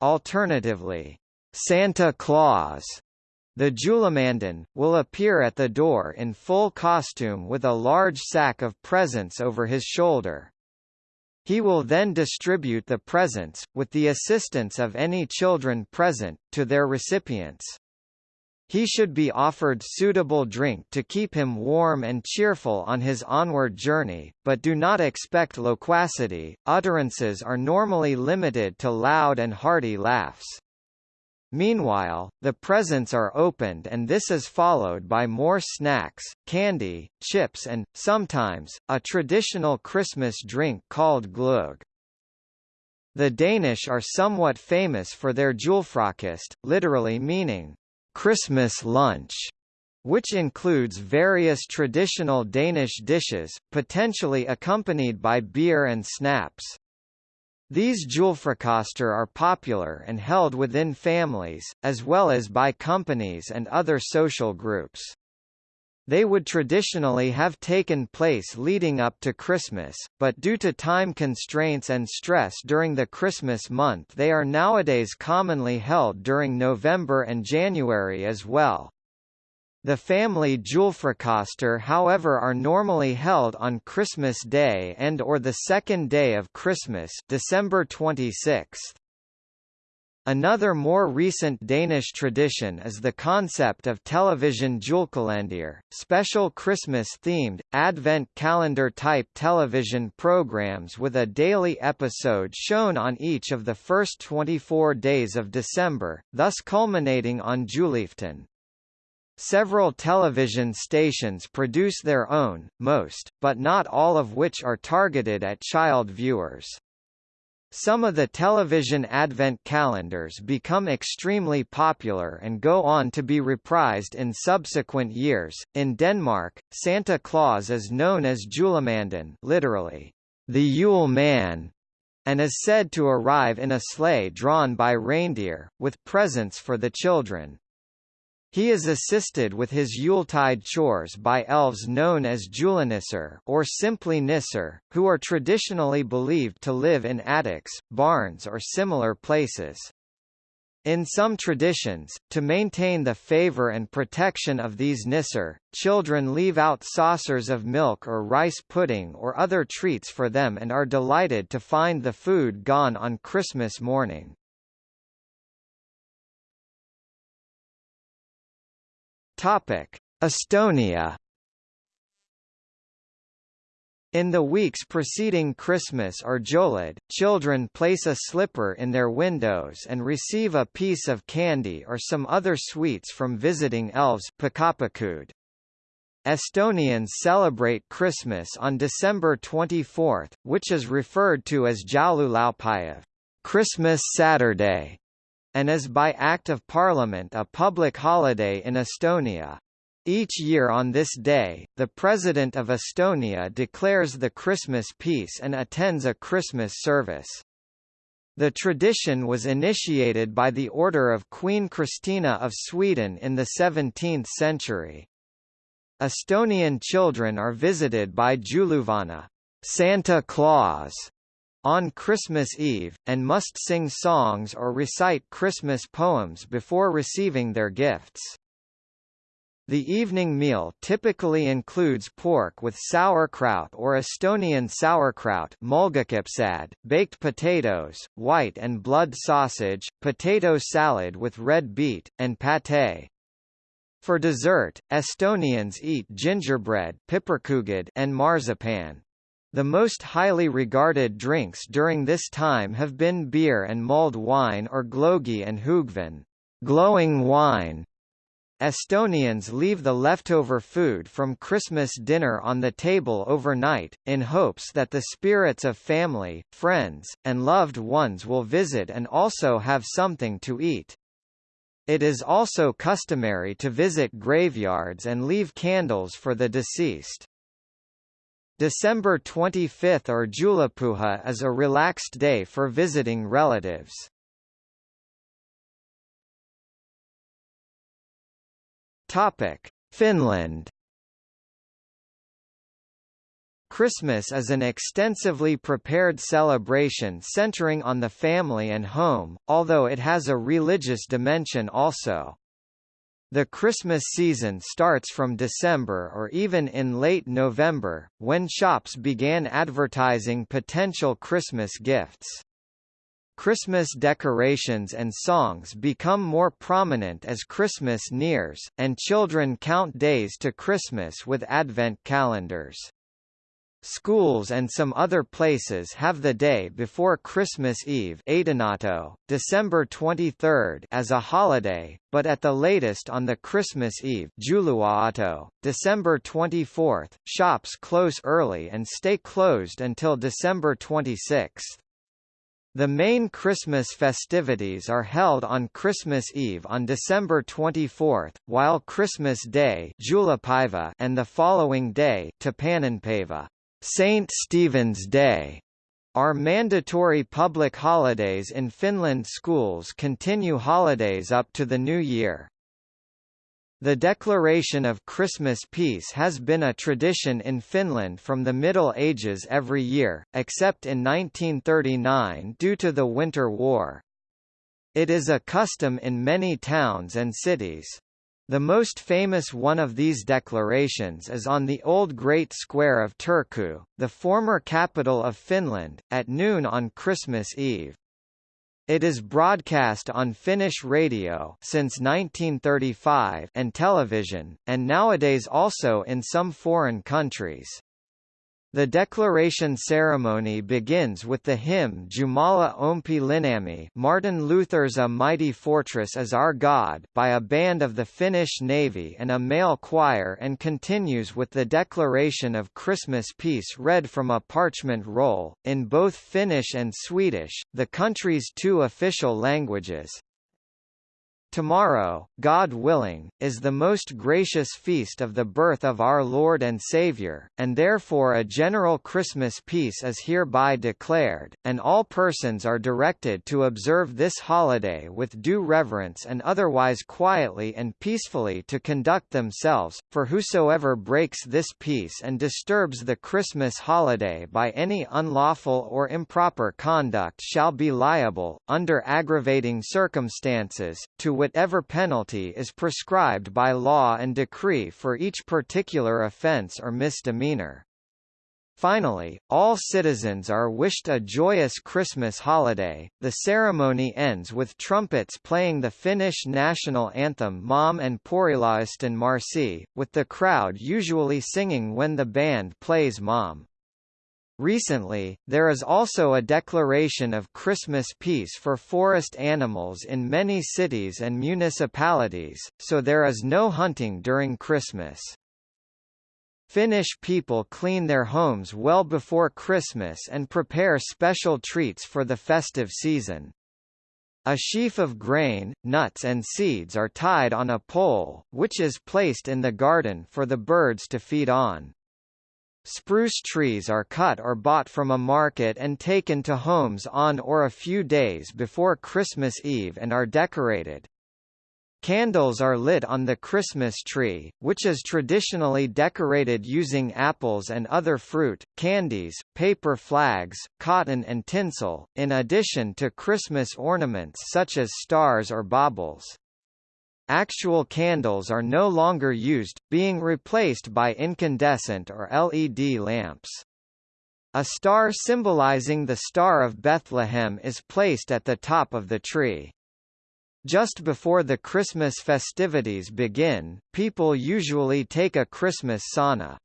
[SPEAKER 1] Alternatively, Santa Claus the Julemanden, will appear at the door in full costume with a large sack of presents over his shoulder. He will then distribute the presents, with the assistance of any children present, to their recipients. He should be offered suitable drink to keep him warm and cheerful on his onward journey, but do not expect loquacity. Utterances are normally limited to loud and hearty laughs. Meanwhile, the presents are opened and this is followed by more snacks, candy, chips and, sometimes, a traditional Christmas drink called gløgg. The Danish are somewhat famous for their julefrokost, literally meaning, Christmas lunch, which includes various traditional Danish dishes, potentially accompanied by beer and snaps. These julefrokoster are popular and held within families, as well as by companies and other social groups. They would traditionally have taken place leading up to Christmas, but due to time constraints and stress during the Christmas month they are nowadays commonly held during November and January as well. The family julefrokoster however are normally held on Christmas Day and or the second day of Christmas December 26. Another more recent Danish tradition is the concept of television julekalender, special Christmas-themed, advent calendar-type television programs with a daily episode shown on each of the first 24 days of December, thus culminating on Julaften. Several television stations produce their own, most, but not all of which are targeted at child viewers. Some of the television advent calendars become extremely popular and go on to be reprised in subsequent years. In Denmark, Santa Claus is known as Julemanden, literally, the Yule Man, and is said to arrive in a sleigh drawn by reindeer, with presents for the children. He is assisted with his Yuletide chores by elves known as Julenisser or simply Nisser, who are traditionally believed to live in attics, barns or similar places. In some traditions, to maintain the favor and protection of these Nisser, children leave out saucers of milk or rice pudding or other treats for them and are delighted to find the food gone on Christmas morning. Topic: Estonia. In the weeks preceding Christmas or Jolad, children place a slipper in their windows and receive a piece of candy or some other sweets from visiting elves Estonians celebrate Christmas on December 24, which is referred to as Joululaupäev, Christmas Saturday, and is by Act of Parliament a public holiday in Estonia. Each year on this day, the President of Estonia declares the Christmas peace and attends a Christmas service. The tradition was initiated by the order of Queen Christina of Sweden in the 17th century. Estonian children are visited by Jõuluvana Santa Claus, on Christmas Eve, and must sing songs or recite Christmas poems before receiving their gifts. The evening meal typically includes pork with sauerkraut or Estonian sauerkraut baked potatoes, white and blood sausage, potato salad with red beet, and pate. For dessert, Estonians eat gingerbread and marzipan. The most highly regarded drinks during this time have been beer and mulled wine or glögi and hõõgvein glowing wine, Estonians leave the leftover food from Christmas dinner on the table overnight, in hopes that the spirits of family, friends, and loved ones will visit and also have something to eat. It is also customary to visit graveyards and leave candles for the deceased. December 25 or Juhlapüha is a relaxed day for visiting relatives. Topic: Finland Christmas is an extensively prepared celebration centering on the family and home, although it has a religious dimension also. The Christmas season starts from December or even in late November, when shops began advertising potential Christmas gifts. Christmas decorations and songs become more prominent as Christmas nears, and children count days to Christmas with Advent calendars. Schools and some other places have the day before Christmas Eve December 23 as a holiday, but at the latest on the Christmas Eve Jouluaatto, December 24, shops close early and stay closed until December 26. The main Christmas festivities are held on Christmas Eve on December 24, while Christmas Day and the following day St. Stephen's Day are mandatory public holidays in Finland schools continue holidays up to the new year. The declaration of Christmas peace has been a tradition in Finland from the Middle Ages every year, except in 1939 due to the Winter War. It is a custom in many towns and cities. The most famous one of these declarations is on the Old Great Square of Turku, the former capital of Finland, at noon on Christmas Eve. It is broadcast on Finnish radio since 1935 and television, and nowadays also in some foreign countries. The declaration ceremony begins with the hymn Jumala Ompi Linnamme Martin Luther's A Mighty Fortress is Our God by a band of the Finnish Navy and a male choir and continues with the declaration of Christmas peace read from a parchment roll, in both Finnish and Swedish, the country's two official languages. Tomorrow, God willing, is the most gracious feast of the birth of our Lord and Saviour, and therefore a general Christmas peace is hereby declared, and all persons are directed to observe this holiday with due reverence and otherwise quietly and peacefully to conduct themselves, for whosoever breaks this peace and disturbs the Christmas holiday by any unlawful or improper conduct shall be liable, under aggravating circumstances, to whatever penalty is prescribed by law and decree for each particular offence or misdemeanor. Finally, all citizens are wished a joyous Christmas holiday. The ceremony ends with trumpets playing the Finnish national anthem Maamme and Porilaisten Marssi, with the crowd usually singing when the band plays Maamme. Recently, there is also a declaration of Christmas peace for forest animals in many cities and municipalities, so there is no hunting during Christmas. Finnish people clean their homes well before Christmas and prepare special treats for the festive season. A sheaf of grain, nuts and seeds are tied on a pole, which is placed in the garden for the birds to feed on. Spruce trees are cut or bought from a market and taken to homes on or a few days before Christmas Eve and are decorated. Candles are lit on the Christmas tree, which is traditionally decorated using apples and other fruit, candies, paper flags, cotton and tinsel, in addition to Christmas ornaments such as stars or baubles. Actual candles are no longer used, being replaced by incandescent or LED lamps. A star symbolizing the Star of Bethlehem is placed at the top of the tree. Just before the Christmas festivities begin, people usually take a Christmas sauna.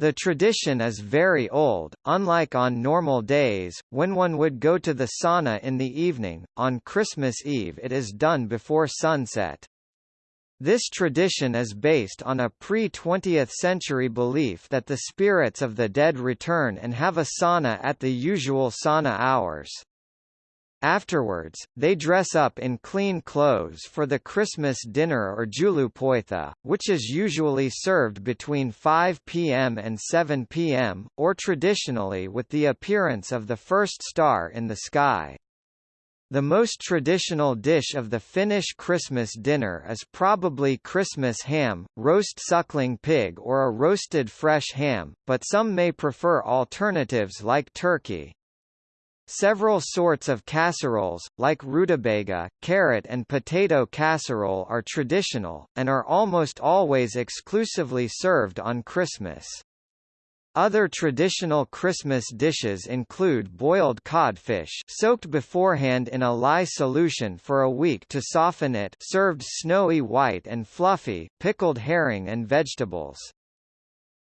[SPEAKER 1] The tradition is very old, unlike on normal days, when one would go to the sauna in the evening, on Christmas Eve it is done before sunset. This tradition is based on a pre-20th century belief that the spirits of the dead return and have a sauna at the usual sauna hours. Afterwards, they dress up in clean clothes for the Christmas dinner or joulupöytä, which is usually served between 5 p.m. and 7 p.m., or traditionally with the appearance of the first star in the sky. The most traditional dish of the Finnish Christmas dinner is probably Christmas ham, roast suckling pig or a roasted fresh ham, but some may prefer alternatives like turkey. Several sorts of casseroles, like rutabaga, carrot and potato casserole are traditional, and are almost always exclusively served on Christmas. Other traditional Christmas dishes include boiled codfish soaked beforehand in a lye solution for a week to soften it served snowy white and fluffy, pickled herring and vegetables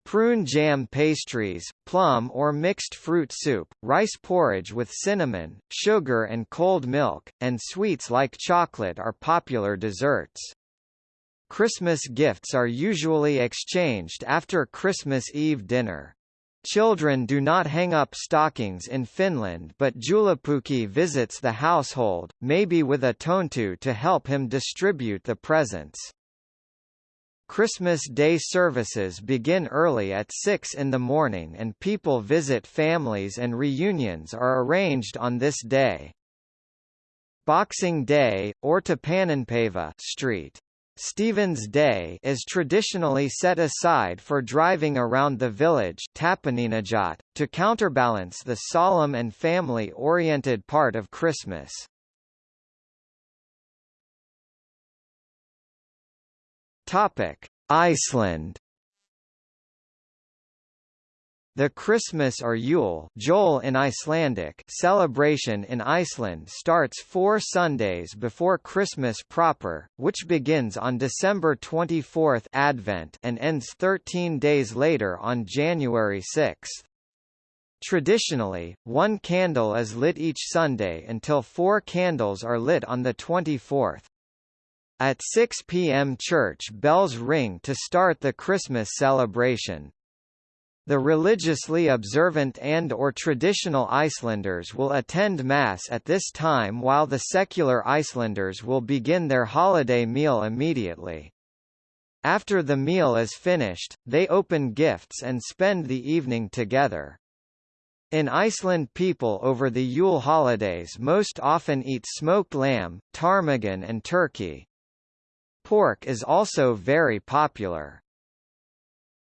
[SPEAKER 1] prune jam pastries, plum or mixed fruit soup, rice porridge with cinnamon, sugar and cold milk, and sweets like chocolate are popular desserts. Christmas gifts are usually exchanged after Christmas Eve dinner. Children do not hang up stockings in Finland but Joulupukki visits the household, maybe with a tonttu to help him distribute the presents. Christmas Day services begin early at 6 in the morning and people visit families and reunions are arranged on this day. Boxing Day, or Tapaninpäivä Street. Stephen's Day is traditionally set aside for driving around the village to counterbalance the solemn and family-oriented part of Christmas. Topic: Iceland. The Christmas or Yule Jol in Icelandic celebration in Iceland starts four Sundays before Christmas proper, which begins on December 24 Advent and ends 13 days later on January 6. Traditionally, one candle is lit each Sunday until four candles are lit on the 24th. At 6 p.m. church bells ring to start the Christmas celebration. The religiously observant and or traditional Icelanders will attend Mass at this time while the secular Icelanders will begin their holiday meal immediately. After the meal is finished, they open gifts and spend the evening together. In Iceland people over the Yule holidays most often eat smoked lamb, ptarmigan and turkey. Pork is also very popular.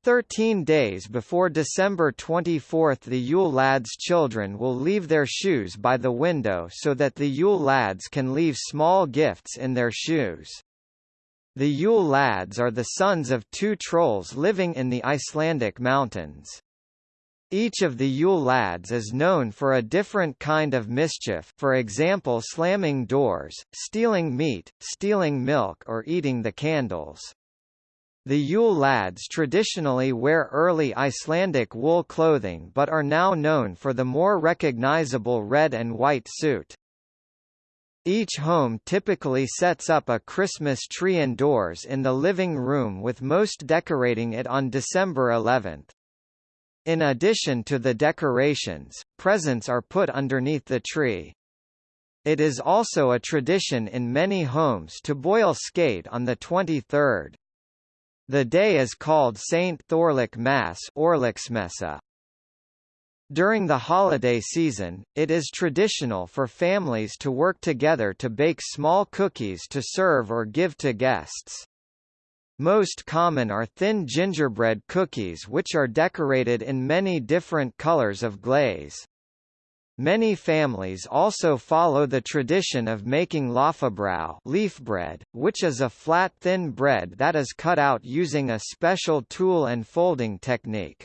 [SPEAKER 1] Thirteen days before December 24 the Yule Lads children will leave their shoes by the window so that the Yule Lads can leave small gifts in their shoes. The Yule Lads are the sons of two trolls living in the Icelandic mountains. Each of the Yule lads is known for a different kind of mischief for example slamming doors, stealing meat, stealing milk or eating the candles. The Yule lads traditionally wear early Icelandic wool clothing but are now known for the more recognizable red and white suit. Each home typically sets up a Christmas tree indoors in the living room with most decorating it on December 11. In addition to the decorations, presents are put underneath the tree. It is also a tradition in many homes to boil skate on the 23rd. The day is called Saint Thorlak Mass During the holiday season, it is traditional for families to work together to bake small cookies to serve or give to guests. Most common are thin gingerbread cookies which are decorated in many different colors of glaze. Many families also follow the tradition of making laufabrauð leaf bread, which is a flat thin bread that is cut out using a special tool and folding technique.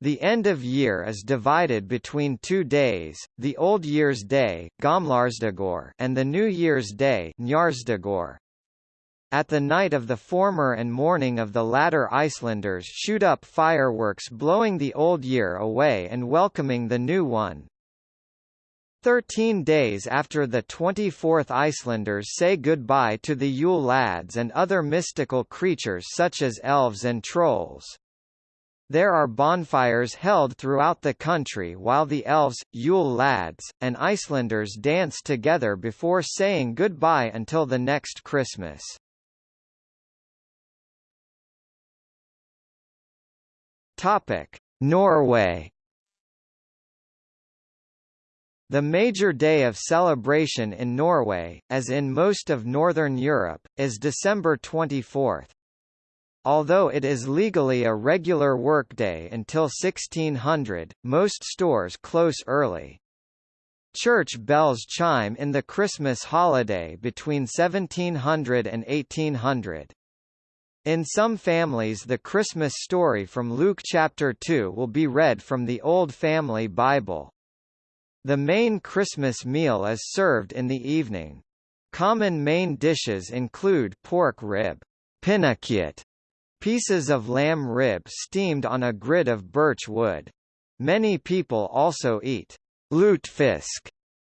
[SPEAKER 1] The end of year is divided between two days, the Old Year's Day and the New Year's Day at the night of the former and morning of the latter Icelanders shoot up fireworks blowing the old year away and welcoming the new one. Thirteen days after the 24th Icelanders say goodbye to the Yule lads and other mystical creatures such as elves and trolls. There are bonfires held throughout the country while the elves, Yule lads, and Icelanders dance together before saying goodbye until the next Christmas. Topic: Norway. The major day of celebration in Norway, as in most of Northern Europe, is December 24. Although it is legally a regular workday until 1600, most stores close early. Church bells chime in the Christmas holiday between 1700 and 1800. In some families the Christmas story from Luke chapter 2 will be read from the Old Family Bible. The main Christmas meal is served in the evening. Common main dishes include pork rib, pieces of lamb rib steamed on a grid of birch wood. Many people also eat lutfisk,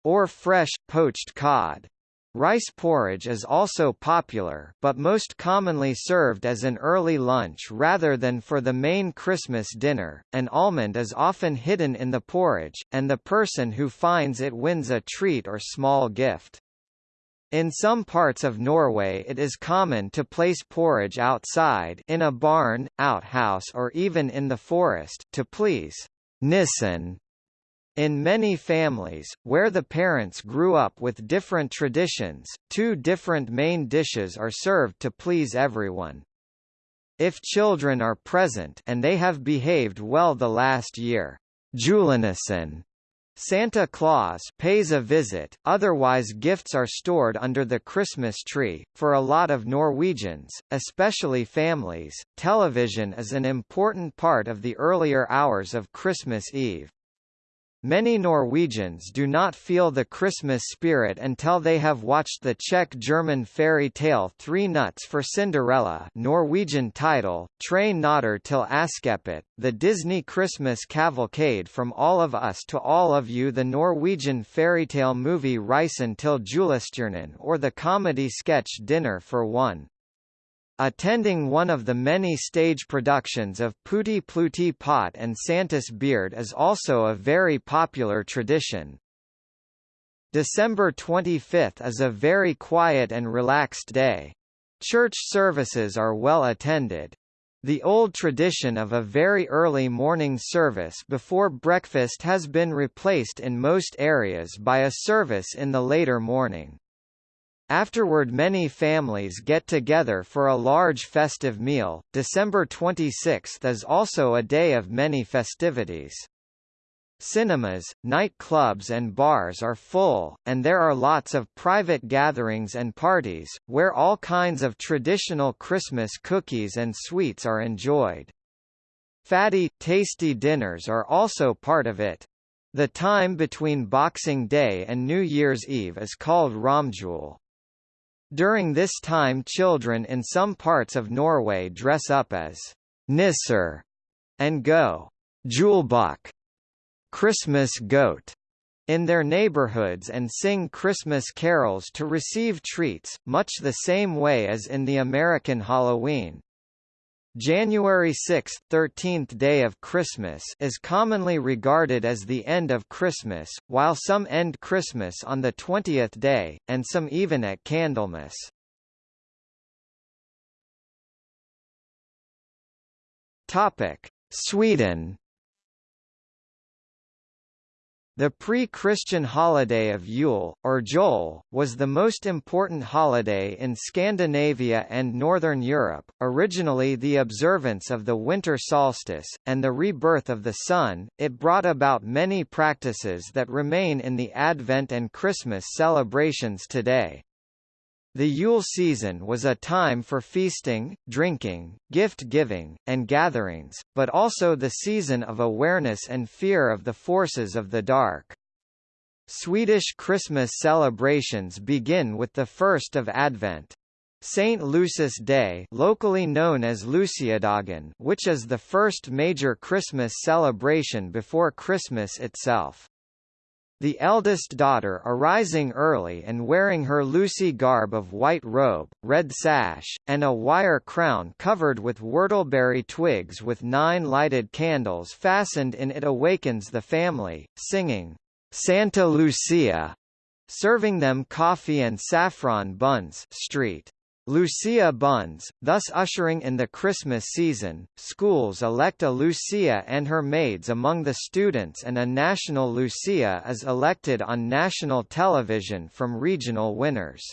[SPEAKER 1] or fresh, poached cod. Rice porridge is also popular but most commonly served as an early lunch rather than for the main Christmas dinner. An almond is often hidden in the porridge, and the person who finds it wins a treat or small gift. In some parts of Norway it is common to place porridge outside in a barn, outhouse or even in the forest to please Nissen in many families, where the parents grew up with different traditions, two different main dishes are served to please everyone. If children are present and they have behaved well the last year, julenissen Santa Claus pays a visit, otherwise gifts are stored under the Christmas tree. For a lot of Norwegians, especially families, television is an important part of the earlier hours of Christmas Eve. Many Norwegians do not feel the Christmas spirit until they have watched the Czech-German fairy tale Three Nuts for Cinderella Norwegian title, Tre Nøtter til Askepott, the Disney Christmas cavalcade from All of Us to All of You the Norwegian fairy tale movie Reisen til Julestjernen or the comedy sketch Dinner for One. Attending one of the many stage productions of Putti Plutti Pot and Santa's Beard is also a very popular tradition. December 25 is a very quiet and relaxed day. Church services are well attended. The old tradition of a very early morning service before breakfast has been replaced in most areas by a service in the later morning. Afterward many families get together for a large festive meal. December 26 is also a day of many festivities. Cinemas, nightclubs and bars are full, and there are lots of private gatherings and parties, where all kinds of traditional Christmas cookies and sweets are enjoyed. Fatty, tasty dinners are also part of it. The time between Boxing Day and New Year's Eve is called Romjul. During this time children in some parts of Norway dress up as nisser and go julebukk Christmas goat in their neighborhoods and sing Christmas carols to receive treats, much the same way as in the American Halloween. January 6, 13th day of Christmas is commonly regarded as the end of Christmas, while some end Christmas on the 20th day, and some even at Candlemas. Sweden the pre-Christian holiday of Yule, or Jol, was the most important holiday in Scandinavia and Northern Europe, originally the observance of the winter solstice, and the rebirth of the sun. It brought about many practices that remain in the Advent and Christmas celebrations today. The Yule season was a time for feasting, drinking, gift-giving, and gatherings, but also the season of awareness and fear of the forces of the dark. Swedish Christmas celebrations begin with the first of Advent. St. Lucy's Day locally known as Luciadagen which is the first major Christmas celebration before Christmas itself. The eldest daughter arising early and wearing her Lucy garb of white robe, red sash, and a wire crown covered with whortleberry twigs with nine lighted candles fastened in it awakens the family, singing, Santa Lucia, serving them coffee and saffron buns street. Lucia buns, thus ushering in the Christmas season. Schools elect a Lucia and her maids among the students, and a national Lucia is elected on national television from regional winners.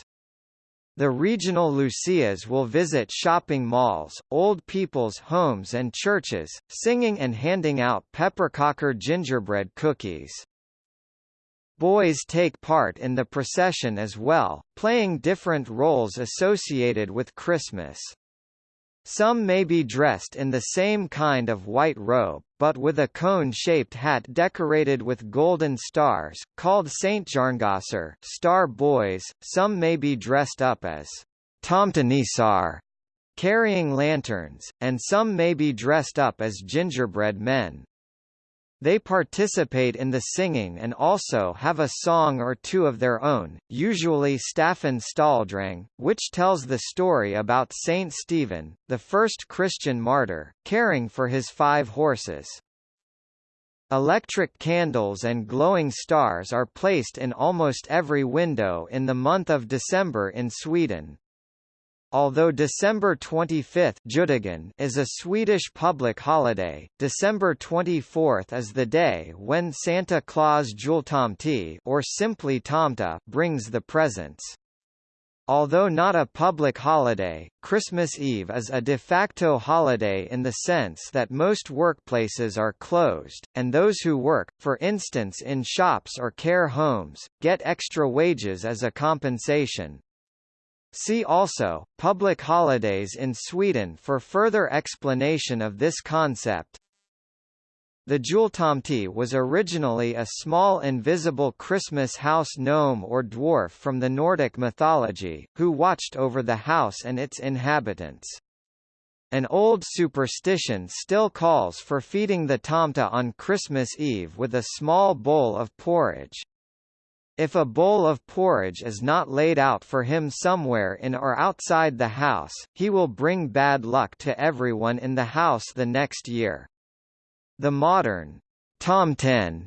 [SPEAKER 1] The regional Lucias will visit shopping malls, old people's homes and churches, singing and handing out pepparkakor gingerbread cookies. Boys take part in the procession as well, playing different roles associated with Christmas. Some may be dressed in the same kind of white robe, but with a cone-shaped hat decorated with golden stars, called Stjärngossar star boys. Some may be dressed up as Tomtenissar, carrying lanterns, and some may be dressed up as gingerbread men. They participate in the singing and also have a song or two of their own, usually Staffan Stalledräng, which tells the story about Saint Stephen, the first Christian martyr, caring for his five horses. Electric candles and glowing stars are placed in almost every window in the month of December in Sweden. Although December 25 is a Swedish public holiday, December 24 is the day when Santa Claus Jultomte or simply Tomta brings the presents. Although not a public holiday, Christmas Eve is a de facto holiday in the sense that most workplaces are closed, and those who work, for instance in shops or care homes, get extra wages as a compensation. See also, public holidays in Sweden for further explanation of this concept. The Jultomte was originally a small invisible Christmas house gnome or dwarf from the Nordic mythology, who watched over the house and its inhabitants. An old superstition still calls for feeding the tomte on Christmas Eve with a small bowl of porridge. If a bowl of porridge is not laid out for him somewhere in or outside the house, he will bring bad luck to everyone in the house the next year. The modern tomten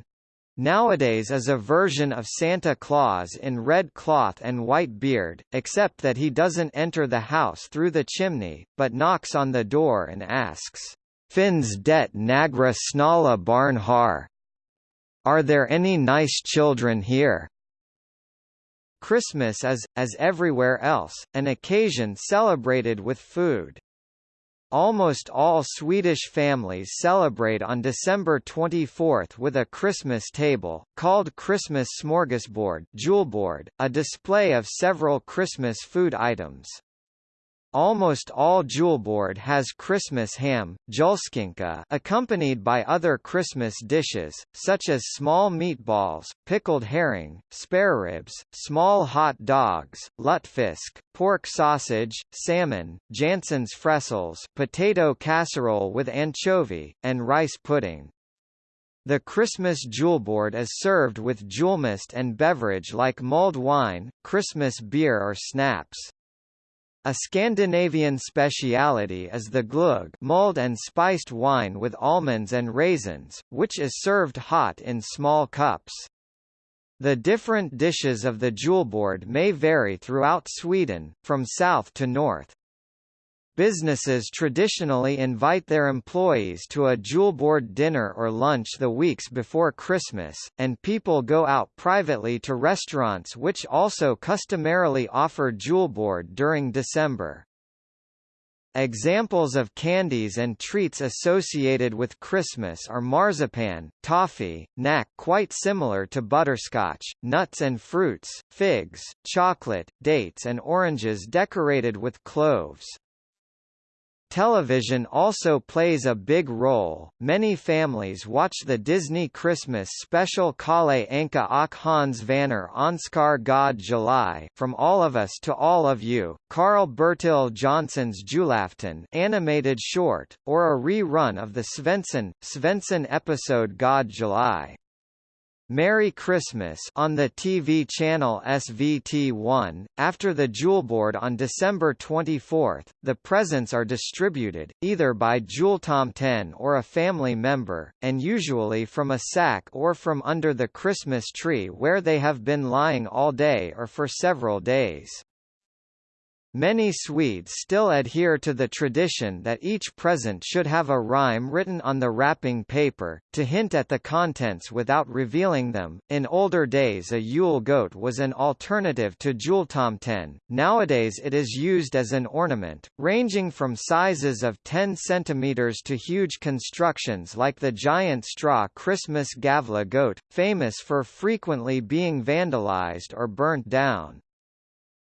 [SPEAKER 1] nowadays is a version of Santa Claus in red cloth and white beard, except that he doesn't enter the house through the chimney, but knocks on the door and asks, Finns det nagra snala barn har? Are there any nice children here? Christmas is, as everywhere else, an occasion celebrated with food. Almost all Swedish families celebrate on December 24 with a Christmas table, called Christmas smorgasbord, a display of several Christmas food items. Almost all julbord has Christmas ham, julskinka, accompanied by other Christmas dishes, such as small meatballs, pickled herring, spareribs, small hot dogs, lutefisk, pork sausage, salmon, Jansson's frestelse, potato casserole with anchovy, and rice pudding. The Christmas julbord is served with julmust and beverage like mulled wine, Christmas beer or snaps. A Scandinavian speciality is the gløgg mulled and spiced wine with almonds and raisins, which is served hot in small cups. The different dishes of the julbord may vary throughout Sweden, from south to north. Businesses traditionally invite their employees to a julbord dinner or lunch the weeks before Christmas, and people go out privately to restaurants which also customarily offer julbord during December. Examples of candies and treats associated with Christmas are marzipan, toffee, knack quite similar to butterscotch, nuts and fruits, figs, chocolate, dates and oranges decorated with cloves. Television also plays a big role. Many families watch the Disney Christmas special Kalle Anka och Hans Vanner Onskar God July From All of Us to All of You, Karl Bertil Jonsson's Julafton animated short, or a rerun of the Svensson, Svensson episode God July. Merry Christmas on the TV channel SVT1. After the julbord on December 24, the presents are distributed, either by jultomten or a family member, and usually from a sack or from under the Christmas tree where they have been lying all day or for several days. Many Swedes still adhere to the tradition that each present should have a rhyme written on the wrapping paper, to hint at the contents without revealing them. In older days, a Yule goat was an alternative to jultomten. Nowadays, it is used as an ornament, ranging from sizes of 10 cm to huge constructions like the giant straw Christmas Gävle goat, famous for frequently being vandalized or burnt down.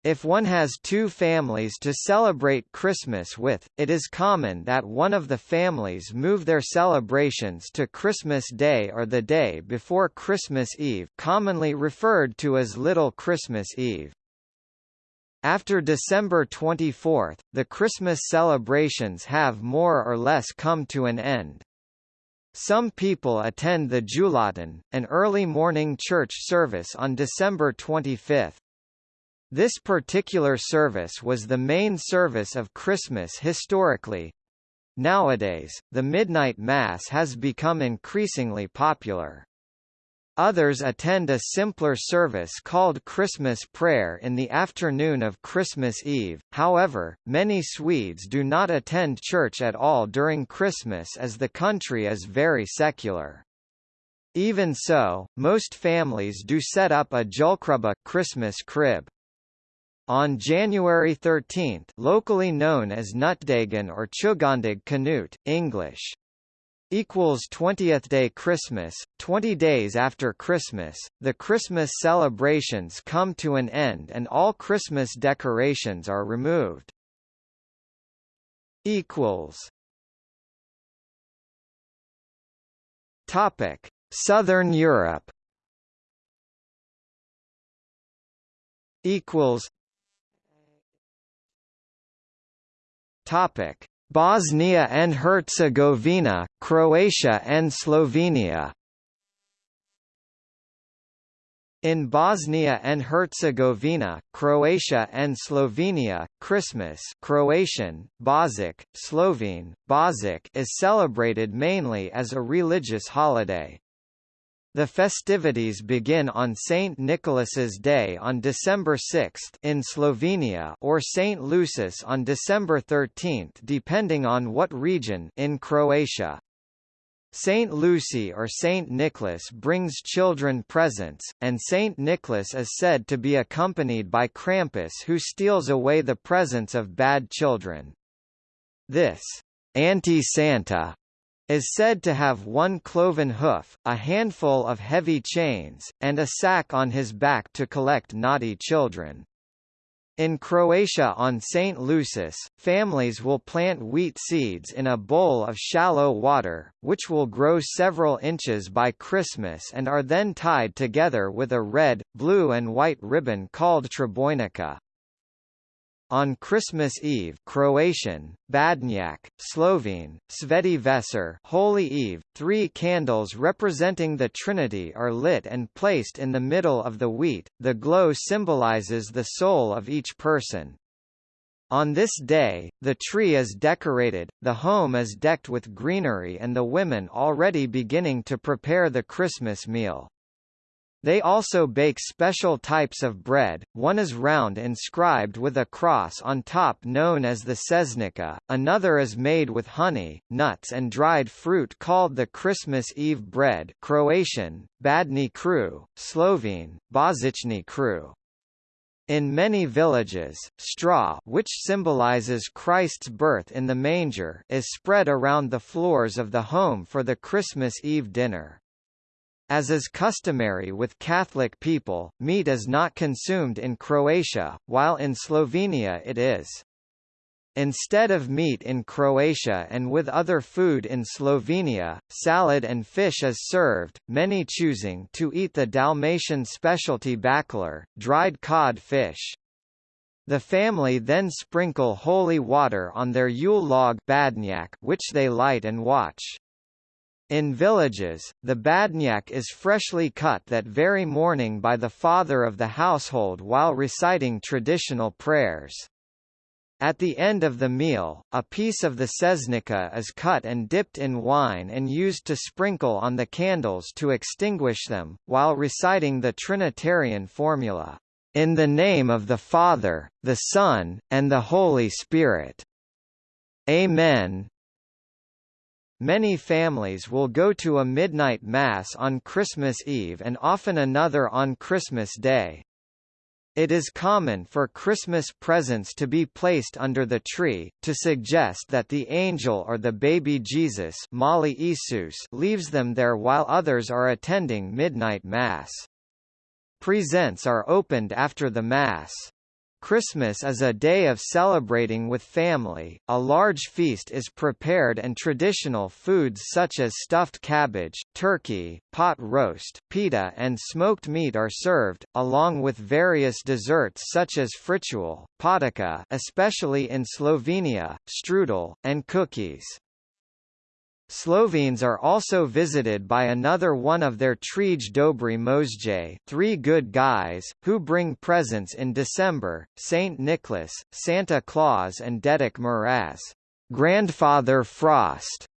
[SPEAKER 1] If one has two families to celebrate Christmas with, it is common that one of the families move their celebrations to Christmas Day or the day before Christmas Eve commonly referred to as Little Christmas Eve. After December 24, the Christmas celebrations have more or less come to an end. Some people attend the Julotta, an early morning church service on December 25. This particular service was the main service of Christmas historically. Nowadays, the midnight mass has become increasingly popular. Others attend a simpler service called Christmas prayer in the afternoon of Christmas Eve, however, many Swedes do not attend church at all during Christmas as the country is very secular. Even so, most families do set up a julkrubbe Christmas crib. On January 13 locally known as Knutdagen or Tjugondag Knut, English, equals 20th day Christmas, 20 days after Christmas, the Christmas celebrations come to an end and all Christmas decorations are removed. equals. Topic: Southern Europe. Equals Topic: Bosnia and Herzegovina, Croatia and Slovenia. In Bosnia and Herzegovina, Croatia and Slovenia, Christmas Croatian, Božić, Slovene, Božić is celebrated mainly as a religious holiday. The festivities begin on St. Nicholas's Day on December 6 in Slovenia or St. Lucis on December 13 depending on what region in Croatia. Saint Lucy or Saint Nicholas brings children presents, and Saint Nicholas is said to be accompanied by Krampus who steals away the presents of bad children. This anti-Santa is said to have one cloven hoof, a handful of heavy chains, and a sack on his back to collect naughty children. In Croatia on St. Lucis, families will plant wheat seeds in a bowl of shallow water, which will grow several inches by Christmas and are then tied together with a red, blue and white ribbon called trobojnica. On Christmas Eve Croatian, Badnjak, Slovene, Sveti Vesper Holy Eve, three candles representing the Trinity are lit and placed in the middle of the wheat, the glow symbolizes the soul of each person. On this day, the tree is decorated, the home is decked with greenery and the women already beginning to prepare the Christmas meal. They also bake special types of bread, one is round inscribed with a cross on top known as the sesnica, another is made with honey, nuts and dried fruit called the Christmas Eve bread Croatian, Badni kru, Slovene, Božićni kruh. In many villages, straw which symbolizes Christ's birth in the manger is spread around the floors of the home for the Christmas Eve dinner. As is customary with Catholic people, meat is not consumed in Croatia, while in Slovenia it is. Instead of meat in Croatia and with other food in Slovenia, salad and fish is served, many choosing to eat the Dalmatian specialty baclar, dried cod fish. The family then sprinkle holy water on their Yule log badnjak, which they light and watch. In villages, the badnjak is freshly cut that very morning by the father of the household while reciting traditional prayers. At the end of the meal, a piece of the sesnica is cut and dipped in wine and used to sprinkle on the candles to extinguish them, while reciting the Trinitarian formula, "...in the name of the Father, the Son, and the Holy Spirit. Amen." Many families will go to a midnight mass on Christmas Eve and often another on Christmas Day. It is common for Christmas presents to be placed under the tree, to suggest that the angel or the baby Jesus leaves them there while others are attending midnight mass. Presents are opened after the mass. Christmas is a day of celebrating with family, a large feast is prepared and traditional foods such as stuffed cabbage, turkey, pot roast, pita and smoked meat are served, along with various desserts such as fritual, potica especially in Slovenia, strudel, and cookies. Slovenes are also visited by another one of their Trije Dobri Možje three good guys, who bring presents in December, Saint Nicholas, Santa Claus and Dedek Mraz Grandfather Frost.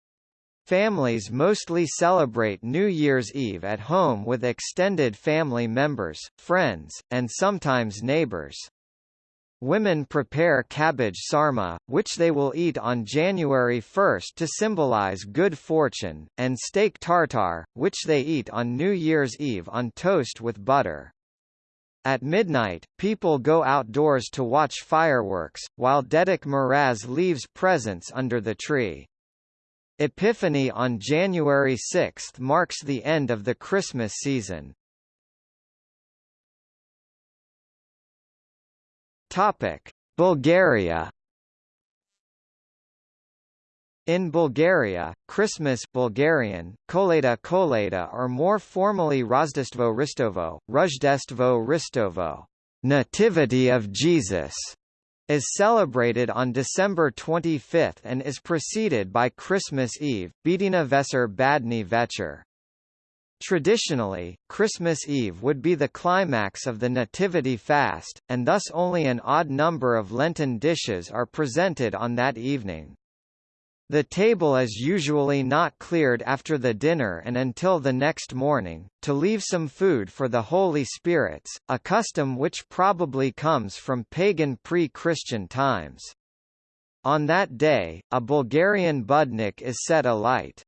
[SPEAKER 1] Families mostly celebrate New Year's Eve at home with extended family members, friends, and sometimes neighbors. Women prepare cabbage sarma, which they will eat on January 1 to symbolize good fortune, and steak tartare, which they eat on New Year's Eve on toast with butter. At midnight, people go outdoors to watch fireworks, while Dedek Mraz leaves presents under the tree. Epiphany on January 6 marks the end of the Christmas season. Topic: Bulgaria. In Bulgaria, Christmas Bulgarian, Koleda Koleda or more formally Rojdestvo Ristovo, Rojdestvo Ristovo, Nativity of Jesus, is celebrated on December 25 and is preceded by Christmas Eve, Bedina Vesper Badni Večer. Traditionally, Christmas Eve would be the climax of the Nativity fast, and thus only an odd number of Lenten dishes are presented on that evening. The table is usually not cleared after the dinner and until the next morning, to leave some food for the Holy Spirits, a custom which probably comes from pagan pre-Christian times. On that day, a Bulgarian budnik is set alight.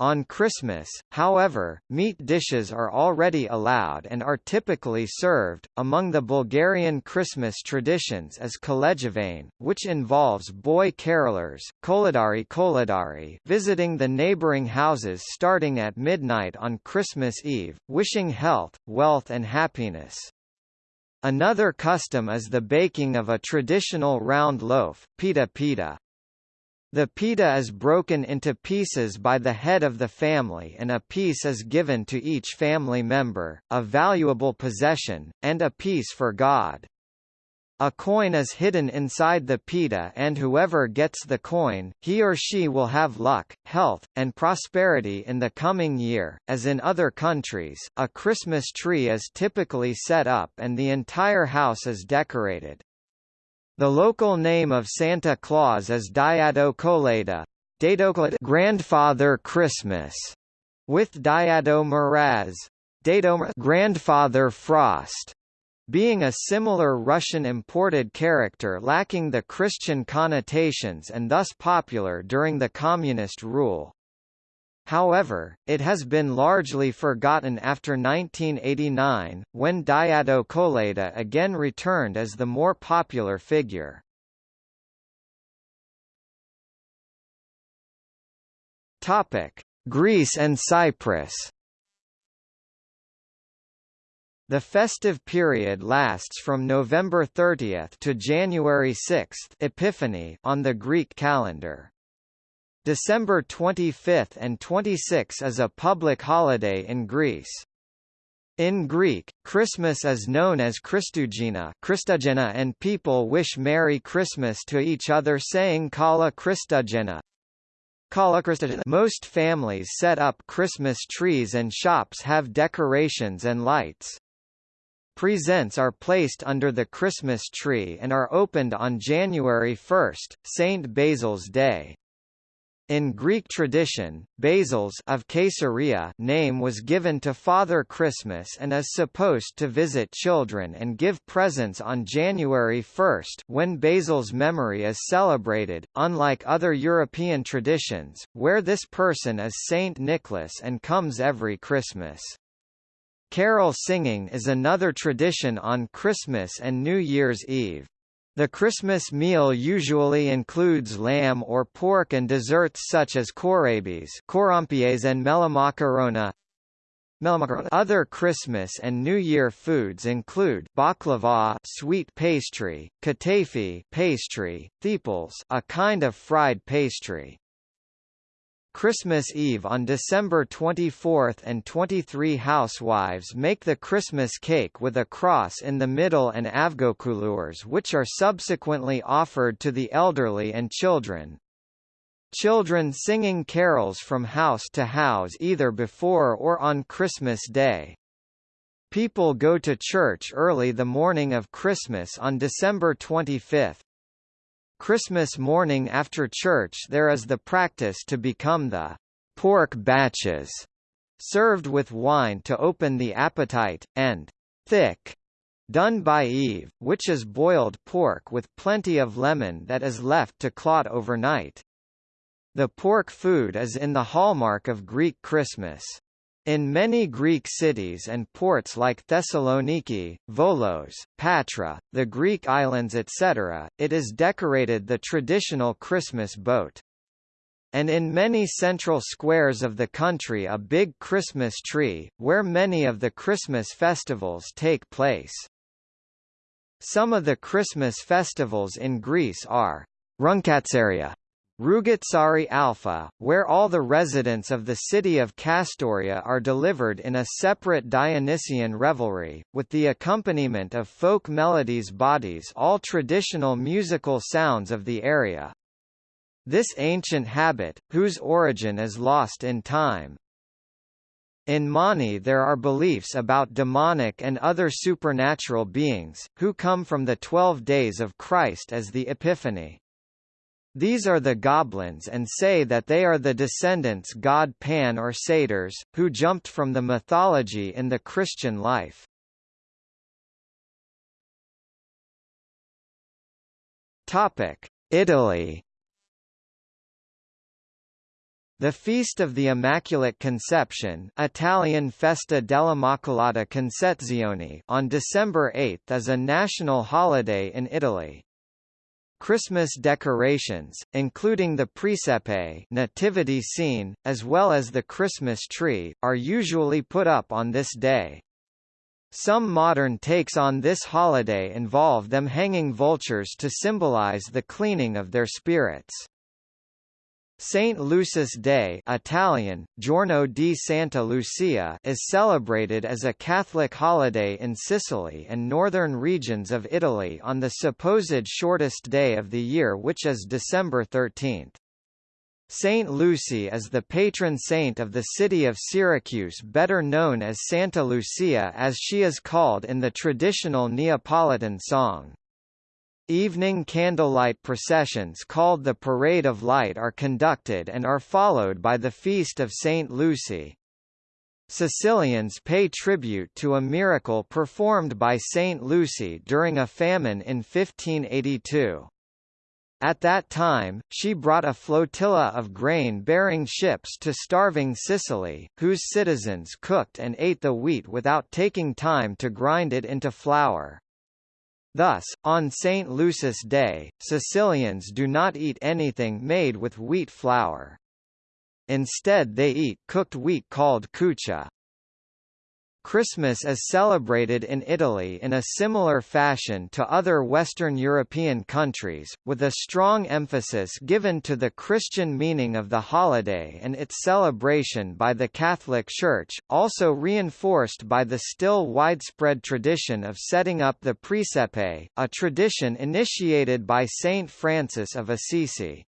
[SPEAKER 1] On Christmas, however, meat dishes are already allowed and are typically served. Among the Bulgarian Christmas traditions is Kolejevane, which involves boy carolers, koledari koledari, visiting the neighboring houses starting at midnight on Christmas Eve, wishing health, wealth and happiness. Another custom is the baking of a traditional round loaf, pita pita. The pita is broken into pieces by the head of the family and a piece is given to each family member, a valuable possession, and a piece for God. A coin is hidden inside the pita and whoever gets the coin, he or she will have luck, health, and prosperity in the coming year. As in other countries, a Christmas tree is typically set up and the entire house is decorated. The local name of Santa Claus is Diado Colada, grandfather Christmas, with Diado Mraz, grandfather Frost being a similar Russian imported character lacking the Christian connotations and thus popular during the communist rule. However, it has been largely forgotten after 1989, when Diado Colada again returned as the more popular figure. Greece and Cyprus the festive period lasts from November 30 to January 6 Epiphany on the Greek calendar. December 25 and 26 is a public holiday in Greece. In Greek, Christmas is known as Christougena Christougena and people wish Merry Christmas to each other saying Kala Christougena. Most families set up Christmas trees and shops have decorations and lights. Presents are placed under the Christmas tree and are opened on January 1, Saint Basil's Day. In Greek tradition, Basil's of Caesarea name was given to Father Christmas and is supposed to visit children and give presents on January 1 when Basil's memory is celebrated, unlike other European traditions, where this person is Saint Nicholas and comes every Christmas. Carol singing is another tradition on Christmas and New Year's Eve. The Christmas meal usually includes lamb or pork and desserts such as kourabis and melamakarona. Other Christmas and New Year foods include baklava, sweet pastry, katafi, pastry, theples, a kind of fried pastry. Christmas Eve on December 24 and 23 housewives make the Christmas cake with a cross in the middle and avgokulurs which are subsequently offered to the elderly and children. Children singing carols from house to house either before or on Christmas Day. People go to church early the morning of Christmas on December 25. Christmas morning after church there is the practice to become the pork batches, served with wine to open the appetite, and thick, done by Eve, which is boiled pork with plenty of lemon that is left to clot overnight. The pork food is in the hallmark of Greek Christmas. In many Greek cities and ports like Thessaloniki, Volos, Patra, the Greek islands etc., it is decorated the traditional Christmas boat. And in many central squares of the country a big Christmas tree, where many of the Christmas festivals take place. Some of the Christmas festivals in Greece are Runkatsaria, Rugatsari Alpha, where all the residents of the city of Kastoria are delivered in a separate Dionysian revelry, with the accompaniment of folk melodies bodies all traditional musical sounds of the area. This ancient habit, whose origin is lost in time. In Mani there are beliefs about demonic and other supernatural beings, who come from the twelve days of Christ as the Epiphany. These are the goblins and say that they are the descendants god Pan or satyrs, who jumped from the mythology in the Christian life. Italy The Feast of the Immaculate Conception Italian Festa dell'Immacolata Concezione on December 8 is a national holiday in Italy. Christmas decorations, including the presepe nativity scene, as well as the Christmas tree, are usually put up on this day. Some modern takes on this holiday involve them hanging vultures to symbolize the cleaning of their spirits. Saint Lucy's Day Italian, Giorno di Santa Lucia is celebrated as a Catholic holiday in Sicily and northern regions of Italy on the supposed shortest day of the year which is December 13. Saint Lucy is the patron saint of the city of Syracuse better known as Santa Lucia as she is called in the traditional Neapolitan song. Evening candlelight processions called the Parade of Light are conducted and are followed by the Feast of St. Lucy. Sicilians pay tribute to a miracle performed by St. Lucy during a famine in 1582. At that time, she brought a flotilla of grain-bearing ships to starving Sicily, whose citizens cooked and ate the wheat without taking time to grind it into flour. Thus, on St. Lucy's Day, Sicilians do not eat anything made with wheat flour. Instead they eat cooked wheat called cuccia. Christmas is celebrated in Italy in a similar fashion to other Western European countries, with a strong emphasis given to the Christian meaning of the holiday and its celebration by the Catholic Church, also reinforced by the still widespread tradition of setting up the Presepe, a tradition initiated by Saint Francis of Assisi.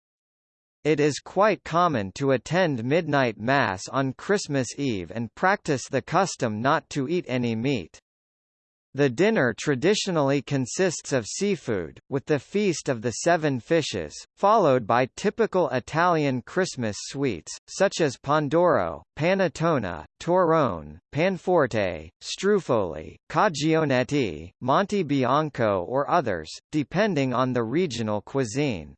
[SPEAKER 1] It is quite common to attend midnight mass on Christmas Eve and practice the custom not to eat any meat. The dinner traditionally consists of seafood, with the Feast of the Seven Fishes, followed by typical Italian Christmas sweets, such as Pandoro, Panettone, Torrone, Panforte, Struffoli, Cagionetti, Monte Bianco or others, depending on the regional cuisine.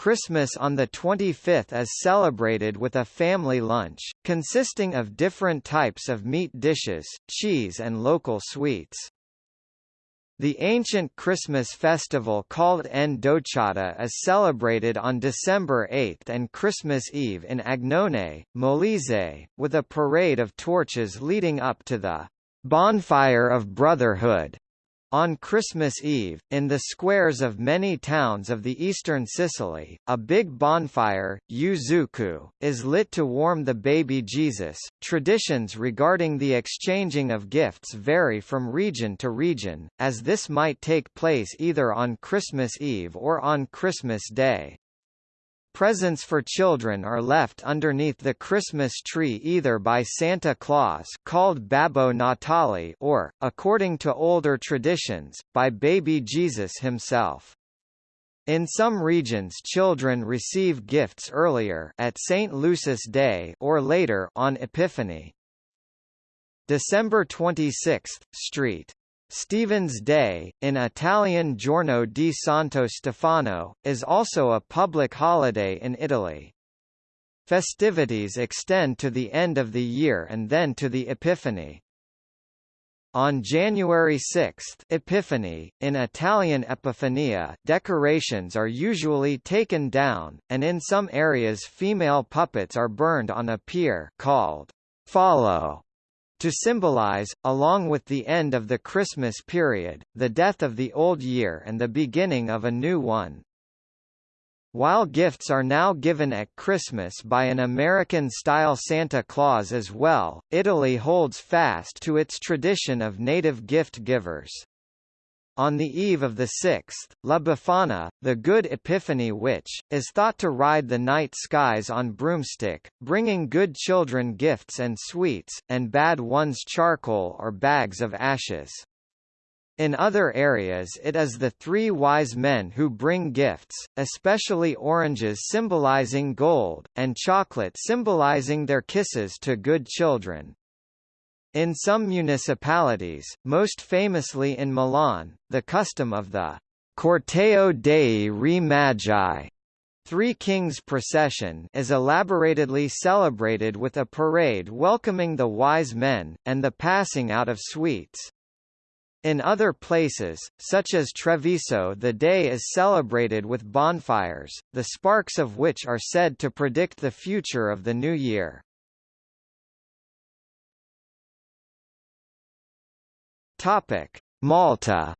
[SPEAKER 1] Christmas on the 25th is celebrated with a family lunch, consisting of different types of meat dishes, cheese and local sweets. The ancient Christmas festival called Ndocciata is celebrated on December 8 and Christmas Eve in Agnone, Molise, with a parade of torches leading up to the Bonfire of Brotherhood on Christmas Eve, in the squares of many towns of the eastern Sicily, a big bonfire, Yuzuku, is lit to warm the baby Jesus. Traditions regarding the exchanging of gifts vary from region to region, as this might take place either on Christmas Eve or on Christmas Day. Presents for children are left underneath the Christmas tree either by Santa Claus called Babbo Natale or, according to older traditions, by baby Jesus himself. In some regions children receive gifts earlier at St. Lucy's Day or later on Epiphany. December 26, Street Stephen's Day, in Italian Giorno di Santo Stefano, is also a public holiday in Italy. Festivities extend to the end of the year and then to the Epiphany. On January 6 Epiphany, in Italian Epifania, decorations are usually taken down, and in some areas female puppets are burned on a pier called falò to symbolize, along with the end of the Christmas period, the death of the old year and the beginning of a new one. While gifts are now given at Christmas by an American-style Santa Claus as well, Italy holds fast to its tradition of native gift givers. On the eve of the sixth, La Befana, the good Epiphany witch, is thought to ride the night skies on broomstick, bringing good children gifts and sweets, and bad ones charcoal or bags of ashes. In other areas it is the three wise men who bring gifts, especially oranges symbolizing gold, and chocolate symbolizing their kisses to good children. In some municipalities, most famously in Milan, the custom of the Corteo dei Re Magi Three Kings procession is elaboratedly celebrated with a parade welcoming the wise men, and the passing out of sweets. In other places, such as Treviso the day is celebrated with bonfires, the sparks of which are said to predict the future of the new year. Topic: Malta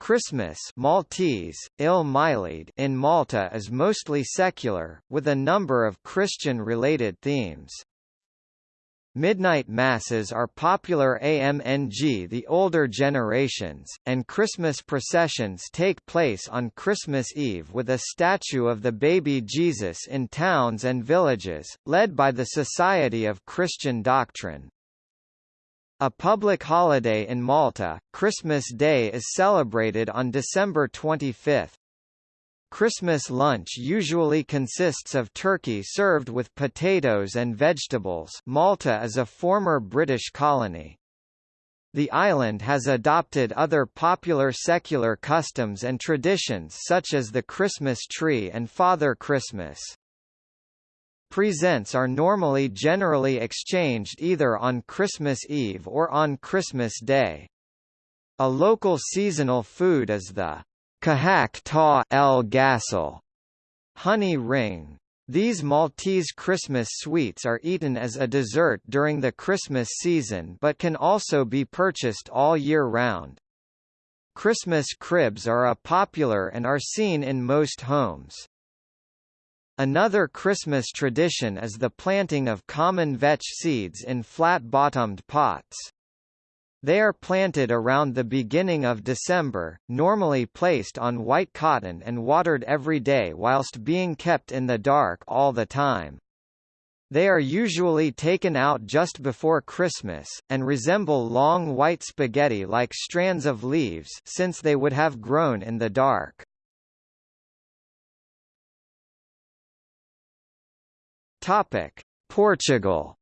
[SPEAKER 1] Christmas Maltese, Il Milade in Malta is mostly secular, with a number of Christian-related themes. Midnight masses are popular among the older generations, and Christmas processions take place on Christmas Eve with a statue of the baby Jesus in towns and villages, led by the Society of Christian Doctrine. A public holiday in Malta, Christmas Day is celebrated on December 25. Christmas lunch usually consists of turkey served with potatoes and vegetables Malta is a former British colony. The island has adopted other popular secular customs and traditions such as the Christmas tree and Father Christmas. Presents are normally generally exchanged either on Christmas Eve or on Christmas Day. A local seasonal food is the kahak ta el gasel honey ring. These Maltese Christmas sweets are eaten as a dessert during the Christmas season but can also be purchased all year round. Christmas cribs are a popular and are seen in most homes. Another Christmas tradition is the planting of common vetch seeds in flat-bottomed pots. They are planted around the beginning of December, normally placed on white cotton and watered every day whilst being kept in the dark all the time. They are usually taken out just before Christmas, and resemble long white spaghetti-like strands of leaves since they would have grown in the dark. Topic: Portugal.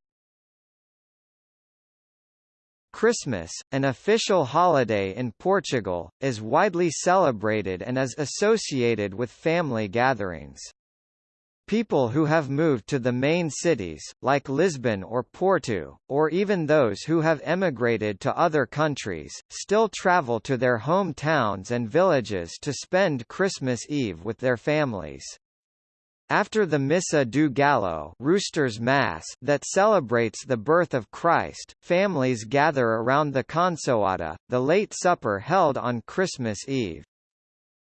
[SPEAKER 1] Christmas, an official holiday in Portugal, is widely celebrated and is associated with family gatherings. People who have moved to the main cities, like Lisbon or Porto, or even those who have emigrated to other countries, still travel to their home towns and villages to spend Christmas Eve with their families. After the Missa do Galo Rooster's Mass that celebrates the birth of Christ, families gather around the consoada, the late supper held on Christmas Eve.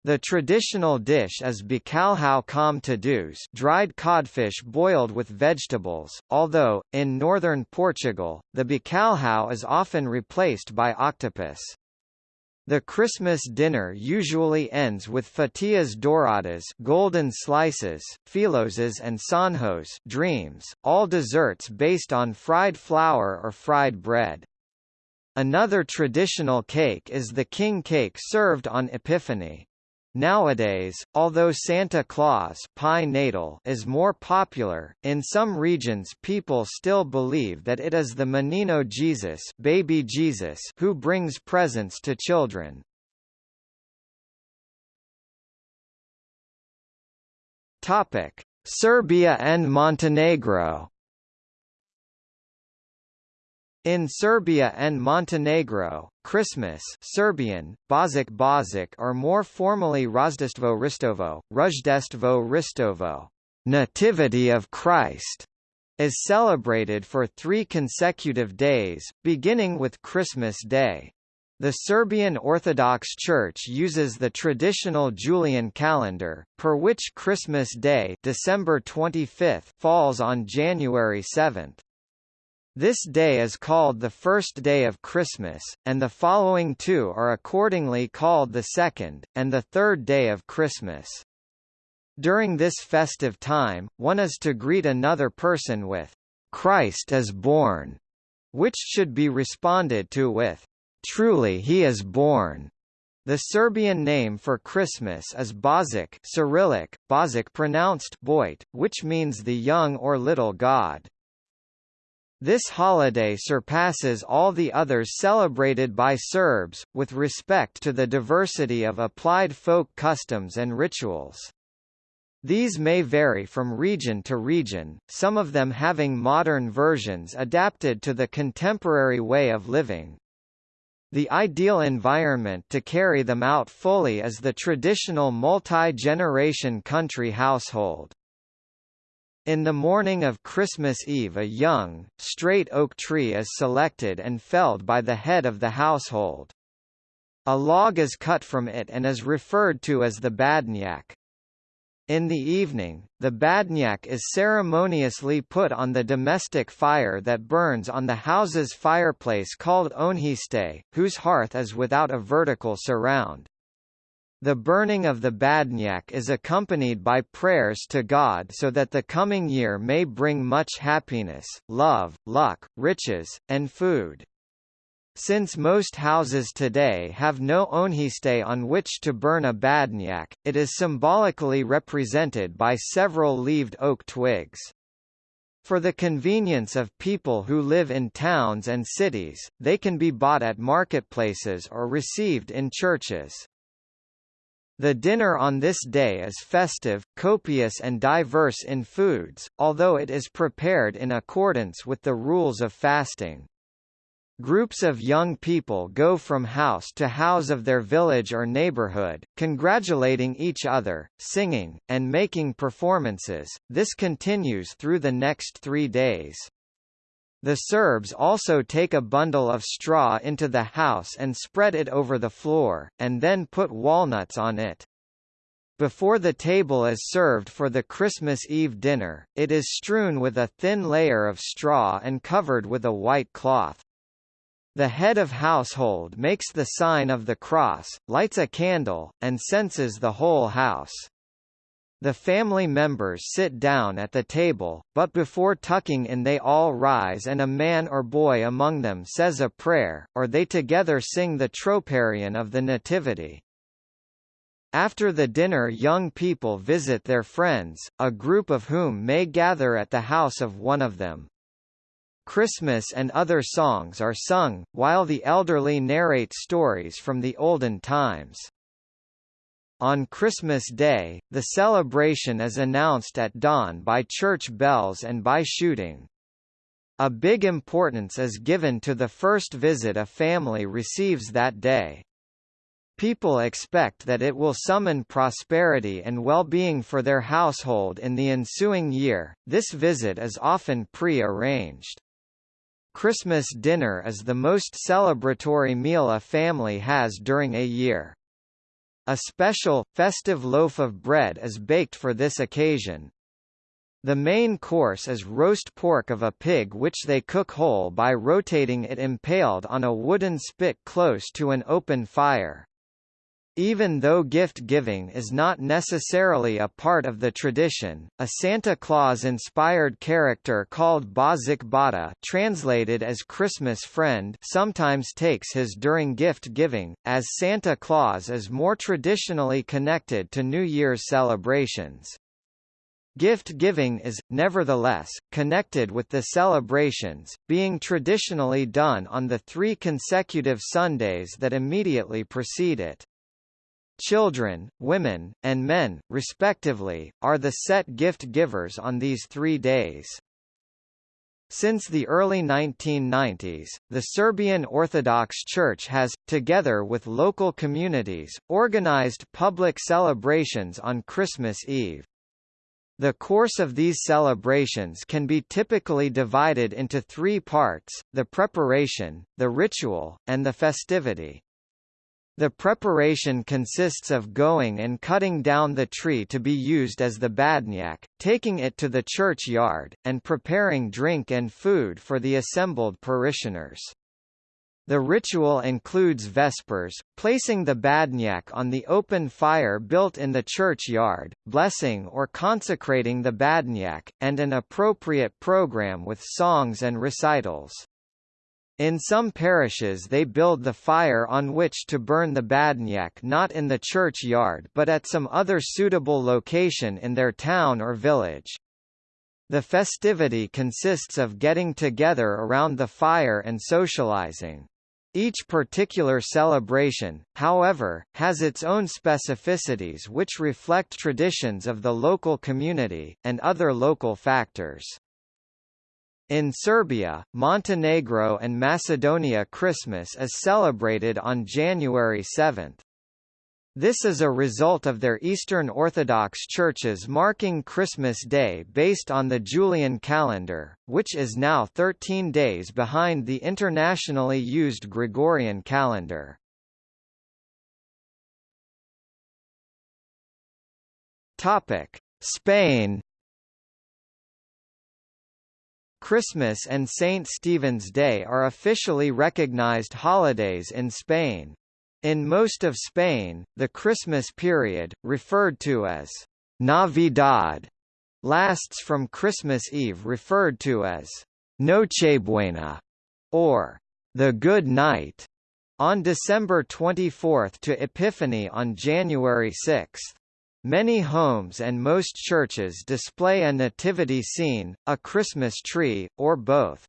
[SPEAKER 1] The traditional dish is bacalhau com todos dried codfish boiled with vegetables, although, in northern Portugal, the bacalhau is often replaced by octopus. The Christmas dinner usually ends with fatias douradas golden slices, filhoses and sonhos dreams, all desserts based on fried flour or fried bread. Another traditional cake is the king cake served on Epiphany. Nowadays, although Santa Claus Natal is more popular, in some regions people still believe that it is the Menino Jesus, baby Jesus who brings presents to children. Serbia and Montenegro in Serbia and Montenegro, Christmas Serbian, Bozic Bozic or more formally Rozdestvo Ristovo, Ruzdestvo Ristovo, Nativity of Christ, is celebrated for three consecutive days, beginning with Christmas Day. The Serbian Orthodox Church uses the traditional Julian calendar, per which Christmas Day December 25th falls on January 7th. This day is called the first day of Christmas, and the following two are accordingly called the second, and the third day of Christmas. During this festive time, one is to greet another person with, Christ is born, which should be responded to with, Truly he is born. The Serbian name for Christmas is Božić Cyrillic, Bozic pronounced Boit, which means the young or little god. This holiday surpasses all the others celebrated by Serbs, with respect to the diversity of applied folk customs and rituals. These may vary from region to region, some of them having modern versions adapted to the contemporary way of living. The ideal environment to carry them out fully is the traditional multi-generation country household. In the morning of Christmas Eve a young, straight oak tree is selected and felled by the head of the household. A log is cut from it and is referred to as the badnjak. In the evening, the badnjak is ceremoniously put on the domestic fire that burns on the house's fireplace called ognjište, whose hearth is without a vertical surround. The burning of the Badnjak is accompanied by prayers to God so that the coming year may bring much happiness, love, luck, riches, and food. Since most houses today have no ognjište on which to burn a badnjak, it is symbolically represented by several leaved oak twigs. For the convenience of people who live in towns and cities, they can be bought at marketplaces or received in churches. The dinner on this day is festive, copious and diverse in foods, although it is prepared in accordance with the rules of fasting. Groups of young people go from house to house of their village or neighborhood, congratulating each other, singing, and making performances. This continues through the next three days. The Serbs also take a bundle of straw into the house and spread it over the floor, and then put walnuts on it. Before the table is served for the Christmas Eve dinner, it is strewn with a thin layer of straw and covered with a white cloth. The head of household makes the sign of the cross, lights a candle, and censes the whole house. The family members sit down at the table, but before tucking in they all rise and a man or boy among them says a prayer, or they together sing the troparion of the Nativity. After the dinner young people visit their friends, a group of whom may gather at the house of one of them. Christmas and other songs are sung, while the elderly narrate stories from the olden times. On Christmas Day, the celebration is announced at dawn by church bells and by shooting. A big importance is given to the first visit a family receives that day. People expect that it will summon prosperity and well-being for their household in the ensuing year. This visit is often pre-arranged. Christmas dinner is the most celebratory meal a family has during a year. A special, festive loaf of bread is baked for this occasion. The main course is roast pork of a pig which they cook whole by rotating it impaled on a wooden spit close to an open fire. Even though gift-giving is not necessarily a part of the tradition, a Santa Claus-inspired character called Božić Bata translated as Christmas friend sometimes takes his during gift-giving, as Santa Claus is more traditionally connected to New Year's celebrations. Gift-giving is, nevertheless, connected with the celebrations, being traditionally done on the three consecutive Sundays that immediately precede it. Children, women, and men, respectively, are the set gift givers on these three days. Since the early 1990s, the Serbian Orthodox Church has, together with local communities, organized public celebrations on Christmas Eve. The course of these celebrations can be typically divided into three parts, the preparation, the ritual, and the festivity. The preparation consists of going and cutting down the tree to be used as the badnjak, taking it to the churchyard, and preparing drink and food for the assembled parishioners. The ritual includes vespers, placing the badnjak on the open fire built in the churchyard, blessing or consecrating the badnjak, and an appropriate program with songs and recitals. In some parishes they build the fire on which to burn the badnjak not in the churchyard but at some other suitable location in their town or village. The festivity consists of getting together around the fire and socializing. Each particular celebration, however, has its own specificities which reflect traditions of the local community, and other local factors. In Serbia, Montenegro and Macedonia Christmas is celebrated on January 7. This is a result of their Eastern Orthodox churches marking Christmas Day based on the Julian calendar, which is now 13 days behind the internationally used Gregorian calendar. Spain Christmas and St. Stephen's Day are officially recognized holidays in Spain. In most of Spain, the Christmas period, referred to as Navidad, lasts from Christmas Eve referred to as Nochebuena, or the Good Night, on December 24 to Epiphany on January 6. Many homes and most churches display a nativity scene, a Christmas tree, or both.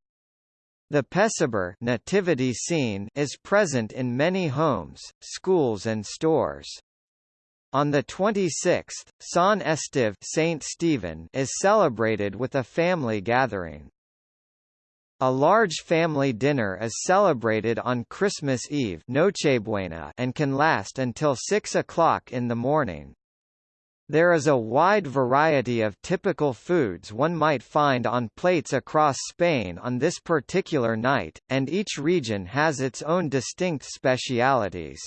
[SPEAKER 1] The Pesebre nativity scene is present in many homes, schools and stores. On the 26th, San Esteve Saint Stephen is celebrated with a family gathering. A large family dinner is celebrated on Christmas Eve Nochebuena and can last until 6 o'clock in the morning. There is a wide variety of typical foods one might find on plates across Spain on this particular night, and each region has its own distinct specialities.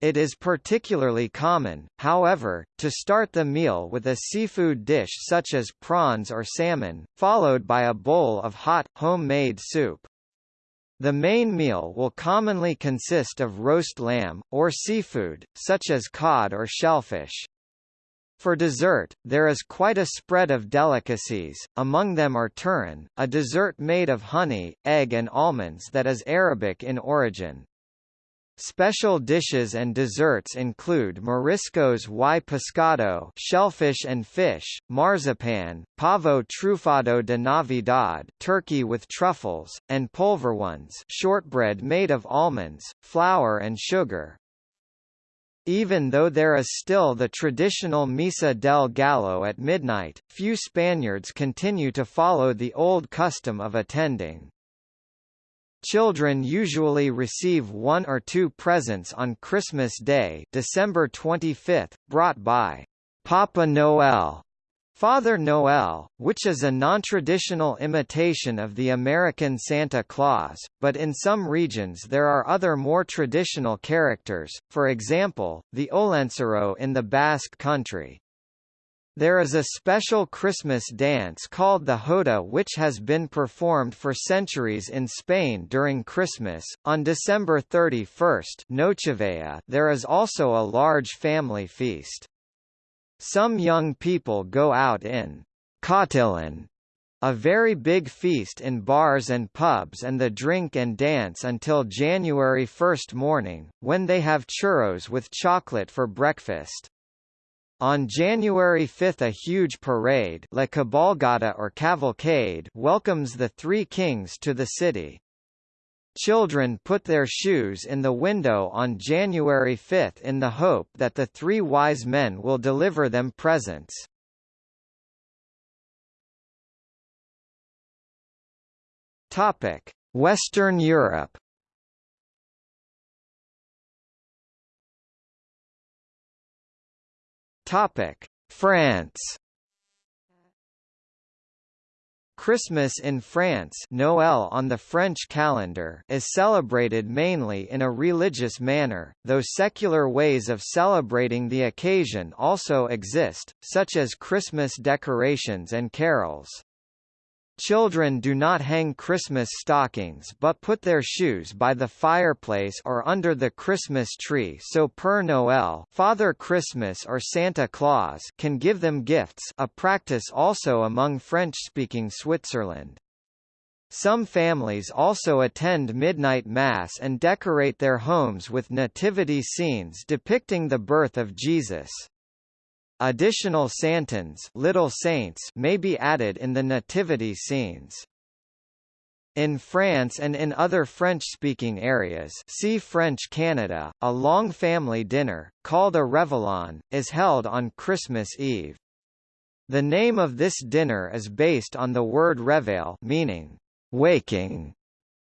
[SPEAKER 1] It is particularly common, however, to start the meal with a seafood dish such as prawns or salmon, followed by a bowl of hot, homemade soup. The main meal will commonly consist of roast lamb, or seafood, such as cod or shellfish. For dessert, there is quite a spread of delicacies, among them are turrón, a dessert made of honey, egg and almonds that is Arabic in origin. Special dishes and desserts include mariscos y pescado shellfish and fish, marzipan, pavo trufado de Navidad turkey with truffles, and polvorones shortbread made of almonds, flour and sugar. Even though there is still the traditional Misa del Gallo at midnight, few Spaniards continue to follow the old custom of attending. Children usually receive one or two presents on Christmas Day December 25, brought by Papa Noel Father Noel, which is a non-traditional imitation of the American Santa Claus, but in some regions there are other more traditional characters, for example, the Olentzero in the Basque country. There is a special Christmas dance called the Jota which has been performed for centuries in Spain during Christmas. On December 31 Nochevieja, there is also a large family feast. Some young people go out in cotillon, a very big feast in bars and pubs and the drink and dance until January 1 morning, when they have churros with chocolate for breakfast. On January 5 a huge parade La Cabalgata or Cavalcade welcomes the Three Kings to the city. Children put their shoes in the window on January 5 in the hope that the three wise men will deliver them presents. Western Europe France Christmas in France Noël on the French calendar is celebrated mainly in a religious manner, though secular ways of celebrating the occasion also exist, such as Christmas decorations and carols. Children do not hang Christmas stockings but put their shoes by the fireplace or under the Christmas tree so Père Noël Father Christmas or Santa Claus can give them gifts a practice also among French-speaking Switzerland. Some families also attend midnight mass and decorate their homes with nativity scenes depicting the birth of Jesus. Additional santons little saints may be added in the nativity scenes. In France and in other French-speaking areas see French Canada, a long family dinner, called a réveillon, is held on Christmas Eve. The name of this dinner is based on the word réveil meaning, waking,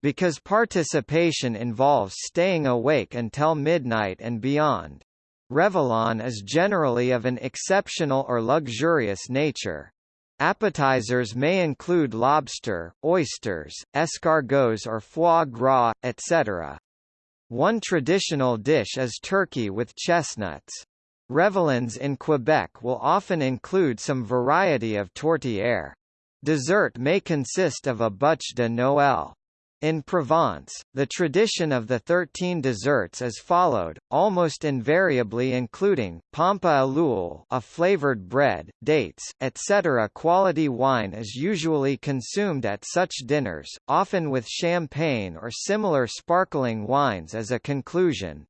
[SPEAKER 1] because participation involves staying awake until midnight and beyond. Réveillon is generally of an exceptional or luxurious nature. Appetizers may include lobster, oysters, escargots or foie gras, etc. One traditional dish is turkey with chestnuts. Réveillons in Quebec will often include some variety of tourtière. Dessert may consist of a bûche de Noël. In Provence, the tradition of the thirteen desserts is followed, almost invariably including, pompe à a flavored bread, dates, etc. Quality wine is usually consumed at such dinners, often with champagne or similar sparkling wines as a conclusion.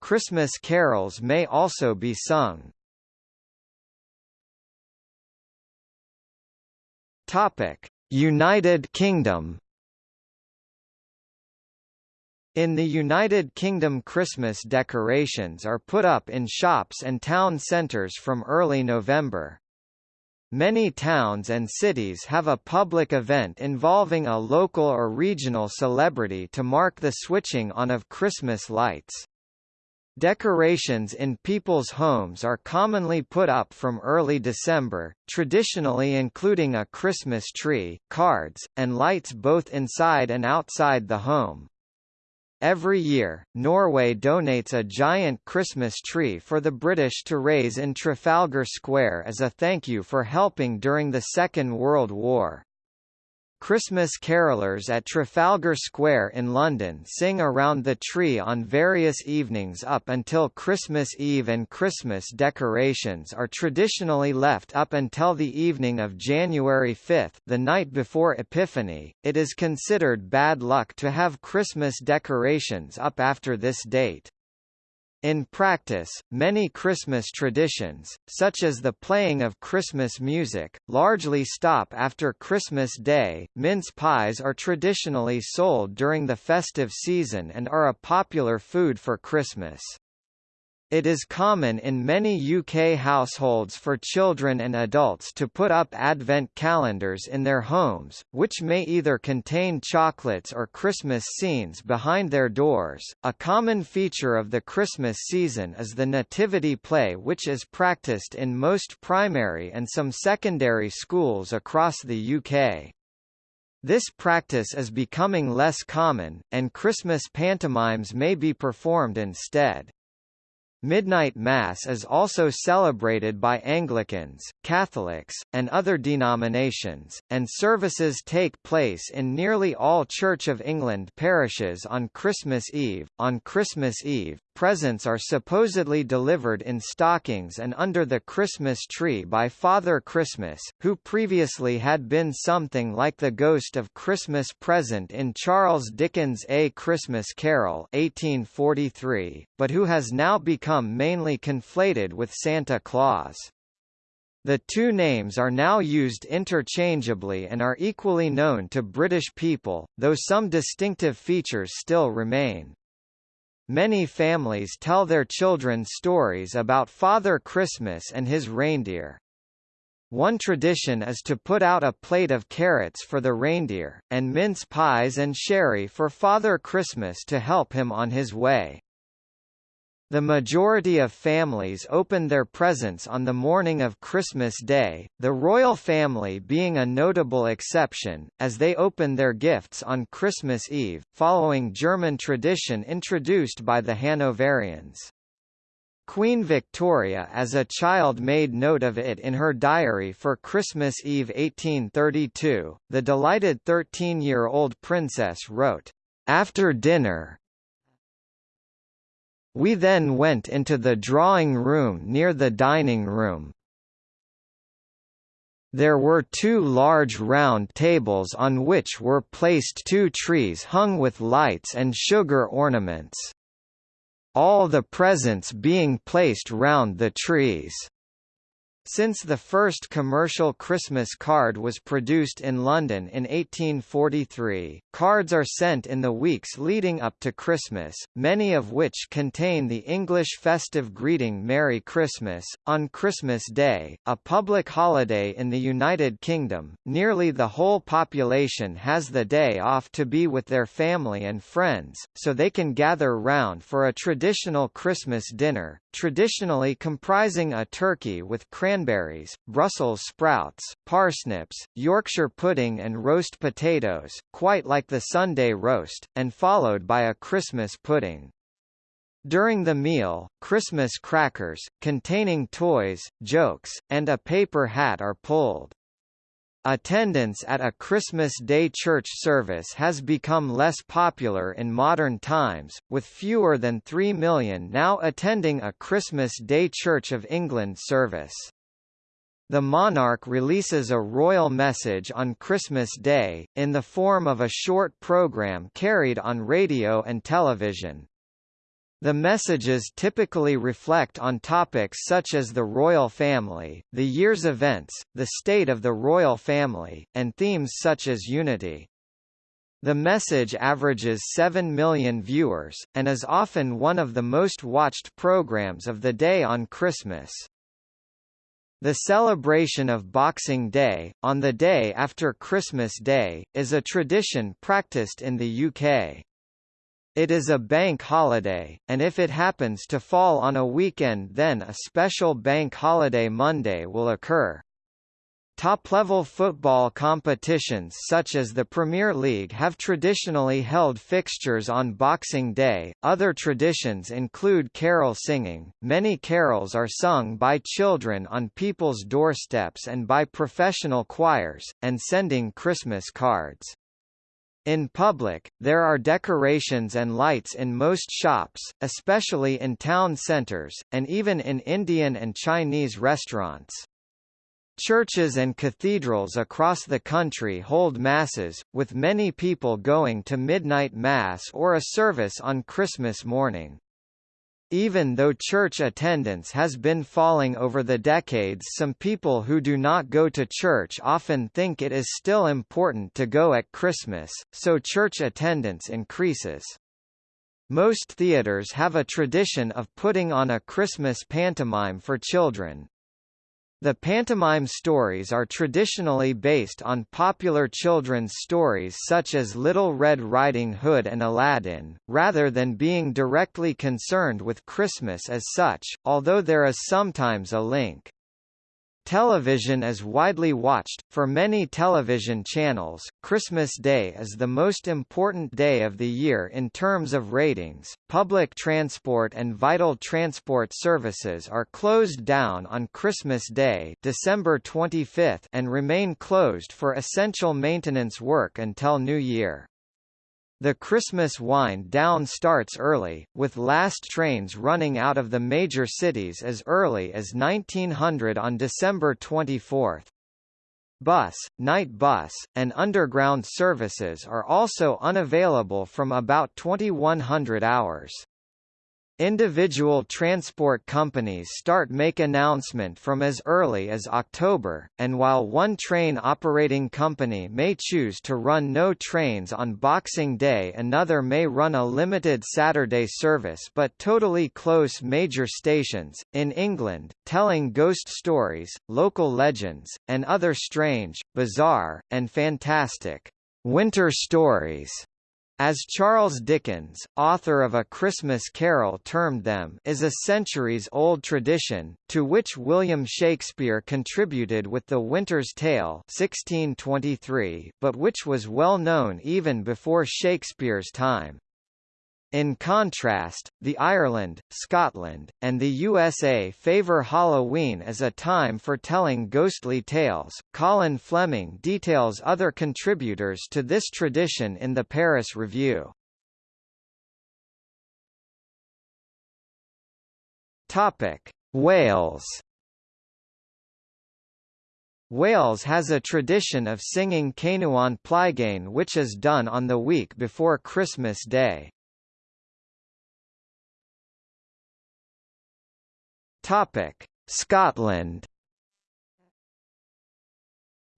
[SPEAKER 1] Christmas carols may also be sung. United Kingdom in the United Kingdom Christmas decorations are put up in shops and town centres from early November. Many towns and cities have a public event involving a local or regional celebrity to mark the switching on of Christmas lights. Decorations in people's homes are commonly put up from early December, traditionally including a Christmas tree, cards, and lights both inside and outside the home. Every year, Norway donates a giant Christmas tree for the British to raise in Trafalgar Square as a thank you for helping during the Second World War. Christmas carolers at Trafalgar Square in London sing around the tree on various evenings up until Christmas Eve and Christmas decorations are traditionally left up until the evening of January 5 the night before Epiphany. It is considered bad luck to have Christmas decorations up after this date. In practice, many Christmas traditions, such as the playing of Christmas music, largely stop after Christmas Day. Mince pies are traditionally sold during the festive season and are a popular food for Christmas. It is common in many UK households for children and adults to put up advent calendars in their homes, which may either contain chocolates or Christmas scenes behind their doors. A common feature of the Christmas season is the nativity play which is practiced in most primary and some secondary schools across the UK. This practice is becoming less common, and Christmas pantomimes may be performed instead. Midnight Mass is also celebrated by Anglicans, Catholics, and other denominations, and services take place in nearly all Church of England parishes on Christmas Eve. On Christmas Eve, presents are supposedly delivered in stockings and under the Christmas tree by Father Christmas, who previously had been something like the ghost of Christmas present in Charles Dickens' A Christmas Carol 1843, but who has now become mainly conflated with Santa Claus. The two names are now used interchangeably and are equally known to British people, though some distinctive features still remain. Many families tell their children stories about Father Christmas and his reindeer. One tradition is to put out a plate of carrots for the reindeer, and mince pies and sherry for Father Christmas to help him on his way. The majority of families open their presents on the morning of Christmas Day, the royal family being a notable exception, as they open their gifts on Christmas Eve, following German tradition introduced by the Hanoverians. Queen Victoria as a child made note of it in her diary for Christmas Eve 1832. The delighted 13-year-old princess wrote, "After dinner, we then went into the drawing room near the dining room. There were two large round tables on which were placed two trees hung with lights and sugar ornaments. All the presents being placed round the trees. Since the first commercial Christmas card was produced in London in 1843, cards are sent in the weeks leading up to Christmas, many of which contain the English festive greeting Merry Christmas. On Christmas Day, a public holiday in the United Kingdom, nearly the whole population has the day off to be with their family and friends, so they can gather round for a traditional Christmas dinner, traditionally comprising a turkey with cranberries, Brussels sprouts, parsnips, Yorkshire pudding and roast potatoes, quite like the Sunday roast, and followed by a Christmas pudding. During the meal, Christmas crackers, containing toys, jokes, and a paper hat are pulled. Attendance at a Christmas Day church service has become less popular in modern times, with fewer than 3 million now attending a Christmas Day Church of England service. The monarch releases a royal message on Christmas Day, in the form of a short program carried on radio and television. The messages typically reflect on topics such as the royal family, the year's events, the state of the royal family, and themes such as unity. The message averages 7 million viewers, and is often one of the most watched programs of the day on Christmas. The celebration of Boxing Day, on the day after Christmas Day, is a tradition practiced in the UK. It is a bank holiday, and if it happens to fall on a weekend then a special bank holiday Monday will occur. Top-level football competitions such as the Premier League have traditionally held fixtures on Boxing Day. Other traditions include carol singing. Many carols are sung by children on people's doorsteps and by professional choirs, and sending Christmas cards. In public, there are decorations and lights in most shops, especially in town centers, and even in Indian and Chinese restaurants. Churches and cathedrals across the country hold masses, with many people going to midnight mass or a service on Christmas morning. Even though church attendance has been falling over the decades some people who do not go to church often think it is still important to go at Christmas, so church attendance increases. Most theaters have a tradition of putting on a Christmas pantomime for children. The pantomime stories are traditionally based on popular children's stories such as Little Red Riding Hood and Aladdin, rather than being directly concerned with Christmas as such, although there is sometimes a link. Television is widely watched. For many television channels, Christmas Day is the most important day of the year in terms of ratings. Public transport and vital transport services are closed down on Christmas Day, December 25, and remain closed for essential maintenance work until New Year. The Christmas wind down starts early, with last trains running out of the major cities as early as 1900 on December 24. Bus, night bus, and underground services are also unavailable from about 2100 hours. Individual transport companies start make announcement from as early as October, and while one train operating company may choose to run no trains on Boxing Day another may run a limited Saturday service but totally close major stations, in England, telling ghost stories, local legends, and other strange, bizarre, and fantastic winter stories as Charles Dickens, author of A Christmas Carol termed them is a centuries-old tradition, to which William Shakespeare contributed with The Winter's Tale 1623, but which was well known even before Shakespeare's time. In contrast, the Ireland, Scotland, and the USA favor Halloween as a time for telling ghostly tales. Colin Fleming details other contributors to this tradition in the Paris Review. Topic: Wales. Wales has a tradition of singing caneuon Plygain which is done on the week before Christmas Day. Topic: Scotland.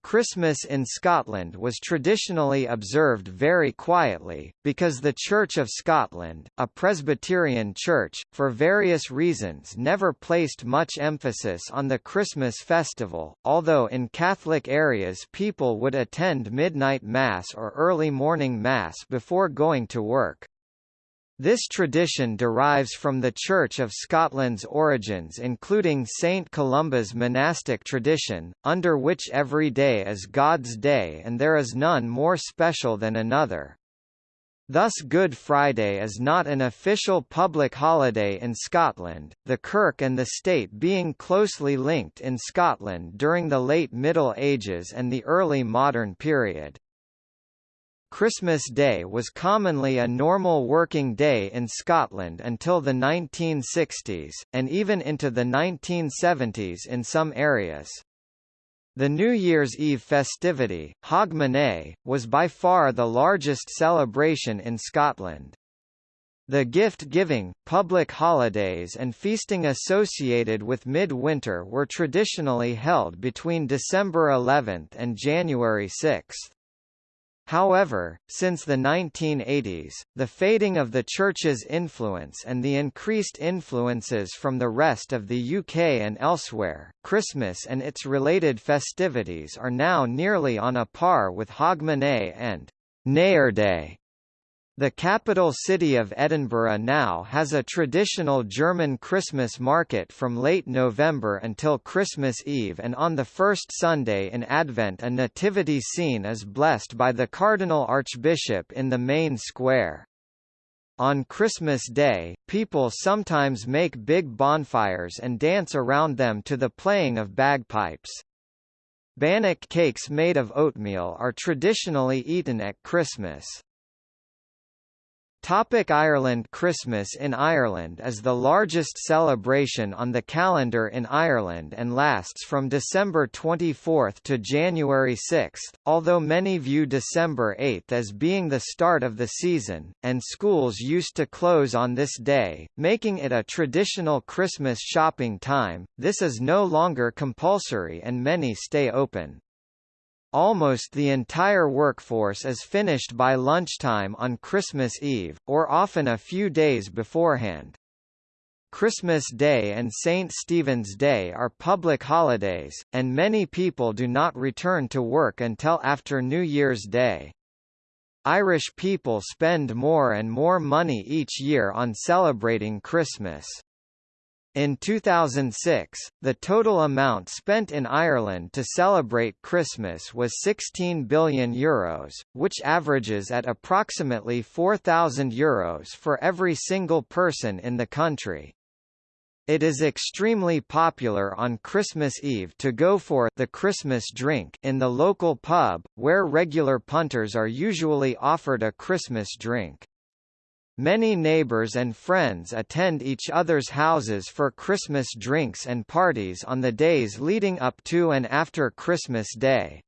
[SPEAKER 1] Christmas in Scotland was traditionally observed very quietly, because the Church of Scotland, a Presbyterian church, for various reasons never placed much emphasis on the Christmas festival, although in Catholic areas people would attend midnight Mass or early morning Mass before going to work. This tradition derives from the Church of Scotland's origins including St Columba's monastic tradition, under which every day is God's day and there is none more special than another. Thus Good Friday is not an official public holiday in Scotland, the Kirk and the State being closely linked in Scotland during the late Middle Ages and the early modern period. Christmas Day was commonly a normal working day in Scotland until the 1960s, and even into the 1970s in some areas. The New Year's Eve festivity, Hogmanay, was by far the largest celebration in Scotland. The gift-giving, public holidays and feasting associated with midwinter were traditionally held between December 11 and January 6. However, since the 1980s, the fading of the Church's influence and the increased influences from the rest of the UK and elsewhere, Christmas and its related festivities are now nearly on a par with Hogmanay and Day. The capital city of Edinburgh now has a traditional German Christmas market from late November until Christmas Eve and on the first Sunday in Advent a nativity scene is blessed by the Cardinal Archbishop in the main square. On Christmas Day, people sometimes make big bonfires and dance around them to the playing of bagpipes. Bannock cakes made of oatmeal are traditionally eaten at Christmas. Topic Ireland Christmas in Ireland is the largest celebration on the calendar in Ireland and lasts from December 24 to January 6, although many view December 8 as being the start of the season, and schools used to close on this day, making it a traditional Christmas shopping time, this is no longer compulsory and many stay open. Almost the entire workforce is finished by lunchtime on Christmas Eve, or often a few days beforehand. Christmas Day and St. Stephen's Day are public holidays, and many people do not return to work until after New Year's Day. Irish people spend more and more money each year on celebrating Christmas. In 2006, the total amount spent in Ireland to celebrate Christmas was 16 billion euros, which averages at approximately 4,000 euros for every single person in the country. It is extremely popular on Christmas Eve to go for the Christmas drink in the local pub, where regular punters are usually offered a Christmas drink. Many neighbors and friends attend each other's houses for Christmas drinks and parties on the days leading up to and after Christmas Day.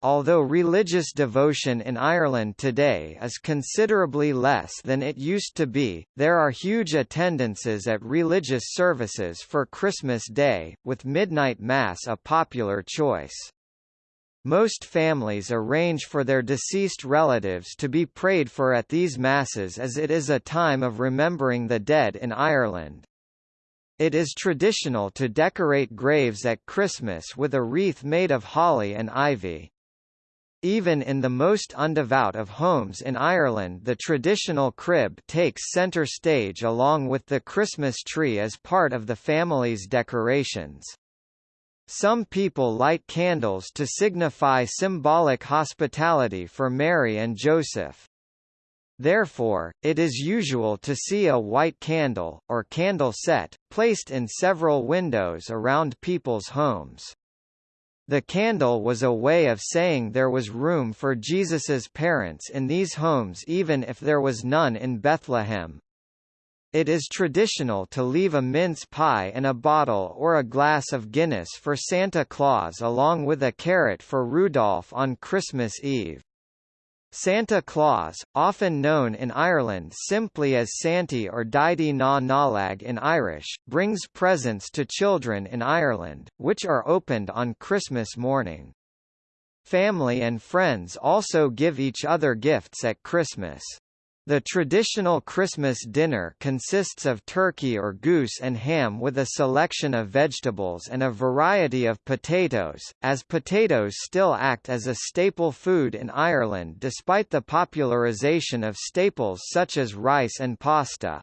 [SPEAKER 1] Although religious devotion in Ireland today is considerably less than it used to be, there are huge attendances at religious services for Christmas Day, with midnight mass a popular choice. Most families arrange for their deceased relatives to be prayed for at these masses as it is a time of remembering the dead in Ireland. It is traditional to decorate graves at Christmas with a wreath made of holly and ivy. Even in the most undevout of homes in Ireland the traditional crib takes centre stage along with the Christmas tree as part of the family's decorations. Some people light candles to signify symbolic hospitality for Mary and Joseph. Therefore, it is usual to see a white candle, or candle set, placed in several windows around people's homes. The candle was a way of saying there was room for Jesus's parents in these homes even if there was none in Bethlehem. It is traditional to leave a mince pie and a bottle or a glass of Guinness for Santa Claus along with a carrot for Rudolph on Christmas Eve. Santa Claus, often known in Ireland simply as Santi or Daidí na Nollag in Irish, brings presents to children in Ireland, which are opened on Christmas morning. Family and friends also give each other gifts at Christmas. The traditional Christmas dinner consists of turkey or goose and ham with a selection of vegetables and a variety of potatoes, as potatoes still act as a staple food in Ireland despite the popularisation of staples such as rice and pasta.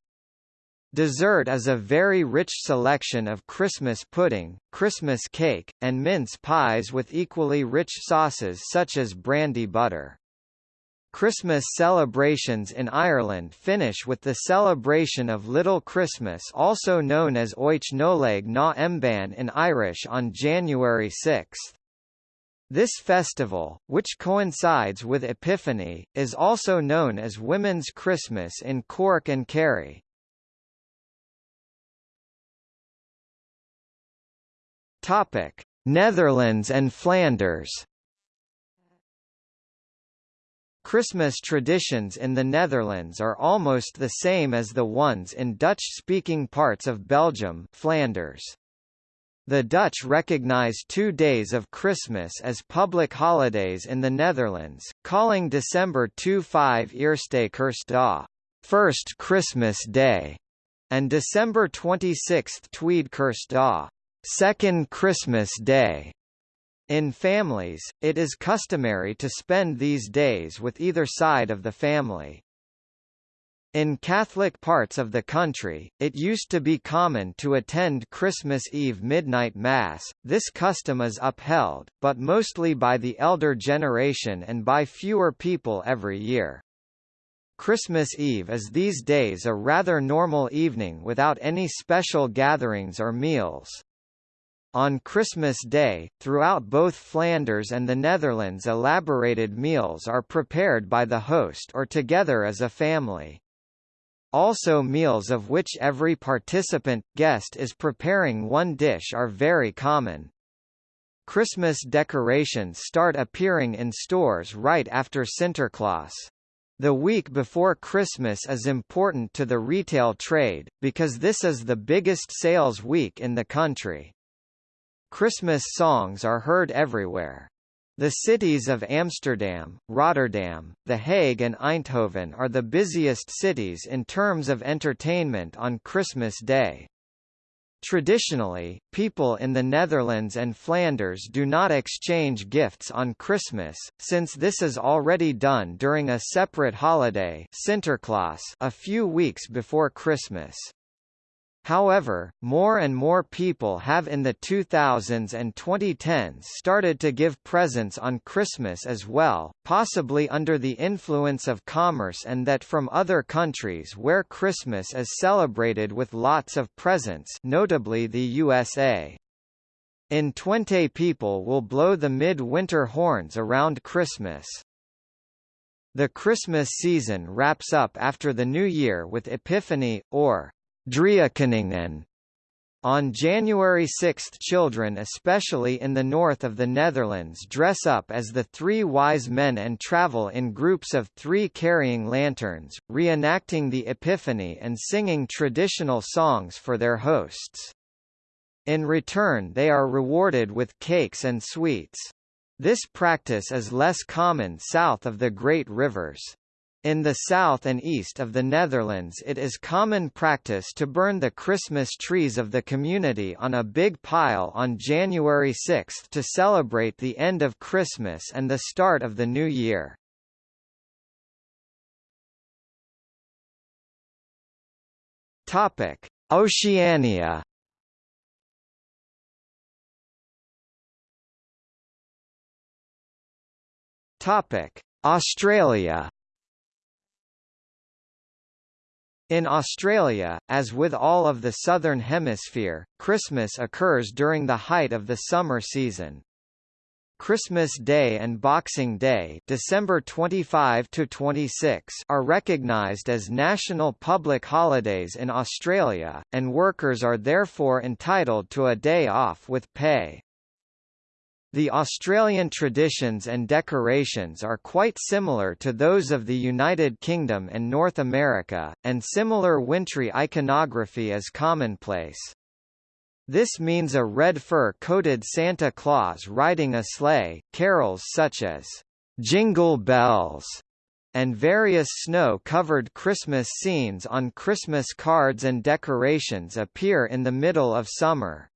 [SPEAKER 1] Dessert is a very rich selection of Christmas pudding, Christmas cake, and mince pies with equally rich sauces such as brandy butter. Christmas celebrations in Ireland finish with the celebration of Little Christmas also known as Oíche Nollaig na Mban in Irish on January 6. This festival, which coincides with Epiphany, is also known as Women's Christmas in Cork and Kerry. Netherlands and Flanders Christmas traditions in the Netherlands are almost the same as the ones in Dutch-speaking parts of Belgium Flanders. The Dutch recognize two days of Christmas as public holidays in the Netherlands, calling December 25 Eerste Kerstdag, First Christmas Day, and December 26 Tweede Kerstdag, Second Christmas Day. In families, it is customary to spend these days with either side of the family. In Catholic parts of the country, it used to be common to attend Christmas Eve midnight Mass. This custom is upheld, but mostly by the elder generation and by fewer people every year. Christmas Eve is these days a rather normal evening without any special gatherings or meals. On Christmas Day, throughout both Flanders and the Netherlands elaborated meals are prepared by the host or together as a family. Also meals of which every participant, guest is preparing one dish are very common. Christmas decorations start appearing in stores right after Sinterklaas. The week before Christmas is important to the retail trade, because this is the biggest sales week in the country. Christmas songs are heard everywhere. The cities of Amsterdam, Rotterdam, The Hague and Eindhoven are the busiest cities in terms of entertainment on Christmas Day. Traditionally, people in the Netherlands and Flanders do not exchange gifts on Christmas, since this is already done during a separate holiday Sinterklaas a few weeks before Christmas. However, more and more people have in the 2000s and 2010s started to give presents on Christmas as well, possibly under the influence of commerce and that from other countries where Christmas is celebrated with lots of presents notably the USA. In Twente people will blow the mid-winter horns around Christmas. The Christmas season wraps up after the New Year with Epiphany, or Driekoningen. On January 6 children especially in the north of the Netherlands dress up as the three wise men and travel in groups of three carrying lanterns, reenacting the Epiphany and singing traditional songs for their hosts. In return they are rewarded with cakes and sweets. This practice is less common south of the Great Rivers. In the south and east of the Netherlands it is common practice to burn the Christmas trees of the community on a big pile on January 6 to celebrate the end of Christmas and the start of the new year. Topic: Oceania. Topic: Australia. In Australia, as with all of the Southern Hemisphere, Christmas occurs during the height of the summer season. Christmas Day and Boxing Day December 25 to 26 are recognised as national public holidays in Australia, and workers are therefore entitled to a day off with pay. The Australian traditions and decorations are quite similar to those of the United Kingdom and North America, and similar wintry iconography is commonplace. This means a red fur-coated Santa Claus riding a sleigh, carols such as "'Jingle Bells' and various snow-covered Christmas scenes on Christmas cards and decorations appear in the middle of summer.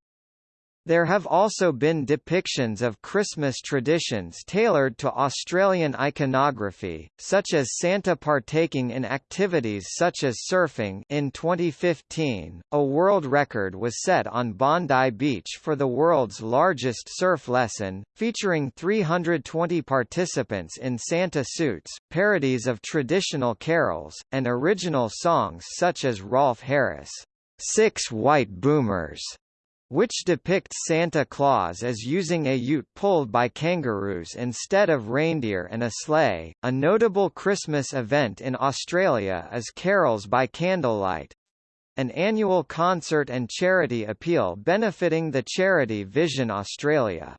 [SPEAKER 1] There have also been depictions of Christmas traditions tailored to Australian iconography, such as Santa partaking in activities such as surfing. In 2015, a world record was set on Bondi Beach for the world's largest surf lesson, featuring 320 participants in Santa suits, parodies of traditional carols, and original songs such as Rolf Harris' Six White Boomers which depicts Santa Claus as using a ute pulled by kangaroos instead of reindeer and a sleigh. A notable Christmas event in Australia is Carols by Candlelight, an annual concert and charity appeal benefiting the charity Vision Australia.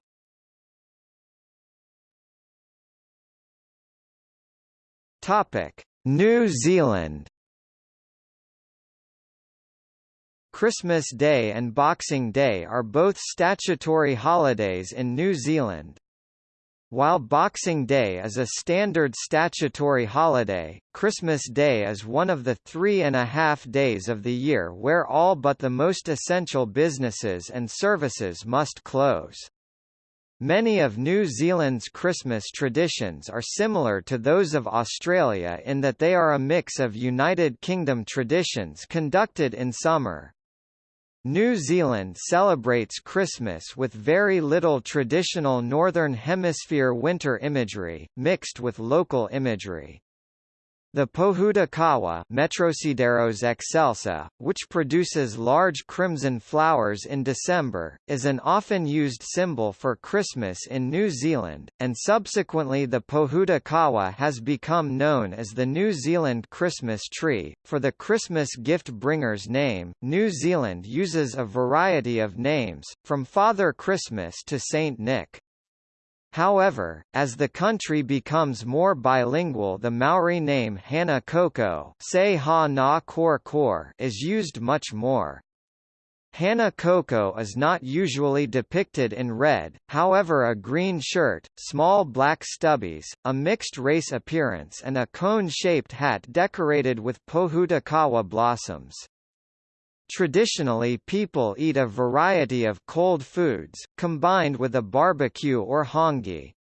[SPEAKER 1] Topic: New Zealand Christmas Day and Boxing Day are both statutory holidays in New Zealand. While Boxing Day is a standard statutory holiday, Christmas Day is one of the three and a half days of the year where all but the most essential businesses and services must close. Many of New Zealand's Christmas traditions are similar to those of Australia in that they are a mix of United Kingdom traditions conducted in summer, New Zealand celebrates Christmas with very little traditional Northern Hemisphere winter imagery, mixed with local imagery. The Pohutukawa Metrosideros excelsa, which produces large crimson flowers in December, is an often used symbol for Christmas in New Zealand, and subsequently the Pohutukawa has become known as the New Zealand Christmas tree. For the Christmas gift bringer's name, New Zealand uses a variety of names, from Father Christmas to Saint Nick. However, as the country becomes more bilingual the Maori name Hana Koko is used much more. Hana Koko is not usually depicted in red, however a green shirt, small black stubbies, a mixed-race appearance and a cone-shaped hat decorated with Pohutukawa blossoms. Traditionally people eat a variety of cold foods, combined with a barbecue or hāngī.